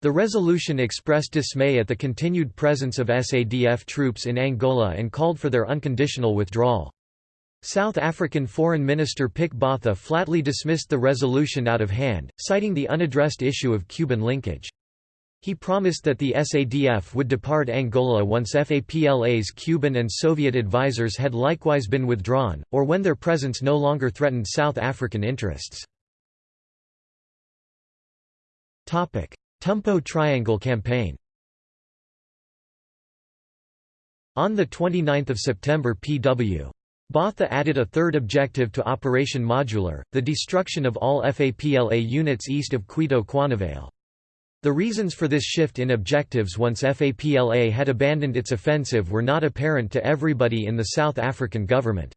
Speaker 1: The resolution expressed dismay at the continued presence of SADF troops in Angola and called for their unconditional withdrawal. South African Foreign Minister Pik Botha flatly dismissed the resolution out of hand, citing the unaddressed issue of Cuban linkage. He promised that the SADF would depart Angola once FAPLA's Cuban and Soviet advisers had likewise been withdrawn, or when their presence no longer threatened South African interests. Tumpo Triangle Campaign On 29 September P.W. Botha added a third objective to Operation Modular, the destruction of all FAPLA units east of Cuito-Cuanavale. The reasons for this shift in objectives once FAPLA had abandoned its offensive were not apparent to everybody in the South African government.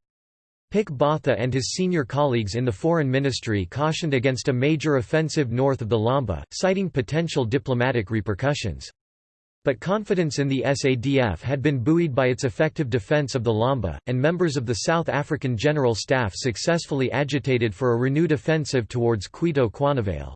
Speaker 1: Pik Botha and his senior colleagues in the Foreign Ministry cautioned against a major offensive north of the Lomba, citing potential diplomatic repercussions. But confidence in the SADF had been buoyed by its effective defense of the Lomba, and members of the South African General Staff successfully agitated for a renewed offensive towards Cuito-Cuanavale.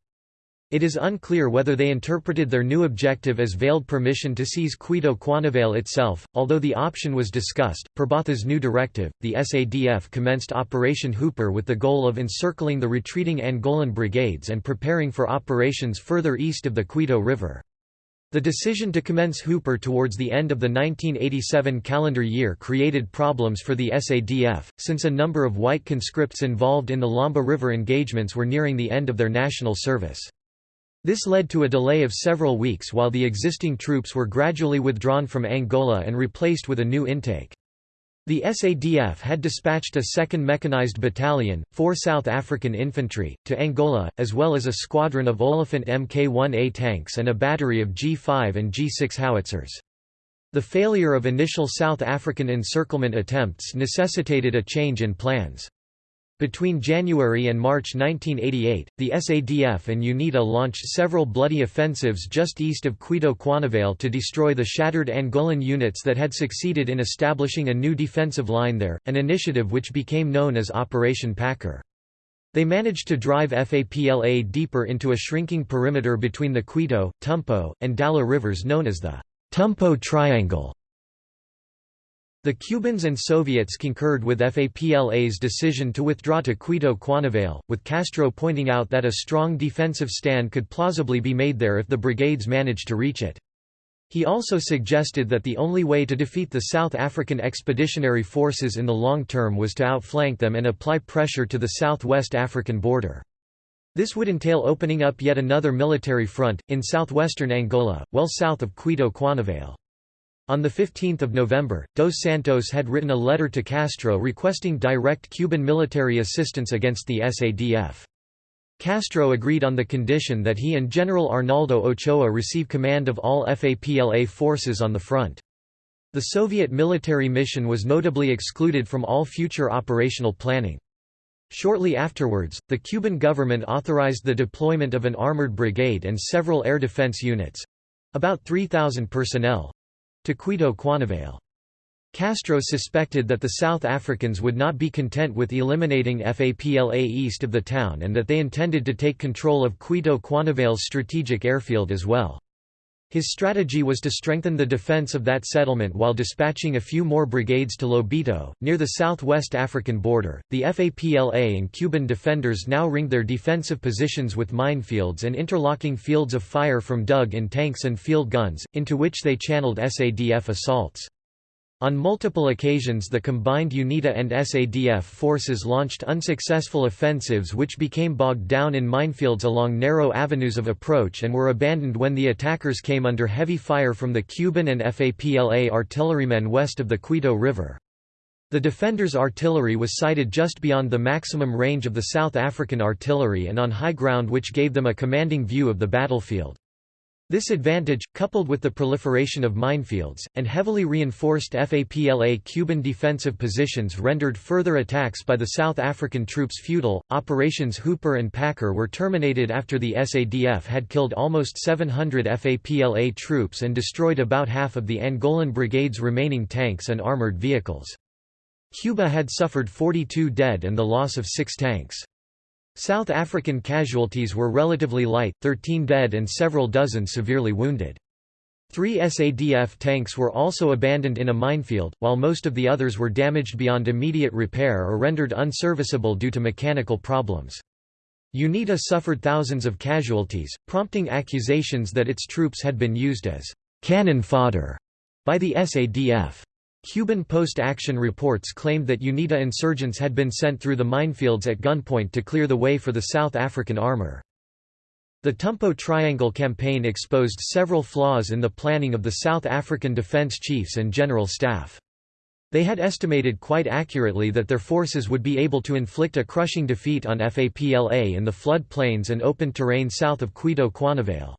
Speaker 1: It is unclear whether they interpreted their new objective as veiled permission to seize Cuito-Cuanavale itself, although the option was discussed. Per Botha's new directive, the SADF commenced Operation Hooper with the goal of encircling the retreating Angolan brigades and preparing for operations further east of the Cuito River. The decision to commence Hooper towards the end of the 1987 calendar year created problems for the SADF, since a number of white conscripts involved in the Lomba River engagements were nearing the end of their national service. This led to a delay of several weeks while the existing troops were gradually withdrawn from Angola and replaced with a new intake. The SADF had dispatched a 2nd Mechanized Battalion, 4 South African Infantry, to Angola, as well as a squadron of Olifant Mk1A tanks and a battery of G5 and G6 howitzers. The failure of initial South African encirclement attempts necessitated a change in plans. Between January and March 1988, the SADF and UNITA launched several bloody offensives just east of Cuito-Cuanavale to destroy the shattered Angolan units that had succeeded in establishing a new defensive line there, an initiative which became known as Operation Packer. They managed to drive FAPLA deeper into a shrinking perimeter between the Cuito, Tumpo, and Dala rivers known as the Tumpo Triangle. The Cubans and Soviets concurred with FAPLA's decision to withdraw to Cuito Cuanavale, with Castro pointing out that a strong defensive stand could plausibly be made there if the brigades managed to reach it. He also suggested that the only way to defeat the South African Expeditionary Forces in the long term was to outflank them and apply pressure to the southwest African border. This would entail opening up yet another military front, in southwestern Angola, well south of Cuito Cuanavale. On 15 November, Dos Santos had written a letter to Castro requesting direct Cuban military assistance against the SADF. Castro agreed on the condition that he and General Arnaldo Ochoa receive command of all FAPLA forces on the front. The Soviet military mission was notably excluded from all future operational planning. Shortly afterwards, the Cuban government authorized the deployment of an armored brigade and several air defense units—about 3,000 personnel—to Cuito Cuanavale. Castro suspected that the South Africans would not be content with eliminating FAPLA east of the town and that they intended to take control of Cuito Cuanavale's strategic airfield as well. His strategy was to strengthen the defense of that settlement while dispatching a few more brigades to Lubango, near the southwest African border. The FAPLA and Cuban defenders now ringed their defensive positions with minefields and interlocking fields of fire from dug in tanks and field guns, into which they channeled SADF assaults. On multiple occasions the combined UNITA and SADF forces launched unsuccessful offensives which became bogged down in minefields along narrow avenues of approach and were abandoned when the attackers came under heavy fire from the Cuban and FAPLA artillerymen west of the Cuito River. The defenders' artillery was sighted just beyond the maximum range of the South African artillery and on high ground which gave them a commanding view of the battlefield. This advantage, coupled with the proliferation of minefields, and heavily reinforced FAPLA Cuban defensive positions rendered further attacks by the South African troops futile. Operations Hooper and Packer were terminated after the SADF had killed almost 700 FAPLA troops and destroyed about half of the Angolan brigade's remaining tanks and armored vehicles. Cuba had suffered 42 dead and the loss of six tanks. South African casualties were relatively light, 13 dead and several dozen severely wounded. Three SADF tanks were also abandoned in a minefield, while most of the others were damaged beyond immediate repair or rendered unserviceable due to mechanical problems. UNITA suffered thousands of casualties, prompting accusations that its troops had been used as cannon fodder by the SADF. Cuban post-action reports claimed that UNITA insurgents had been sent through the minefields at gunpoint to clear the way for the South African armor. The Tumpo Triangle campaign exposed several flaws in the planning of the South African defense chiefs and general staff. They had estimated quite accurately that their forces would be able to inflict a crushing defeat on FAPLA in the flood plains and open terrain south of Cuito Cuanavale.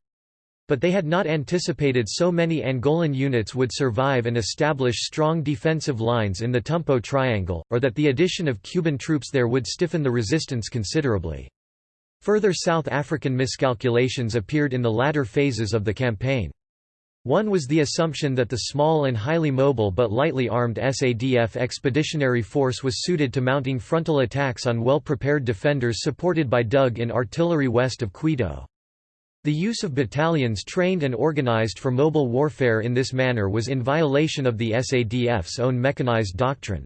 Speaker 1: But they had not anticipated so many Angolan units would survive and establish strong defensive lines in the Tumpo Triangle, or that the addition of Cuban troops there would stiffen the resistance considerably. Further South African miscalculations appeared in the latter phases of the campaign. One was the assumption that the small and highly mobile but lightly armed SADF expeditionary force was suited to mounting frontal attacks on well-prepared defenders supported by dug-in artillery west of Cuito. The use of battalions trained and organized for mobile warfare in this manner was in violation of the SADF's own mechanized doctrine.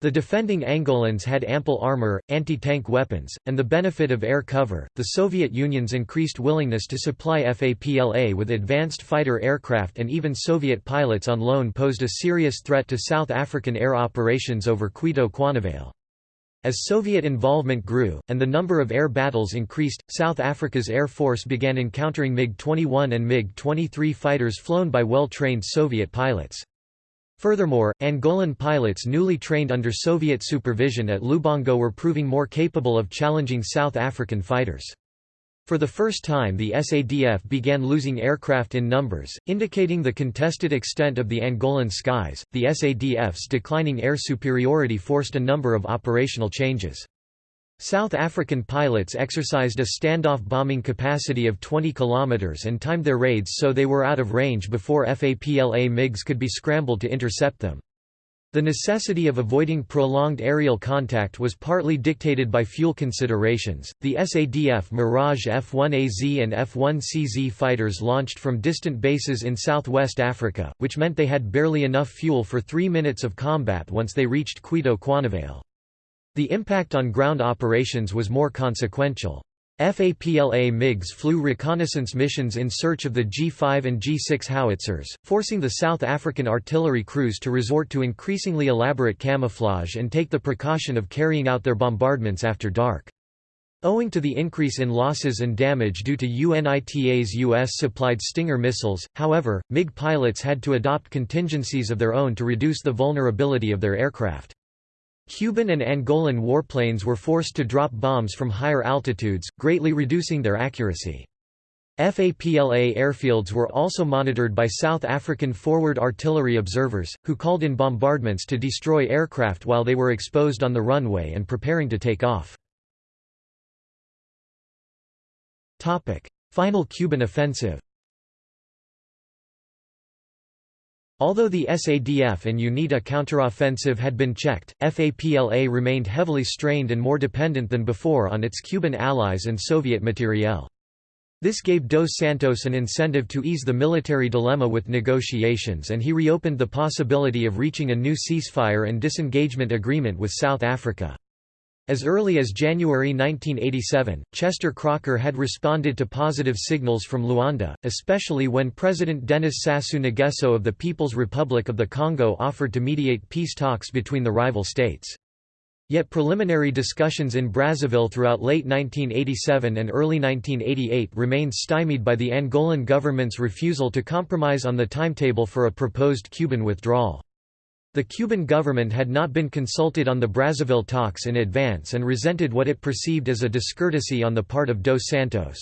Speaker 1: The defending Angolans had ample armor, anti-tank weapons, and the benefit of air cover. The Soviet Union's increased willingness to supply FAPLA with advanced fighter aircraft and even Soviet pilots on loan posed a serious threat to South African air operations over Cuito Cuanavale. As Soviet involvement grew, and the number of air battles increased, South Africa's Air Force began encountering MiG-21 and MiG-23 fighters flown by well-trained Soviet pilots. Furthermore, Angolan pilots newly trained under Soviet supervision at Lubango were proving more capable of challenging South African fighters. For the first time the SADF began losing aircraft in numbers, indicating the contested extent of the Angolan skies. The SADF's declining air superiority forced a number of operational changes. South African pilots exercised a standoff bombing capacity of 20 km and timed their raids so they were out of range before FAPLA MiGs could be scrambled to intercept them. The necessity of avoiding prolonged aerial contact was partly dictated by fuel considerations. The SADF Mirage F-1AZ and F-1CZ fighters launched from distant bases in southwest Africa, which meant they had barely enough fuel for three minutes of combat once they reached Cuito Cuanavale. The impact on ground operations was more consequential. FAPLA MiGs flew reconnaissance missions in search of the G5 and G6 howitzers, forcing the South African artillery crews to resort to increasingly elaborate camouflage and take the precaution of carrying out their bombardments after dark. Owing to the increase in losses and damage due to UNITA's U.S.-supplied Stinger missiles, however, MiG pilots had to adopt contingencies of their own to reduce the vulnerability of their aircraft. Cuban and Angolan warplanes were forced to drop bombs from higher altitudes, greatly reducing their accuracy. FAPLA airfields were also monitored by South African forward artillery observers, who called in bombardments to destroy aircraft while they were exposed on the runway and preparing to take off. Final Cuban offensive Although the SADF and UNITA counteroffensive had been checked, FAPLA remained heavily strained and more dependent than before on its Cuban allies and Soviet materiel. This gave Dos Santos an incentive to ease the military dilemma with negotiations and he reopened the possibility of reaching a new ceasefire and disengagement agreement with South Africa. As early as January 1987, Chester Crocker had responded to positive signals from Luanda, especially when President Denis Sassou Nguesso of the People's Republic of the Congo offered to mediate peace talks between the rival states. Yet preliminary discussions in Brazzaville throughout late 1987 and early 1988 remained stymied by the Angolan government's refusal to compromise on the timetable for a proposed Cuban withdrawal. The Cuban government had not been consulted on the Brazzaville talks in advance and resented what it perceived as a discourtesy on the part of Dos Santos.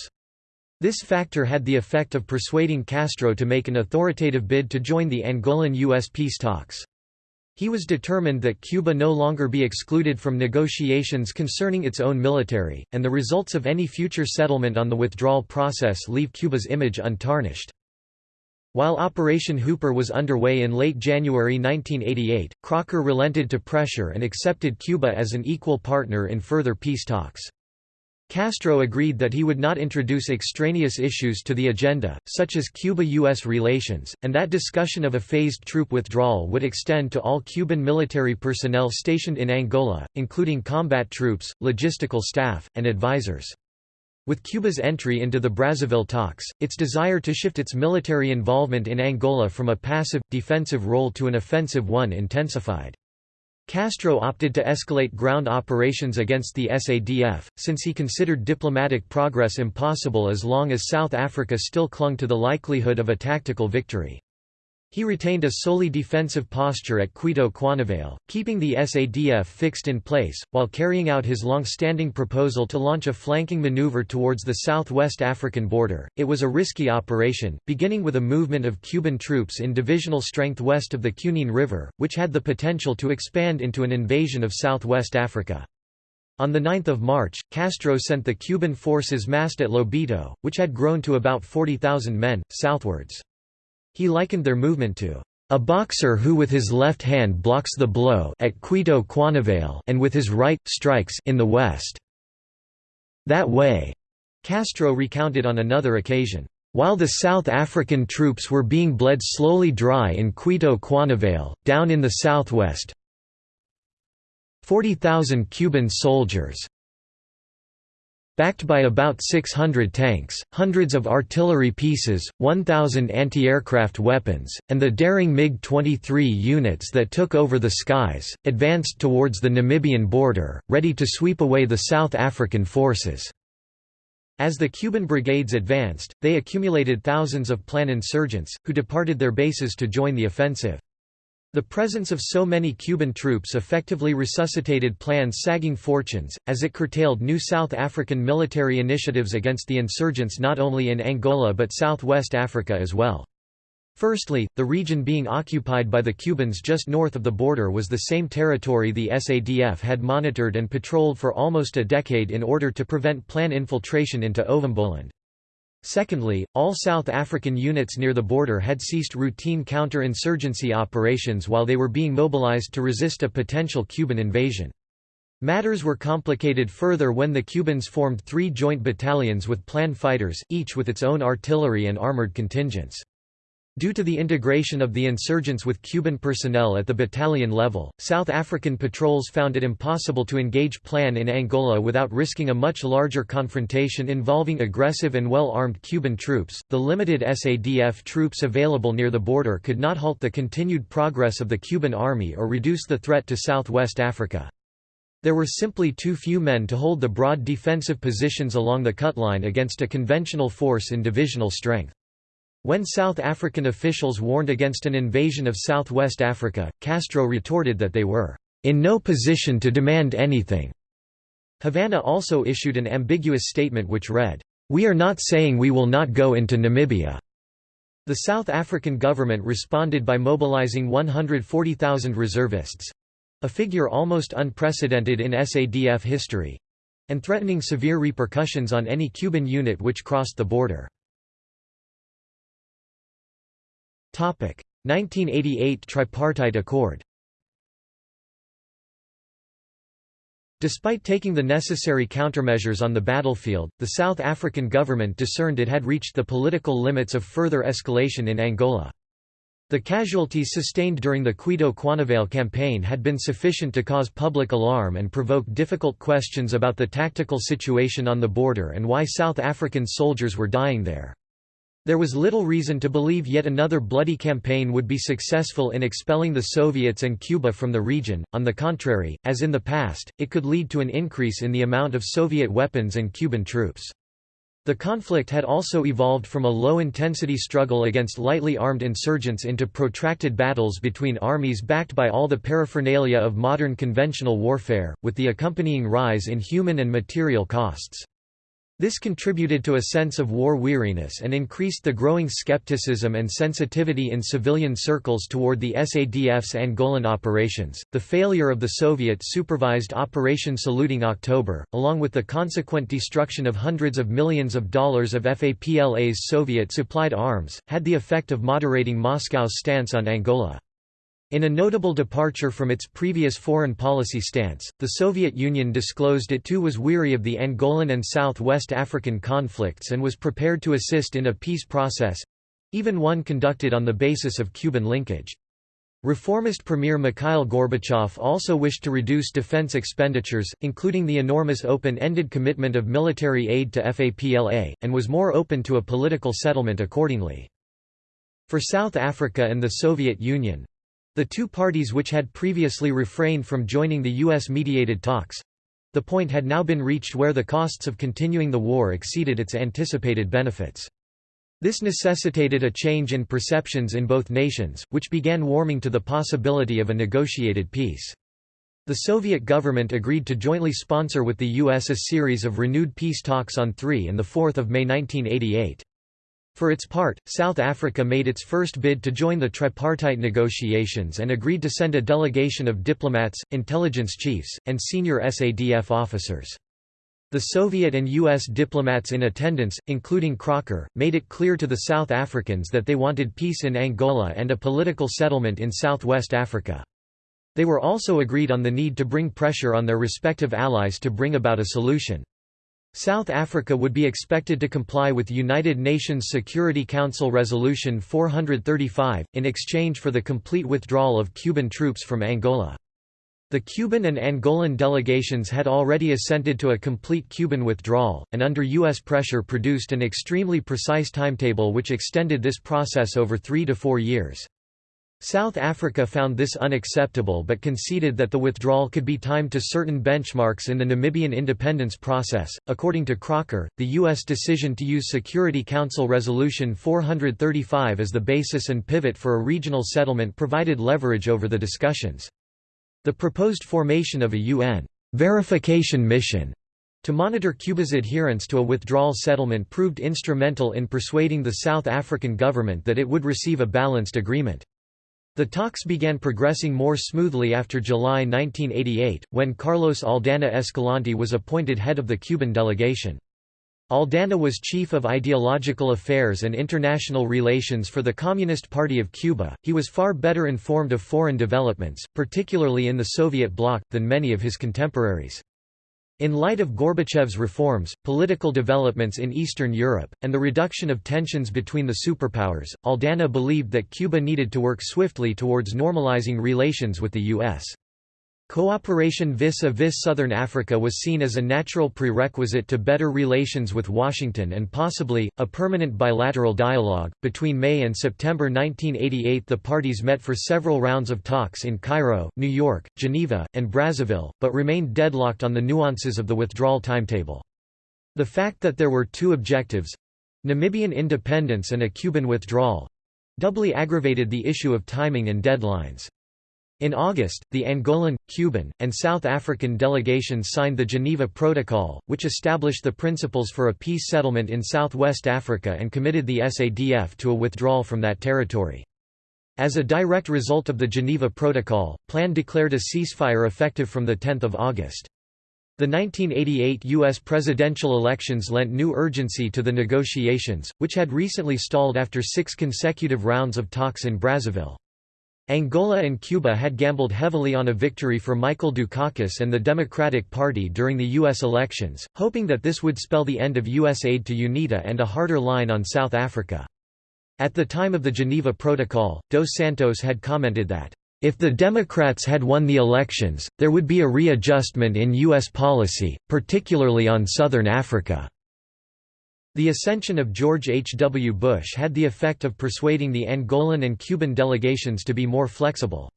Speaker 1: This factor had the effect of persuading Castro to make an authoritative bid to join the Angolan-U.S. peace talks. He was determined that Cuba no longer be excluded from negotiations concerning its own military, and the results of any future settlement on the withdrawal process leave Cuba's image untarnished. While Operation Hooper was underway in late January 1988, Crocker relented to pressure and accepted Cuba as an equal partner in further peace talks. Castro agreed that he would not introduce extraneous issues to the agenda, such as Cuba-U.S. relations, and that discussion of a phased troop withdrawal would extend to all Cuban military personnel stationed in Angola, including combat troops, logistical staff, and advisors. With Cuba's entry into the Brazzaville talks, its desire to shift its military involvement in Angola from a passive, defensive role to an offensive one intensified. Castro opted to escalate ground operations against the SADF, since he considered diplomatic progress impossible as long as South Africa still clung to the likelihood of a tactical victory. He retained a solely defensive posture at Cuito Cuanavale, keeping the SADF fixed in place, while carrying out his long-standing proposal to launch a flanking maneuver towards the southwest African border. It was a risky operation, beginning with a movement of Cuban troops in divisional strength west of the Cunene River, which had the potential to expand into an invasion of southwest Africa. On 9 March, Castro sent the Cuban forces massed at Lubango, which had grown to about 40,000 men, southwards. He likened their movement to a boxer who with his left hand blocks the blow at Cuito Cuanavale and with his right, strikes in the west. That way, Castro recounted on another occasion, while the South African troops were being bled slowly dry in Cuito Cuanavale, down in the southwest, 40,000 Cuban soldiers Backed by about 600 tanks, hundreds of artillery pieces, 1,000 anti-aircraft weapons, and the daring MiG-23 units that took over the skies, advanced towards the Namibian border, ready to sweep away the South African forces. As the Cuban brigades advanced, they accumulated thousands of plan insurgents, who departed their bases to join the offensive. The presence of so many Cuban troops effectively resuscitated Plan's sagging fortunes, as it curtailed new South African military initiatives against the insurgents not only in Angola but southwest Africa as well. Firstly, the region being occupied by the Cubans just north of the border was the same territory the SADF had monitored and patrolled for almost a decade in order to prevent Plan infiltration into Ovamboland. Secondly, all South African units near the border had ceased routine counter-insurgency operations while they were being mobilized to resist a potential Cuban invasion. Matters were complicated further when the Cubans formed three joint battalions with plan fighters, each with its own artillery and armored contingents. Due to the integration of the insurgents with Cuban personnel at the battalion level, South African patrols found it impossible to engage plan in Angola without risking a much larger confrontation involving aggressive and well-armed Cuban troops. The limited SADF troops available near the border could not halt the continued progress of the Cuban army or reduce the threat to southwest Africa. There were simply too few men to hold the broad defensive positions along the cut line against a conventional force in divisional strength. When South African officials warned against an invasion of southwest Africa, Castro retorted that they were in no position to demand anything. Havana also issued an ambiguous statement which read, "We are not saying we will not go into Namibia." The South African government responded by mobilizing 140,000 reservists a figure almost unprecedented in SADF history and threatening severe repercussions on any Cuban unit which crossed the border. 1988 Tripartite Accord Despite taking the necessary countermeasures on the battlefield, the South African government discerned it had reached the political limits of further escalation in Angola. The casualties sustained during the Cuito-Cuanavale campaign had been sufficient to cause public alarm and provoke difficult questions about the tactical situation on the border and why South African soldiers were dying there. There was little reason to believe yet another bloody campaign would be successful in expelling the Soviets and Cuba from the region, on the contrary, as in the past, it could lead to an increase in the amount of Soviet weapons and Cuban troops. The conflict had also evolved from a low-intensity struggle against lightly armed insurgents into protracted battles between armies backed by all the paraphernalia of modern conventional warfare, with the accompanying rise in human and material costs. This contributed to a sense of war weariness and increased the growing skepticism and sensitivity in civilian circles toward the SADF's Angolan operations. The failure of the Soviet supervised Operation Saluting October, along with the consequent destruction of hundreds of millions of dollars of FAPLA's Soviet supplied arms, had the effect of moderating Moscow's stance on Angola. In a notable departure from its previous foreign policy stance, the Soviet Union disclosed it too was weary of the Angolan and South West African conflicts and was prepared to assist in a peace process—even one conducted on the basis of Cuban linkage. Reformist Premier Mikhail Gorbachev also wished to reduce defense expenditures, including the enormous open-ended commitment of military aid to FAPLA, and was more open to a political settlement accordingly. For South Africa and the Soviet Union, the two parties which had previously refrained from joining the U.S.-mediated talks—the point had now been reached where the costs of continuing the war exceeded its anticipated benefits. This necessitated a change in perceptions in both nations, which began warming to the possibility of a negotiated peace. The Soviet government agreed to jointly sponsor with the U.S. a series of renewed peace talks on 3 and 4 May 1988. For its part, South Africa made its first bid to join the tripartite negotiations and agreed to send a delegation of diplomats, intelligence chiefs, and senior SADF officers. The Soviet and U.S. diplomats in attendance, including Crocker, made it clear to the South Africans that they wanted peace in Angola and a political settlement in southwest Africa. They were also agreed on the need to bring pressure on their respective allies to bring about a solution. South Africa would be expected to comply with United Nations Security Council Resolution 435, in exchange for the complete withdrawal of Cuban troops from Angola. The Cuban and Angolan delegations had already assented to a complete Cuban withdrawal, and under U.S. pressure produced an extremely precise timetable which extended this process over three to four years. South Africa found this unacceptable but conceded that the withdrawal could be timed to certain benchmarks in the Namibian independence process. According to Crocker, the U.S. decision to use Security Council Resolution 435 as the basis and pivot for a regional settlement provided leverage over the discussions. The proposed formation of a UN verification mission to monitor Cuba's adherence to a withdrawal settlement proved instrumental in persuading the South African government that it would receive a balanced agreement. The talks began progressing more smoothly after July 1988, when Carlos Aldana Escalante was appointed head of the Cuban delegation. Aldana was chief of ideological affairs and international relations for the Communist Party of Cuba. He was far better informed of foreign developments, particularly in the Soviet bloc, than many of his contemporaries. In light of Gorbachev's reforms, political developments in Eastern Europe, and the reduction of tensions between the superpowers, Aldana believed that Cuba needed to work swiftly towards normalizing relations with the U.S. Cooperation vis-a-vis Southern Africa was seen as a natural prerequisite to better relations with Washington and possibly, a permanent bilateral dialogue. Between May and September 1988 the parties met for several rounds of talks in Cairo, New York, Geneva, and Brazzaville, but remained deadlocked on the nuances of the withdrawal timetable. The fact that there were two objectives—Namibian independence and a Cuban withdrawal—doubly aggravated the issue of timing and deadlines. In August, the Angolan, Cuban, and South African delegations signed the Geneva Protocol, which established the principles for a peace settlement in southwest Africa and committed the SADF to a withdrawal from that territory. As a direct result of the Geneva Protocol, PLAN declared a ceasefire effective from 10 August. The 1988 U.S. presidential elections lent new urgency to the negotiations, which had recently stalled after six consecutive rounds of talks in Brazzaville. Angola and Cuba had gambled heavily on a victory for Michael Dukakis and the Democratic Party during the U.S. elections, hoping that this would spell the end of U.S. aid to UNITA and a harder line on South Africa. At the time of the Geneva Protocol, Dos Santos had commented that, "...if the Democrats had won the elections, there would be a readjustment in U.S. policy, particularly on Southern Africa." The ascension of George H. W. Bush had the effect of persuading the Angolan and Cuban delegations to be more flexible.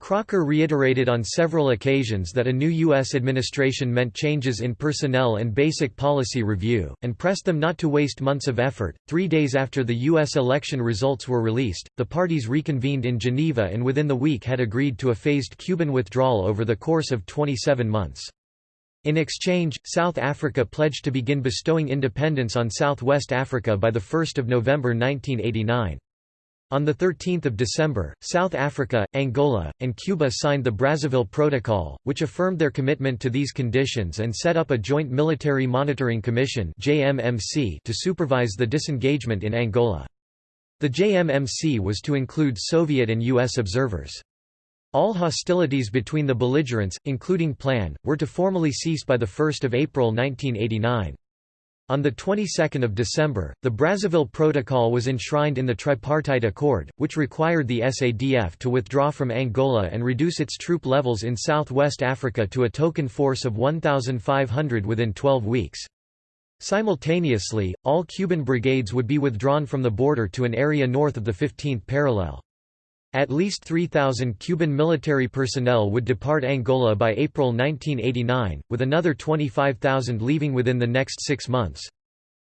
Speaker 1: Crocker reiterated on several occasions that a new U.S. administration meant changes in personnel and basic policy review, and pressed them not to waste months of effort. Three days after the U.S. election results were released, the parties reconvened in Geneva and within the week had agreed to a phased Cuban withdrawal over the course of 27 months. In exchange, South Africa pledged to begin bestowing independence on Southwest Africa by 1 November 1989. On 13 December, South Africa, Angola, and Cuba signed the Brazzaville Protocol, which affirmed their commitment to these conditions and set up a Joint Military Monitoring Commission to supervise the disengagement in Angola. The JMMC was to include Soviet and U.S. observers. All hostilities between the belligerents, including Plan, were to formally cease by 1 April 1989. On the 22nd of December, the Brazzaville Protocol was enshrined in the Tripartite Accord, which required the SADF to withdraw from Angola and reduce its troop levels in southwest Africa to a token force of 1,500 within 12 weeks. Simultaneously, all Cuban brigades would be withdrawn from the border to an area north of the 15th parallel. At least 3,000 Cuban military personnel would depart Angola by April 1989, with another 25,000 leaving within the next six months.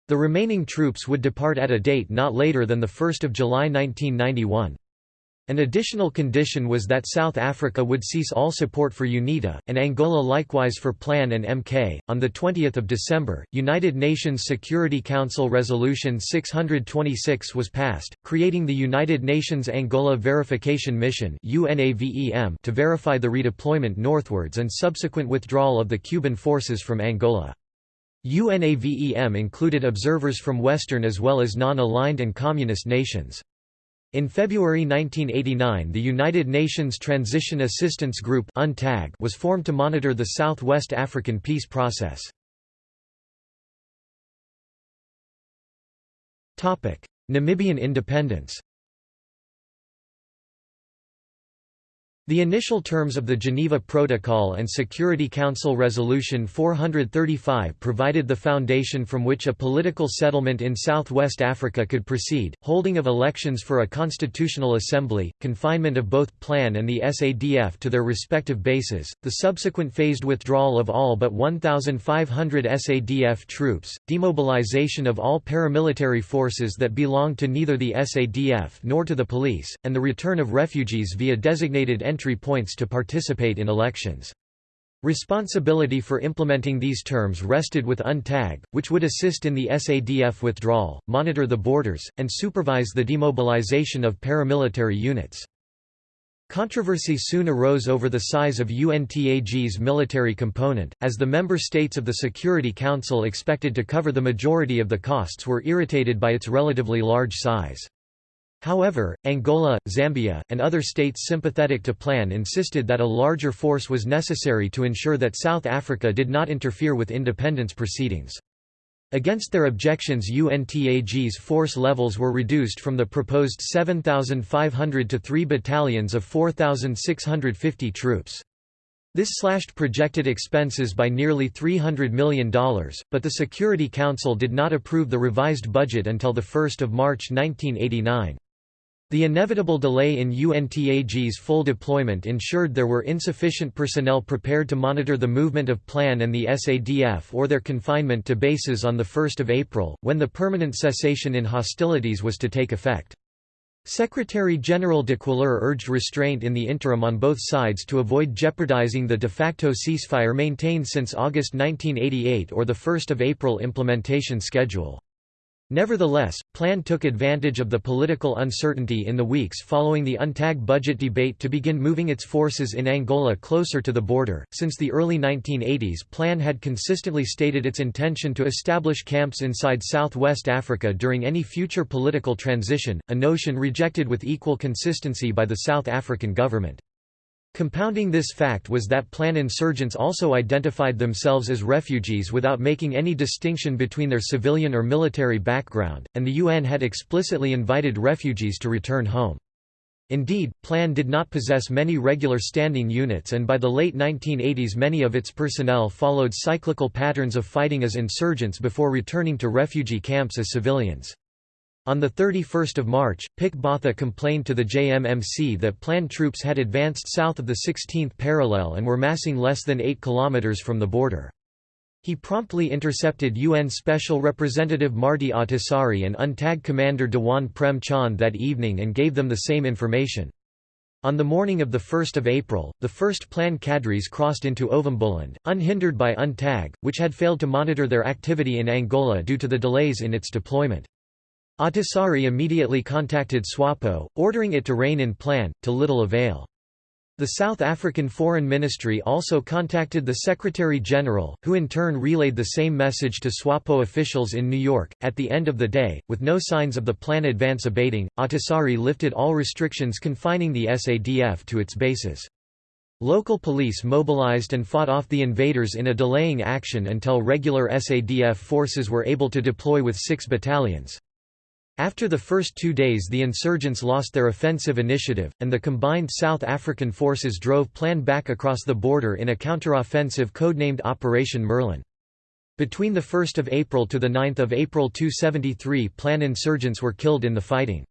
Speaker 1: The remaining troops would depart at a date not later than 1 July 1991. An additional condition was that South Africa would cease all support for UNITA, and Angola likewise for PLAN and MK. On 20 December, United Nations Security Council Resolution 626 was passed, creating the United Nations Angola Verification Mission to verify the redeployment northwards and subsequent withdrawal of the Cuban forces from Angola. UNAVEM included observers from Western as well as non-aligned and communist nations. In February 1989 the United Nations Transition Assistance Group was formed to monitor the South-West African peace process. Namibian independence The initial terms of the Geneva Protocol and Security Council Resolution 435 provided the foundation from which a political settlement in southwest Africa could proceed, holding of elections for a constitutional assembly, confinement of both PLAN and the SADF to their respective bases, the subsequent phased withdrawal of all but 1,500 SADF troops, demobilization of all paramilitary forces that belonged to neither the SADF nor to the police, and the return of refugees via designated entry points to participate in elections. Responsibility for implementing these terms rested with UNTAG, which would assist in the SADF withdrawal, monitor the borders, and supervise the demobilization of paramilitary units. Controversy soon arose over the size of UNTAG's military component, as the member states of the Security Council expected to cover the majority of the costs were irritated by its relatively large size. However, Angola, Zambia, and other states sympathetic to plan insisted that a larger force was necessary to ensure that South Africa did not interfere with independence proceedings. Against their objections UNTAG's force levels were reduced from the proposed 7,500 to three battalions of 4,650 troops. This slashed projected expenses by nearly $300 million, but the Security Council did not approve the revised budget until 1 March 1989. The inevitable delay in UNTAG's full deployment ensured there were insufficient personnel prepared to monitor the movement of PLAN and the SADF or their confinement to bases on 1 April, when the permanent cessation in hostilities was to take effect. Secretary-General de Cuéllar urged restraint in the interim on both sides to avoid jeopardizing the de facto ceasefire maintained since August 1988 or the 1 April implementation schedule. Nevertheless, Plan took advantage of the political uncertainty in the weeks following the UNTAG budget debate to begin moving its forces in Angola closer to the border. Since the early 1980s, Plan had consistently stated its intention to establish camps inside southwest Africa during any future political transition, a notion rejected with equal consistency by the South African government. Compounding this fact was that Plan insurgents also identified themselves as refugees without making any distinction between their civilian or military background, and the UN had explicitly invited refugees to return home. Indeed, Plan did not possess many regular standing units and by the late 1980s many of its personnel followed cyclical patterns of fighting as insurgents before returning to refugee camps as civilians. On 31 March, Pik Botha complained to the JMMC that planned troops had advanced south of the 16th parallel and were massing less than 8 km from the border. He promptly intercepted UN Special Representative Martti Ahtisaari and UNTAG commander Dewan Prem Chand that evening and gave them the same information. On the morning of 1 April, the first plan cadres crossed into Ovamboland, unhindered by UNTAG, which had failed to monitor their activity in Angola due to the delays in its deployment. Ahtisaari immediately contacted SWAPO, ordering it to rein in plan, to little avail. The South African Foreign Ministry also contacted the Secretary-General, who in turn relayed the same message to SWAPO officials in New York. At the end of the day, with no signs of the plan advance abating, Ahtisaari lifted all restrictions confining the SADF to its bases. Local police mobilized and fought off the invaders in a delaying action until regular SADF forces were able to deploy with six battalions. After the first two days the insurgents lost their offensive initiative, and the combined South African forces drove Plan back across the border in a counteroffensive codenamed Operation Merlin. Between 1 April to 9 April 273 Plan insurgents were killed in the fighting.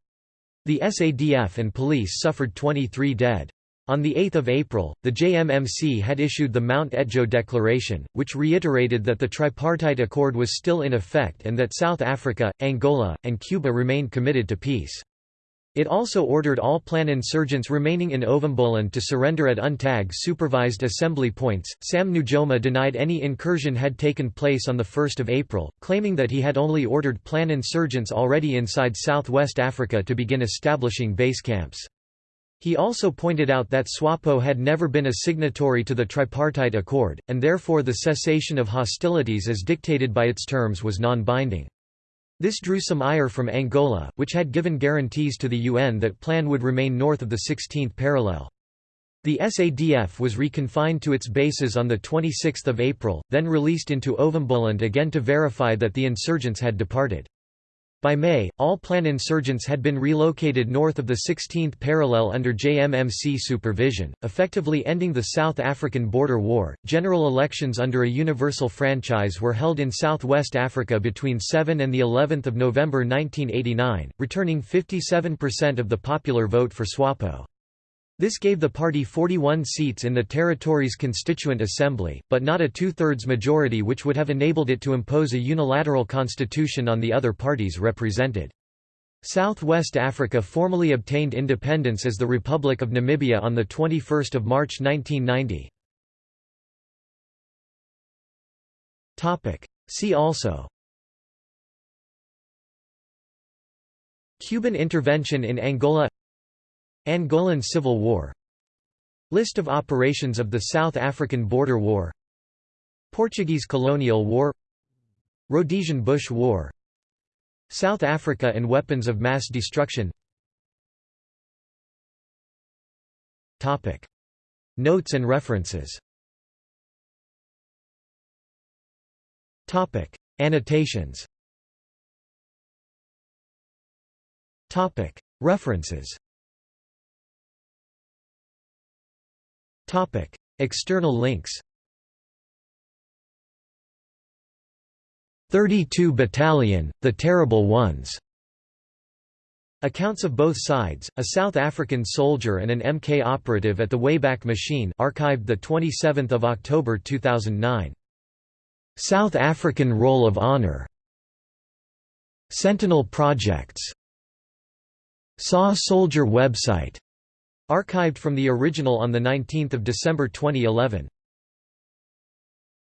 Speaker 1: The SADF and police suffered 23 dead. On 8 April, the JMMC had issued the Mount Etjo Declaration, which reiterated that the tripartite accord was still in effect and that South Africa, Angola, and Cuba remained committed to peace. It also ordered all plan insurgents remaining in Ovamboland to surrender at UNTAG supervised assembly points. Sam Nujoma denied any incursion had taken place on 1 April, claiming that he had only ordered plan insurgents already inside southwest Africa to begin establishing base camps. He also pointed out that SWAPO had never been a signatory to the tripartite accord, and therefore the cessation of hostilities as dictated by its terms was non-binding. This drew some ire from Angola, which had given guarantees to the UN that plan would remain north of the 16th parallel. The SADF was reconfined to its bases on 26 April, then released into Ovamboland again to verify that the insurgents had departed. By May, all plan insurgents had been relocated north of the 16th parallel under JMMC supervision, effectively ending the South African border war. General elections under a universal franchise were held in southwest Africa between 7 and the 11th of November 1989, returning 57% of the popular vote for SWAPO. This gave the party 41 seats in the territory's constituent assembly, but not a two-thirds majority which would have enabled it to impose a unilateral constitution on the other parties represented. Southwest Africa formally obtained independence as the Republic of Namibia on 21 March 1990. See also Cuban intervention in Angola Angolan Civil War. List of operations of the South African Border War. Portuguese Colonial War. Rhodesian Bush War. South Africa and weapons of mass destruction. Topic. Notes and references. Topic. Annotations. Topic. References External links. 32 Battalion, The Terrible Ones. Accounts of both sides, a South African soldier and an MK operative at the Wayback Machine archived 27 October 2009. South African Roll of Honor. Sentinel Projects. SAW Soldier website archived from the original on 19 December 2011